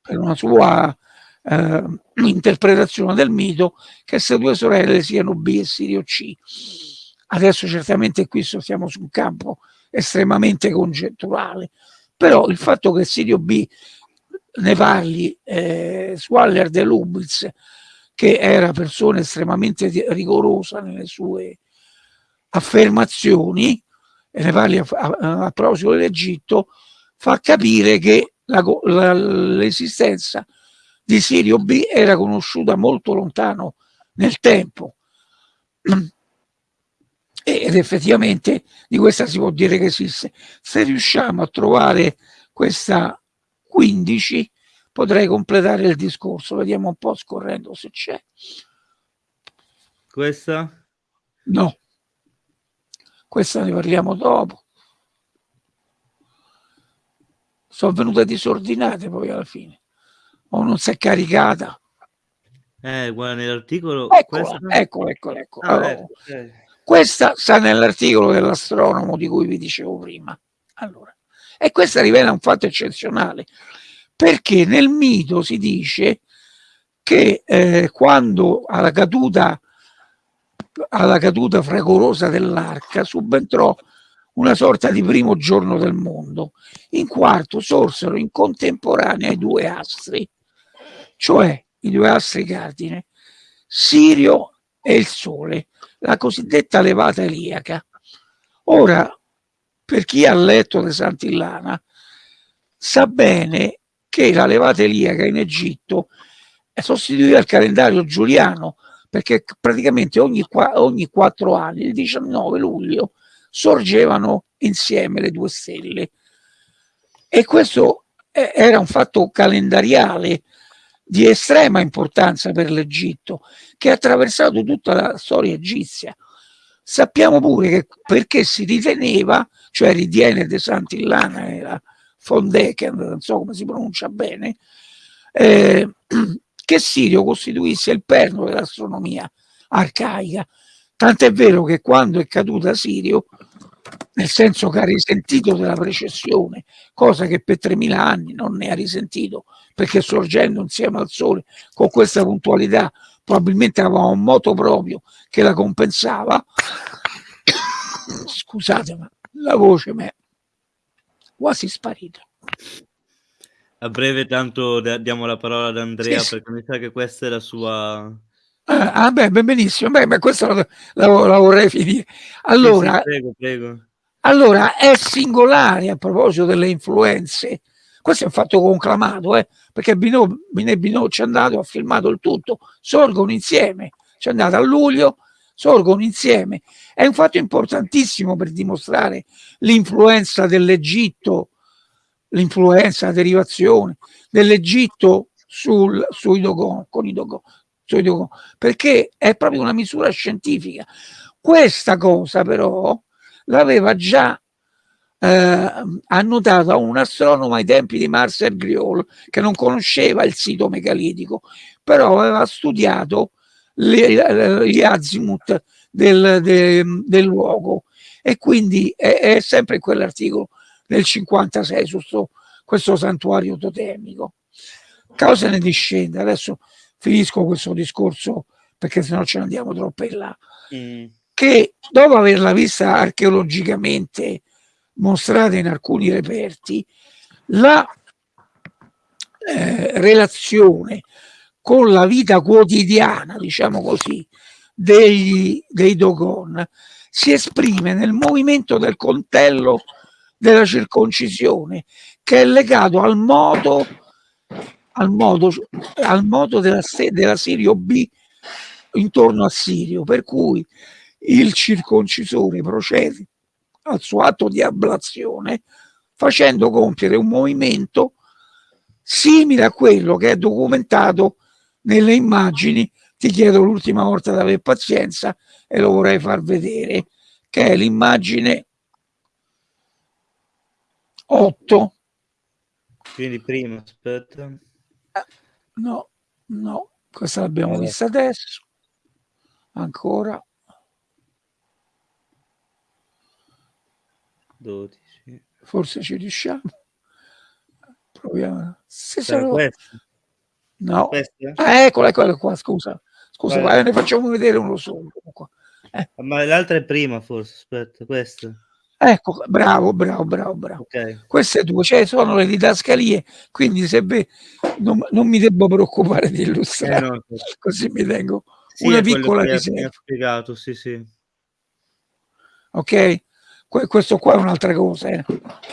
per una sua eh, interpretazione del mito che queste due sorelle siano B e Sirio C. Adesso certamente qui siamo su un campo estremamente congetturale, però il fatto che Sirio B ne parli eh, Swaller de Lubitz, che era persona estremamente rigorosa nelle sue affermazioni, e ne parli a, a, a proposito dell'Egitto, fa capire che l'esistenza di Sirio B era conosciuta molto lontano nel tempo. Ed effettivamente di questa si può dire che esiste. Se riusciamo a trovare questa 15 potrei completare il discorso. Vediamo un po' scorrendo se c'è. Questa? No. Questa ne parliamo dopo. Sono venute disordinate poi alla fine. O non si è caricata. Eh, guarda, nell'articolo... Eccola, eccola, eccola, eccola. Ah, allora, ecco, eh. Questa sta nell'articolo dell'astronomo di cui vi dicevo prima. Allora, e questa rivela un fatto eccezionale, perché nel mito si dice che eh, quando alla caduta, alla caduta fragorosa dell'arca subentrò una sorta di primo giorno del mondo, in quarto sorsero in contemporanea i due astri, cioè i due astri cardine, Sirio e il Sole, la cosiddetta levata eliaca. Ora, per chi ha letto De Santillana, sa bene che la levata eliaca in Egitto sostituiva il calendario giuliano, perché praticamente ogni, ogni quattro anni, il 19 luglio, sorgevano insieme le due stelle. E questo era un fatto calendariale di estrema importanza per l'Egitto, che ha attraversato tutta la storia egizia. Sappiamo pure che perché si riteneva, cioè ritiene De Santillana e la Fondeken, non so come si pronuncia bene, eh, che Sirio costituisse il perno dell'astronomia arcaica. Tant'è vero che quando è caduta Sirio, nel senso che ha risentito della precessione, cosa che per 3000 anni non ne ha risentito, perché sorgendo insieme al Sole con questa puntualità probabilmente aveva un moto proprio che la compensava. Scusate, ma la voce mi è quasi sparita. A breve tanto diamo la parola ad Andrea sì, perché mi sa che questa è la sua... Ah, ah beh, benissimo, beh, beh questa la, la, la, vorrei finire. Allora, prego, prego. allora, è singolare a proposito delle influenze, questo è un fatto conclamato, eh, perché Binot, Binot ci è andato, ha filmato il tutto, sorgono insieme, ci è andato a luglio, sorgono insieme. È un fatto importantissimo per dimostrare l'influenza dell'Egitto l'influenza, la derivazione dell'Egitto sul, sui Dogon, con i Dogon, Dogon, perché è proprio una misura scientifica. Questa cosa però l'aveva già eh, annotata un astronomo ai tempi di Marcel Griol, che non conosceva il sito megalitico, però aveva studiato gli azimuth del, de, del luogo e quindi è, è sempre quell'articolo nel 56 su sto, questo santuario totemico. Cosa ne discende? Adesso finisco questo discorso perché sennò ce ne andiamo troppo in là. Mm. Che dopo averla vista archeologicamente mostrata in alcuni reperti, la eh, relazione con la vita quotidiana, diciamo così, dei, dei Dogon si esprime nel movimento del coltello della circoncisione che è legato al modo, al modo, al modo della, della Sirio B intorno a Sirio, per cui il circoncisore procede al suo atto di ablazione facendo compiere un movimento simile a quello che è documentato nelle immagini. Ti chiedo l'ultima volta di avere pazienza e lo vorrei far vedere che è l'immagine 8 quindi prima aspetta no no questa l'abbiamo allora. vista adesso ancora. 12 forse ci riusciamo. Proviamo. Se sono... no. Ah, eccola eccola qua scusa. Scusa vai, ne facciamo vedere uno solo eh. ma l'altra è prima forse aspetta questa Ecco, bravo, bravo, bravo, bravo. Okay. Queste due, cioè sono le didascalie, quindi se ve, non, non, mi devo preoccupare di illustrare, eh no, così mi tengo sì, una piccola riserva. spiegato, sì, sì. Ok? Que questo qua è un'altra cosa, eh.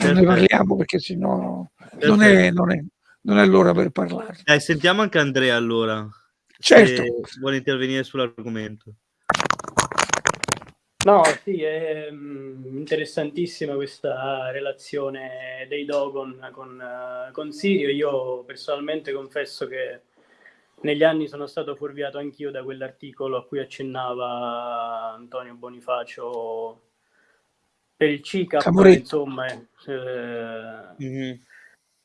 non ne parliamo perché sennò non è, non, è, non è l'ora per parlare. Eh, sentiamo anche Andrea allora. Certo. vuole intervenire sull'argomento. No, sì, è mm, interessantissima questa relazione dei Dogon con, uh, con Sirio. Io personalmente confesso che negli anni sono stato fuorviato anch'io da quell'articolo a cui accennava Antonio Bonifacio per il CICAP, insomma, eh, mm-hmm.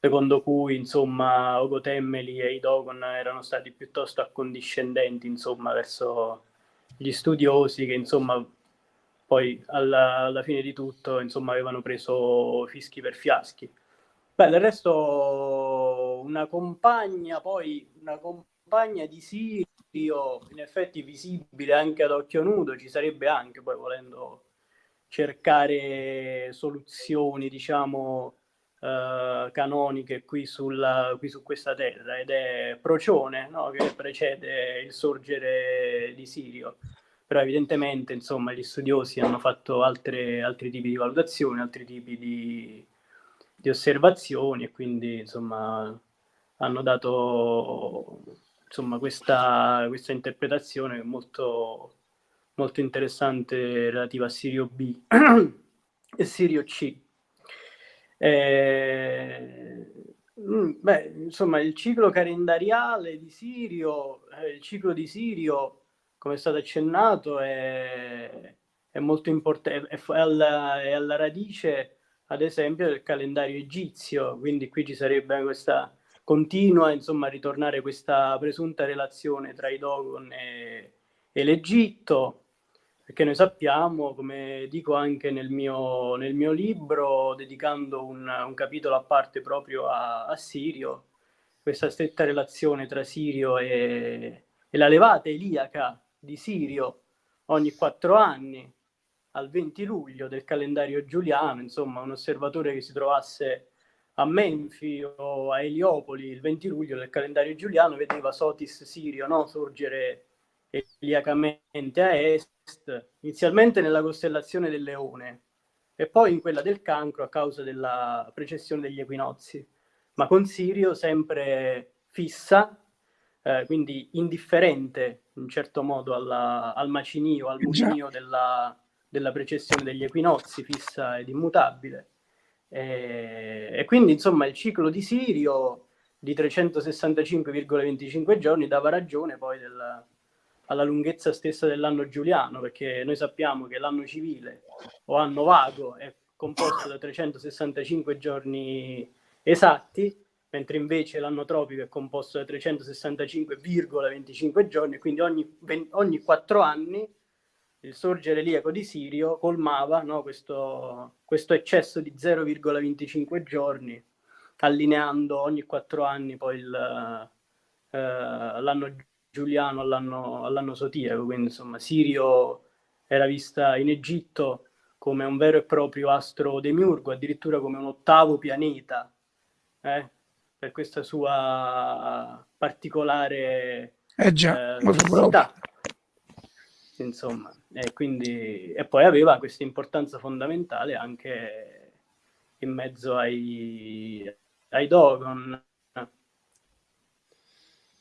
secondo cui insomma Ogotemmeli e i Dogon erano stati piuttosto accondiscendenti insomma verso gli studiosi che insomma poi alla, alla, fine di tutto insomma avevano preso fischi per fiaschi. Beh, del resto una compagna, poi una compagna di Sirio, in effetti visibile anche ad occhio nudo, ci sarebbe anche poi volendo cercare soluzioni, diciamo, eh, canoniche qui, sulla, qui su questa terra ed è Procione no? che precede il sorgere di Sirio però evidentemente insomma, gli studiosi hanno fatto altre, altri tipi di valutazioni, altri tipi di, di osservazioni e quindi insomma, hanno dato insomma, questa, questa interpretazione molto, molto interessante relativa a Sirio B e Sirio C. Eh, beh, insomma, il ciclo calendariale di Sirio, eh, il ciclo di Sirio come è stato accennato, è, è molto importante, è, alla, è alla radice, ad esempio, del calendario egizio, quindi qui ci sarebbe questa continua, insomma, ritornare questa presunta relazione tra i Dogon e, e l'Egitto, perché noi sappiamo, come dico anche nel mio, nel mio libro, dedicando un, un, capitolo a parte proprio a, a, Sirio, questa stretta relazione tra Sirio e, e la levata iliaca di Sirio ogni quattro anni, al 20 luglio del calendario giuliano, insomma un osservatore che si trovasse a Menfi o a Eliopoli il 20 luglio del calendario giuliano vedeva Sotis Sirio no? sorgere iliacamente a est inizialmente nella costellazione del leone e poi in quella del cancro a causa della precessione degli equinozi, ma con Sirio sempre fissa, eh, quindi indifferente in certo modo alla, al macinio, al mucinio della, della precessione degli equinozi, fissa ed immutabile. E, e quindi insomma il ciclo di Sirio di 365,25 giorni dava ragione poi del, alla lunghezza stessa dell'anno giuliano, perché noi sappiamo che l'anno civile o anno vago è composto da 365 giorni esatti, mentre invece l'anno tropico è composto da 365,25 giorni, quindi ogni, ogni 4 anni il sorgere liaco di Sirio colmava no, questo, questo eccesso di 0,25 giorni, allineando ogni 4 anni poi il, eh, l'anno Giuliano all'anno, all'anno Sotiaco, quindi insomma Sirio era vista in Egitto come un vero e proprio astro demiurgo, addirittura come un ottavo pianeta, eh, per questa sua particolare eh già, eh, insomma, e, quindi, e poi aveva questa importanza fondamentale anche in mezzo ai, ai Dogon,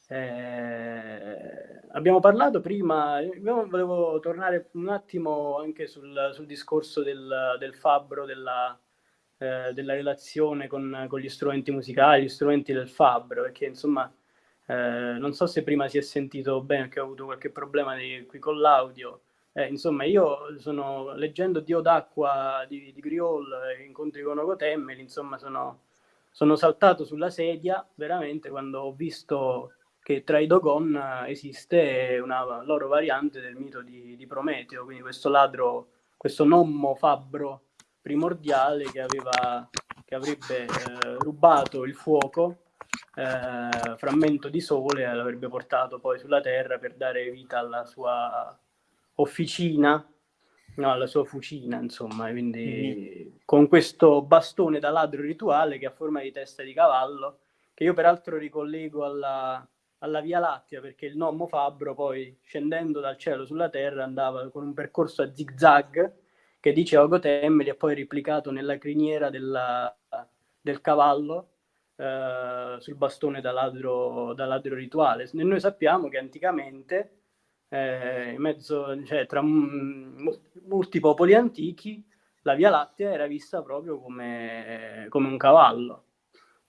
eh, abbiamo parlato prima, io volevo tornare un attimo anche sul, sul discorso del, del fabbro, della, eh, della relazione con, con, gli strumenti musicali, gli strumenti del fabbro, perché insomma eh, non so se prima si è sentito bene, che ho avuto qualche problema di, qui con l'audio. Eh, insomma, io sono leggendo Dio d'acqua di, di Griol, Incontri con Ogotemmeli, insomma, sono, sono saltato sulla sedia veramente quando ho visto che tra i Dogon eh, esiste una loro variante del mito di, di Prometeo, quindi questo ladro, questo nommo fabbro primordiale che, aveva, che avrebbe eh, rubato il fuoco, eh, frammento di sole, e l'avrebbe portato poi sulla terra per dare vita alla sua officina, no, alla sua fucina, insomma, quindi mm-hmm. con questo bastone da ladro rituale che ha forma di testa di cavallo, che io peraltro ricollego alla, alla Via Lattea perché il Nommo Fabbro poi scendendo dal cielo sulla terra andava con un percorso a zigzag che dice Ogotemmeli e poi replicato nella criniera della, del cavallo eh, sul bastone da ladro, da ladro, rituale. E noi sappiamo che anticamente eh, in mezzo, cioè, tra molti popoli antichi la Via Lattea era vista proprio come, come un cavallo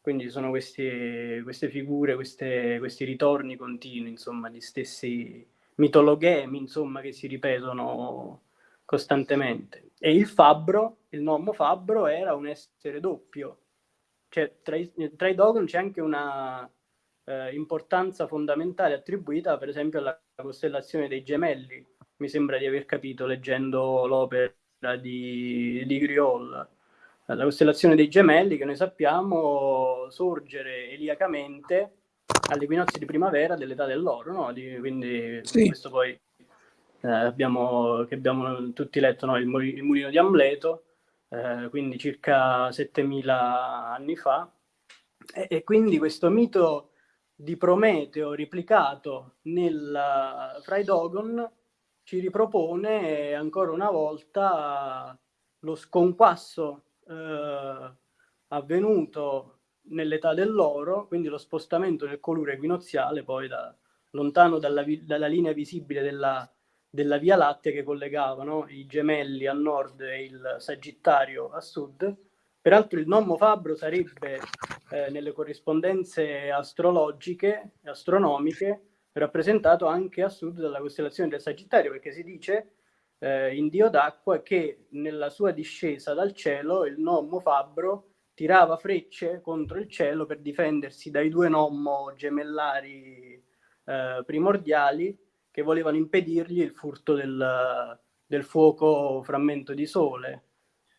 quindi ci sono questi, queste figure, queste, questi ritorni continui, insomma, di stessi mitologhemi, insomma, che si ripetono costantemente. E il fabbro, il nomo fabbro, era un essere doppio. Cioè, tra i, tra i Dogon c'è anche una eh, importanza fondamentale attribuita, per esempio, alla costellazione dei gemelli. Mi sembra di aver capito leggendo l'opera di, di Griol la costellazione dei gemelli che noi sappiamo sorgere eliacamente all'equinozio di primavera dell'età dell'oro, no? Di, quindi sì. questo poi eh, abbiamo, che abbiamo tutti letto, no? il, il, mulino di Amleto, eh, quindi circa 7000 anni fa, e, e, quindi questo mito di Prometeo replicato nel, fra i Dogon ci ripropone ancora una volta lo sconquasso eh, avvenuto nell'età dell'oro, quindi lo spostamento del colore equinoziale poi da, lontano dalla, dalla, linea visibile della, della Via Lattea che collegava no? i gemelli a nord e il Sagittario a sud. Peraltro il nommo fabbro sarebbe eh, nelle corrispondenze astrologiche e astronomiche rappresentato anche a sud dalla costellazione del Sagittario, perché si dice eh, in Dio d'acqua che nella sua discesa dal cielo il nommo fabbro tirava frecce contro il cielo per difendersi dai due nommo gemellari eh, primordiali che volevano impedirgli il furto del, del fuoco frammento di sole.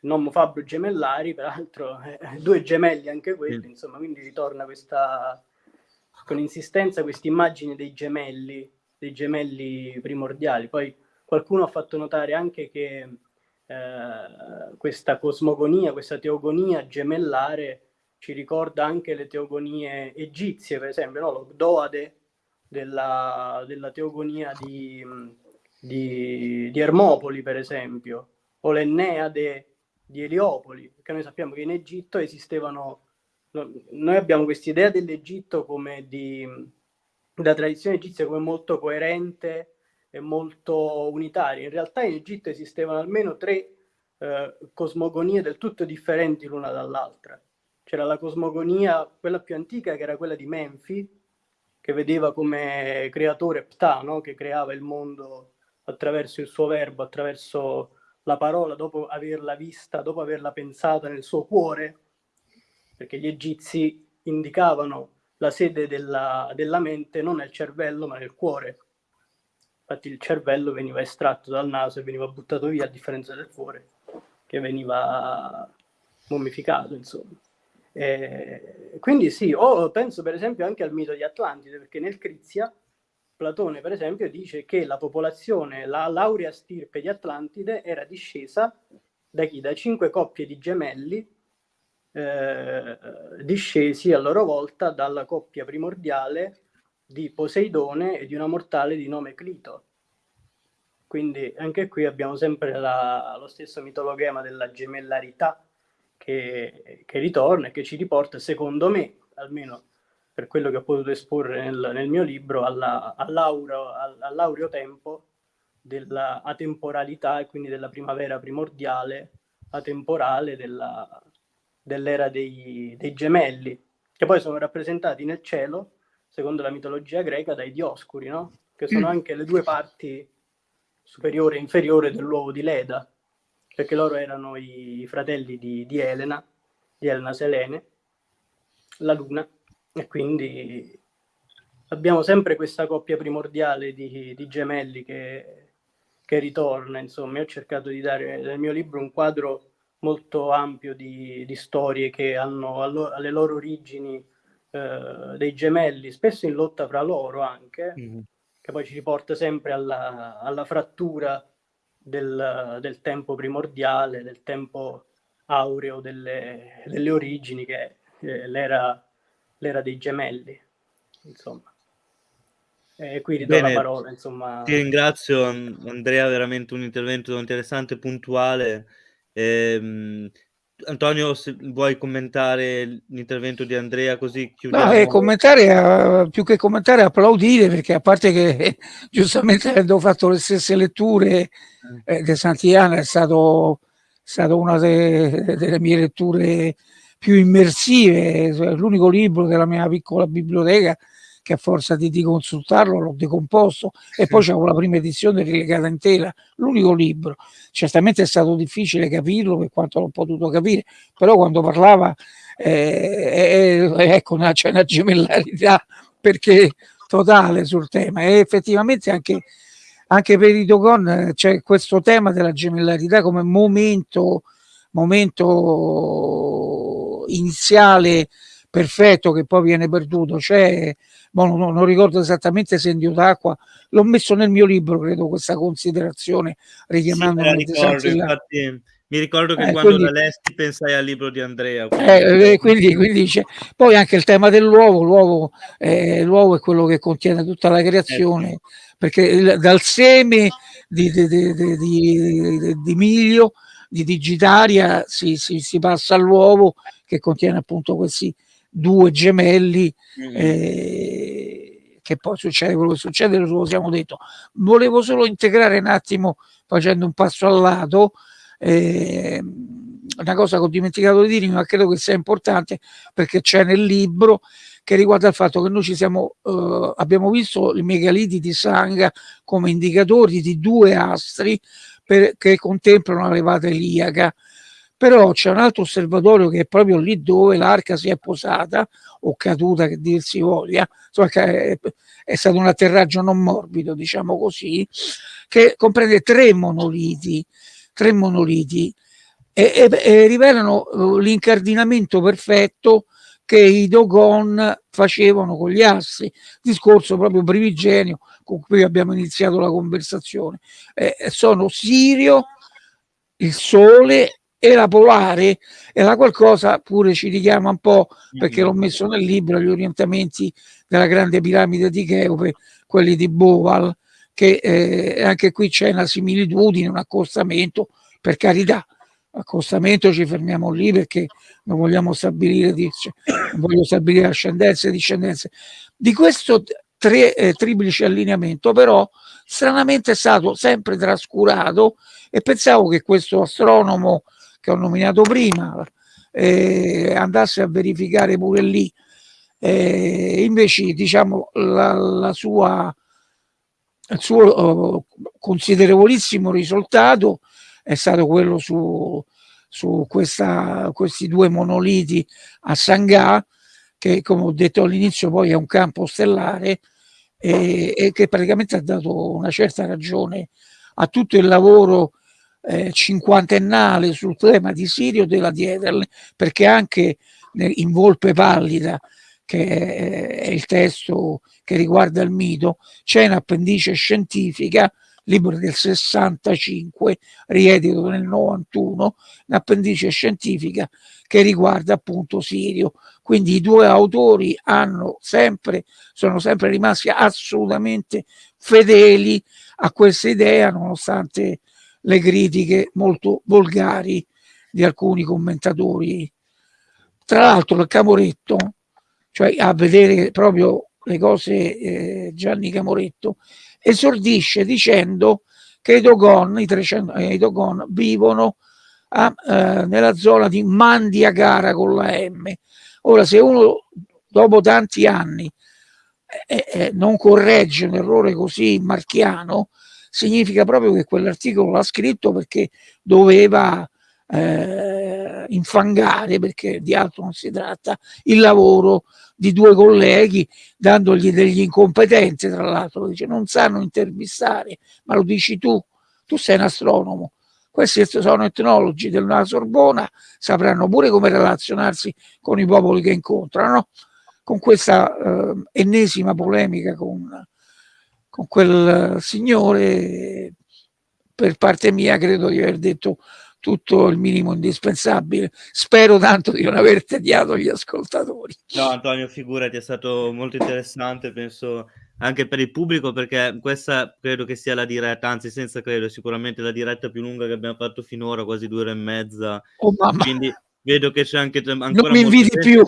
Nomo Fabbro gemellari, peraltro eh, due gemelli anche quelli, insomma, quindi ritorna questa, con insistenza questa immagine dei gemelli, dei gemelli primordiali. Poi qualcuno ha fatto notare anche che eh, questa cosmogonia, questa teogonia gemellare ci ricorda anche le teogonie egizie, per esempio, no? l'Ogdoade della, della teogonia di, di, di, Ermopoli, per esempio, o l'Enneade di Eliopoli, perché noi sappiamo che in Egitto esistevano, noi abbiamo questa idea dell'Egitto come di, da tradizione egizia come molto coerente e molto unitaria. In realtà in Egitto esistevano almeno tre eh, cosmogonie del tutto differenti l'una dall'altra. C'era la cosmogonia, quella più antica, che era quella di Menfi, che vedeva come creatore Ptah, no? che creava il mondo attraverso il suo verbo, attraverso la parola, dopo averla vista, dopo averla pensata nel suo cuore, perché gli egizi indicavano la sede della, della mente non nel cervello ma nel cuore. Infatti il cervello veniva estratto dal naso e veniva buttato via a differenza del cuore che veniva mummificato, insomma. Eh, quindi sì, o penso per esempio anche al mito di Atlantide, perché nel Crizia Platone per esempio dice che la popolazione, la laurea stirpe di Atlantide era discesa da chi? Da cinque coppie di gemelli eh, discesi a loro volta dalla coppia primordiale di Poseidone e di una mortale di nome Clito. Quindi anche qui abbiamo sempre la, lo stesso mitologema della gemellarità che, che, ritorna e che ci riporta, secondo me, almeno per quello che ho potuto esporre nel, nel mio libro, alla, all'aureo, all'aureo tempo della atemporalità e quindi della primavera primordiale, atemporale della, dell'era dei, dei gemelli, che poi sono rappresentati nel cielo, secondo la mitologia greca, dai dioscuri, no? che sono mm. anche le due parti superiore e inferiore dell'uovo di Leda, perché loro erano i fratelli di, di Elena, di Elena Selene, la luna, e quindi abbiamo sempre questa coppia primordiale di, di gemelli che, che, ritorna, insomma, io ho cercato di dare nel mio libro un quadro molto ampio di, di storie che hanno allo, alle loro origini eh, dei gemelli, spesso in lotta fra loro anche, mm che poi ci riporta sempre alla, alla frattura del, del, tempo primordiale, del tempo aureo delle, delle origini, che eh, l'era, l'era dei gemelli, insomma. E qui ridò Bene, la parola, insomma. Ti ringrazio Andrea, veramente un intervento interessante, puntuale. Ehm, Antonio, se vuoi commentare l'intervento di Andrea così chiudiamo. No, eh, commentare, più che commentare, applaudire perché a parte che eh, giustamente avendo fatto le stesse letture eh, di Santiana è stato, stato una de, delle mie letture più immersive, l'unico libro della mia piccola biblioteca che a forza di, di consultarlo l'ho decomposto e poi c'avevo la prima edizione rilegata intera, l'unico libro. Certamente è stato difficile capirlo per quanto l'ho potuto capire, però quando parlava eh, eh, ecco c'è una gemellarità perché totale sul tema e effettivamente anche, anche per i Dogon c'è questo tema della gemellarità come momento, momento iniziale perfetto che poi viene perduto. C'è non, non, ricordo esattamente se in Dio d'acqua, l'ho messo nel mio libro, credo, questa considerazione, richiamando sì, ricordo, infatti, mi ricordo che eh, quando quindi, la lesti pensai al libro di Andrea. Eh, quindi, quindi c'è. poi anche il tema dell'uovo, l'uovo, eh, è quello che contiene tutta la creazione, eh, perché il, dal seme di, di, di, di miglio, di digitaria, si, si, si passa all'uovo che contiene appunto questi due gemelli mm. eh, che poi succede quello che succede, lo siamo detto. Volevo solo integrare un attimo, facendo un passo al lato, eh, una cosa che ho dimenticato di dire, ma credo che sia importante perché c'è nel libro che riguarda il fatto che noi ci siamo, eh, abbiamo visto i megaliti di Sangha come indicatori di due astri per, che contemplano la levata iliaca però c'è un altro osservatorio che è proprio lì dove l'arca si è posata o caduta che dir si voglia, insomma, è, è stato un atterraggio non morbido, diciamo così, che comprende tre monoliti, tre monoliti. E, e, e rivelano uh, l'incardinamento perfetto che i Dogon facevano con gli assi, discorso proprio primigenio con cui abbiamo iniziato la conversazione. Eh, sono Sirio, il Sole e la Polare, e la qualcosa pure ci richiama un po', perché l'ho messo nel libro, gli orientamenti della grande piramide di Cheope, quelli di Boval, che eh, anche qui c'è una similitudine, un accostamento, per carità, accostamento ci fermiamo lì perché non vogliamo stabilire, cioè, non voglio stabilire ascendenze e discendenze. Di questo tre, eh, triplice allineamento però stranamente è stato sempre trascurato e pensavo che questo astronomo che ho nominato prima eh, andasse a verificare pure lì. Eh, invece diciamo la, la sua il suo uh, considerevolissimo risultato è stato quello su, su questa, questi due monoliti a Sangà, che come ho detto all'inizio poi è un campo stellare e, e, che praticamente ha dato una certa ragione a tutto il lavoro eh, cinquantennale sul tema di Sirio della Diederle, perché anche in Volpe Pallida, che è il testo che riguarda il mito, c'è un'appendice scientifica libro del 65, riedito nel 91, un'appendice scientifica che riguarda appunto Sirio. Quindi i due autori hanno sempre, sono sempre rimasti assolutamente fedeli a questa idea, nonostante le critiche molto volgari di alcuni commentatori. Tra l'altro il Camoretto, cioè a vedere proprio le cose eh, Gianni Camoretto, esordisce dicendo che i Dogon, i, 300, eh, i Dogon vivono a, eh, nella zona di Mandiagara con la M. Ora, se uno dopo tanti anni eh, eh, non corregge un errore così marchiano, significa proprio che quell'articolo l'ha scritto perché doveva eh, infangare, perché di altro non si tratta, il lavoro di due colleghi dandogli degli incompetenze, tra l'altro, dice non sanno intervistare, ma lo dici tu, tu sei un astronomo, questi sono etnologi della Sorbona, sapranno pure come relazionarsi con i popoli che incontrano, con questa eh, ennesima polemica con, con quel signore, per parte mia credo di aver detto tutto il minimo indispensabile. Spero tanto di non aver tediato gli ascoltatori. No, Antonio, figurati, è stato molto interessante, penso anche per il pubblico, perché questa credo che sia la diretta, anzi senza credo, sicuramente la diretta più lunga che abbiamo fatto finora, quasi due ore e mezza. Oh, mamma. Quindi vedo che c'è anche ancora non mi inviti più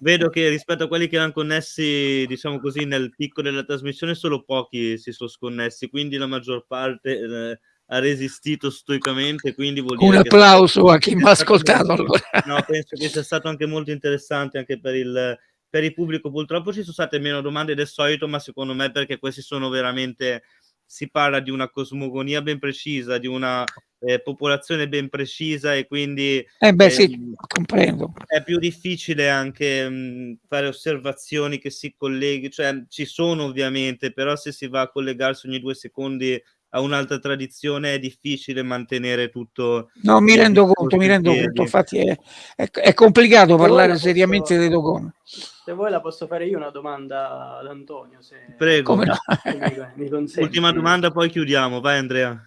vedo che rispetto a quelli che erano connessi diciamo così nel picco della trasmissione solo pochi si sono sconnessi quindi la maggior parte eh, ha resistito stoicamente, quindi vuol dire un applauso a chi mi ha ascoltato. Allora. No, penso che sia stato anche molto interessante anche per il, per il pubblico. Purtroppo ci sono state meno domande del solito, ma secondo me perché questi sono veramente si parla di una cosmogonia ben precisa, di una eh, popolazione ben precisa e quindi eh beh, eh, sì, comprendo. è più difficile anche mh, fare osservazioni che si colleghi, cioè ci sono ovviamente, però se si va a collegarsi ogni due secondi a un'altra tradizione è difficile mantenere tutto. No, mi rendo conto, mi rendo conto, infatti è, è, è complicato parlare seriamente dei Dogon. Se vuoi la posso fare io una domanda ad Antonio. Se... Prego. No? mi, mi Ultima domanda, poi chiudiamo. Vai Andrea.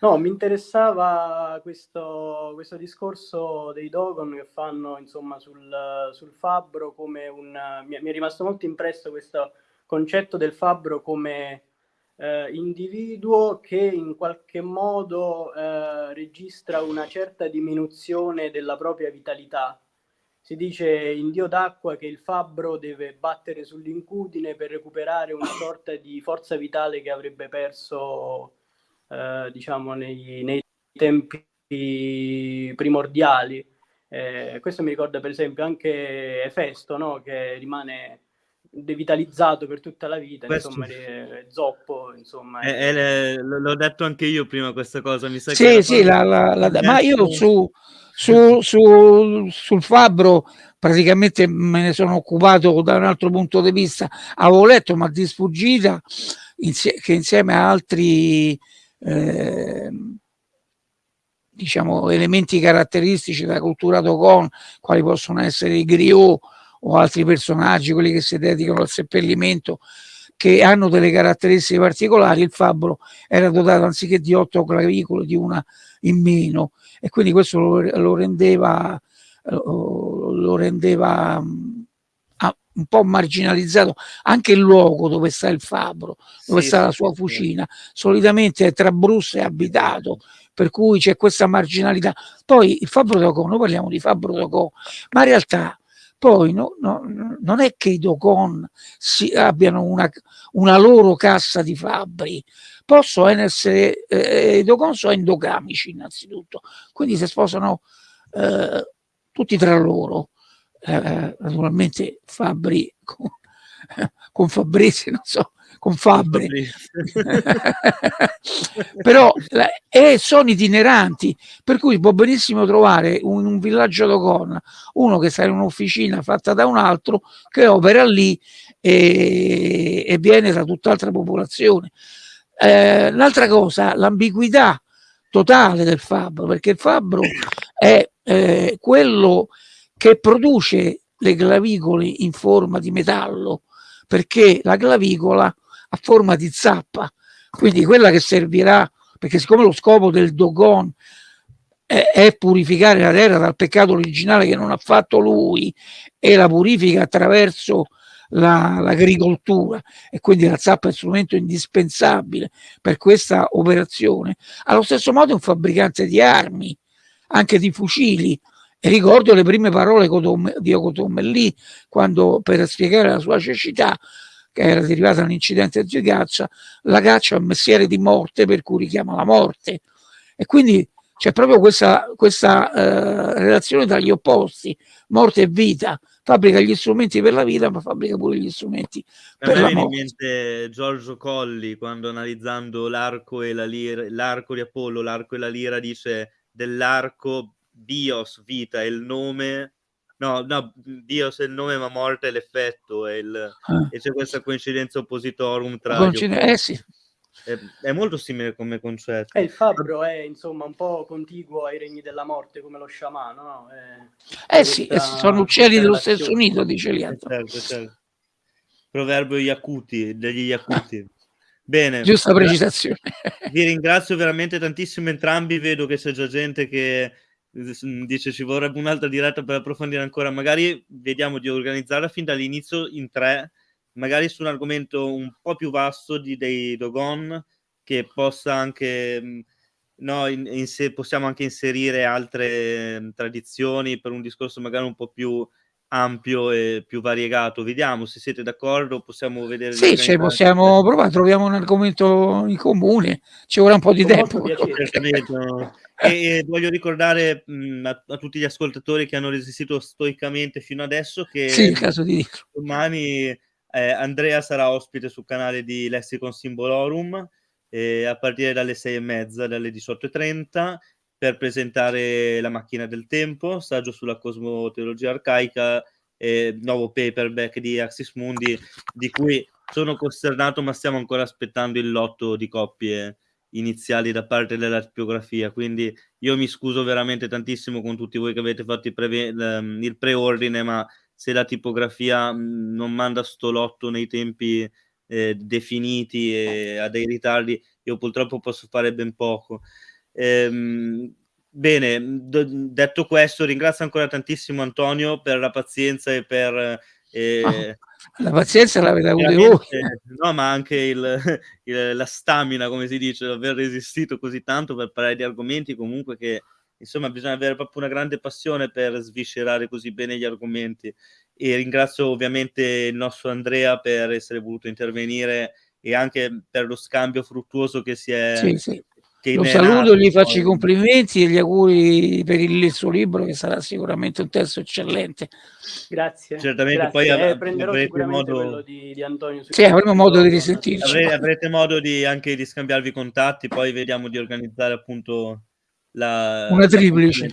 No, mi interessava questo, questo discorso dei Dogon che fanno insomma sul, sul fabbro come un... Mi, mi è rimasto molto impresso questo concetto del fabbro come eh, individuo che in qualche modo eh, registra una certa diminuzione della propria vitalità. Si dice in Dio d'acqua che il fabbro deve battere sull'incudine per recuperare una sorta di forza vitale che avrebbe perso, eh, diciamo, nei, nei, tempi primordiali. Eh, questo mi ricorda per esempio anche Efesto, no? che rimane devitalizzato per tutta la vita, Questo... insomma, le, zoppo, insomma. È, è, è, l'ho detto anche io prima questa cosa, mi sa sì, che... Sì, la, la, la, ma io su, su, su, sul fabbro praticamente me ne sono occupato da un altro punto di vista, avevo letto ma di sfuggita insie che insieme a altri eh, diciamo, elementi caratteristici della cultura Dogon, quali possono essere i griot o altri personaggi, quelli che si dedicano al seppellimento, che hanno delle caratteristiche particolari, il fabbro era dotato anziché di otto clavicole di una in meno. E quindi questo lo, lo rendeva, lo rendeva un po' marginalizzato anche il luogo dove sta il fabbro, dove sì, sta la sua fucina, solitamente è tra Brusse e abitato, per cui c'è questa marginalità. Poi il fabbro d'Ocon, noi parliamo di fabbro d'Ocon, ma in realtà poi no, no, non è che i Docon si, abbiano una, una, loro cassa di fabbri, possono essere, eh, i Docon sono endogamici innanzitutto, quindi si sposano eh, tutti tra loro, eh, naturalmente Fabbri con, con Fabrizi, non so, con Fabri, però eh, sono itineranti, per cui può benissimo trovare un, un villaggio d'Ocon, uno che sta in un'officina fatta da un altro, che opera lì e, e viene da tutt'altra popolazione. Eh, l'altra cosa, l'ambiguità totale del fabbro, perché il fabbro è eh, quello che produce le clavicole in forma di metallo, perché la clavicola a forma di zappa, quindi quella che servirà, perché siccome lo scopo del Dogon è, è purificare la terra dal peccato originale che non ha fatto lui e la purifica attraverso l'agricoltura la, e quindi la zappa è strumento indispensabile per questa operazione. Allo stesso modo è un fabbricante di armi, anche di fucili. E ricordo le prime parole di Ocotommelli quando per spiegare la sua cecità che era derivata da un incidente di caccia, la caccia è un mestiere di morte per cui richiama la morte. E quindi c'è proprio questa, questa eh, relazione tra gli opposti, morte e vita. Fabbrica gli strumenti per la vita, ma fabbrica pure gli strumenti per la morte. in mente Giorgio Colli quando analizzando l'arco e la lira, l'arco di Apollo, l'arco e la lira dice dell'arco bios, vita, è il nome No, no, Dio se il nome ma morte è l'effetto e, il, ah. e c'è questa coincidenza oppositorum tra... Coincide- eh sì. È, è, molto simile come concetto. E eh, il fabbro è insomma un po' contiguo ai regni della morte come lo sciamano, no? È, eh sì, sono uccelli dello stesso nido, dice Lianto. Eh, certo, certo. Proverbio Yakuti, degli Yakuti. Bene. Giusta precisazione. Vi ringrazio veramente tantissimo entrambi, vedo che c'è già gente che dice ci vorrebbe un'altra diretta per approfondire ancora, magari vediamo di organizzarla fin dall'inizio in tre, magari su un argomento un po' più vasto di, dei Dogon, che possa anche, no, in, in se, possiamo anche inserire altre tradizioni per un discorso magari un po' più ampio e più variegato. Vediamo se siete d'accordo, possiamo vedere. Sì, cioè possiamo provare, troviamo un argomento in comune, ci vorrà un po' di tempo. E voglio ricordare mh, a, a, tutti gli ascoltatori che hanno resistito stoicamente fino adesso che sì, di domani eh, Andrea sarà ospite sul canale di Lexicon Symbolorum eh, a partire dalle sei e mezza, dalle 18.30 per presentare La macchina del tempo, saggio sulla cosmoteologia arcaica, eh, nuovo paperback di Axis Mundi, di cui sono costernato, ma stiamo ancora aspettando il lotto di coppie iniziali da parte della tipografia. Quindi io mi scuso veramente tantissimo con tutti voi che avete fatto il, pre- ehm, il preordine, ma se la tipografia mm, non manda sto lotto nei tempi eh, definiti e ha dei ritardi, io purtroppo posso fare ben poco. Ehm, bene, d- detto questo, ringrazio ancora tantissimo Antonio per la pazienza e per... Oh, la pazienza l'avete avuta voi. No, ma anche il, il, la stamina, come si dice, aver resistito così tanto per parlare di argomenti comunque che insomma bisogna avere proprio una grande passione per sviscerare così bene gli argomenti e ringrazio ovviamente il nostro Andrea per essere voluto intervenire e anche per lo scambio fruttuoso che si è, sì, sì Lo è saluto, gli faccio i complimenti e gli auguri per il, il suo libro che sarà sicuramente un testo eccellente. Grazie. Certamente, grazie. poi Eh, prenderò avrete sicuramente modo- quello di, di Antonio. Sì, avremo modo di risentirci. Avre- avrete modo di anche di scambiarvi i contatti, poi vediamo di organizzare appunto la Una triplice.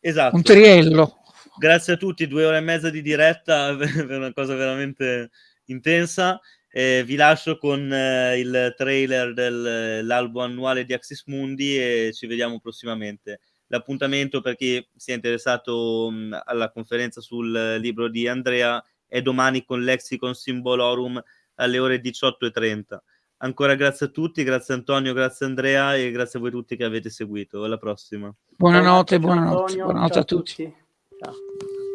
Esatto. Un triello. Grazie a tutti, due ore e mezza di diretta, per una cosa veramente intensa. Eh, vi lascio con eh, il trailer dell'albo annuale di Axis Mundi e ci vediamo prossimamente. L'appuntamento per chi si è interessato mh, alla conferenza sul libro di Andrea è domani con Lexicon Symbolorum alle ore 18.30. Ancora grazie a tutti, grazie Antonio, grazie Andrea e grazie a voi tutti che avete seguito. Alla prossima. Buonanotte, buonanotte, buonanotte ciao a tutti. Ciao.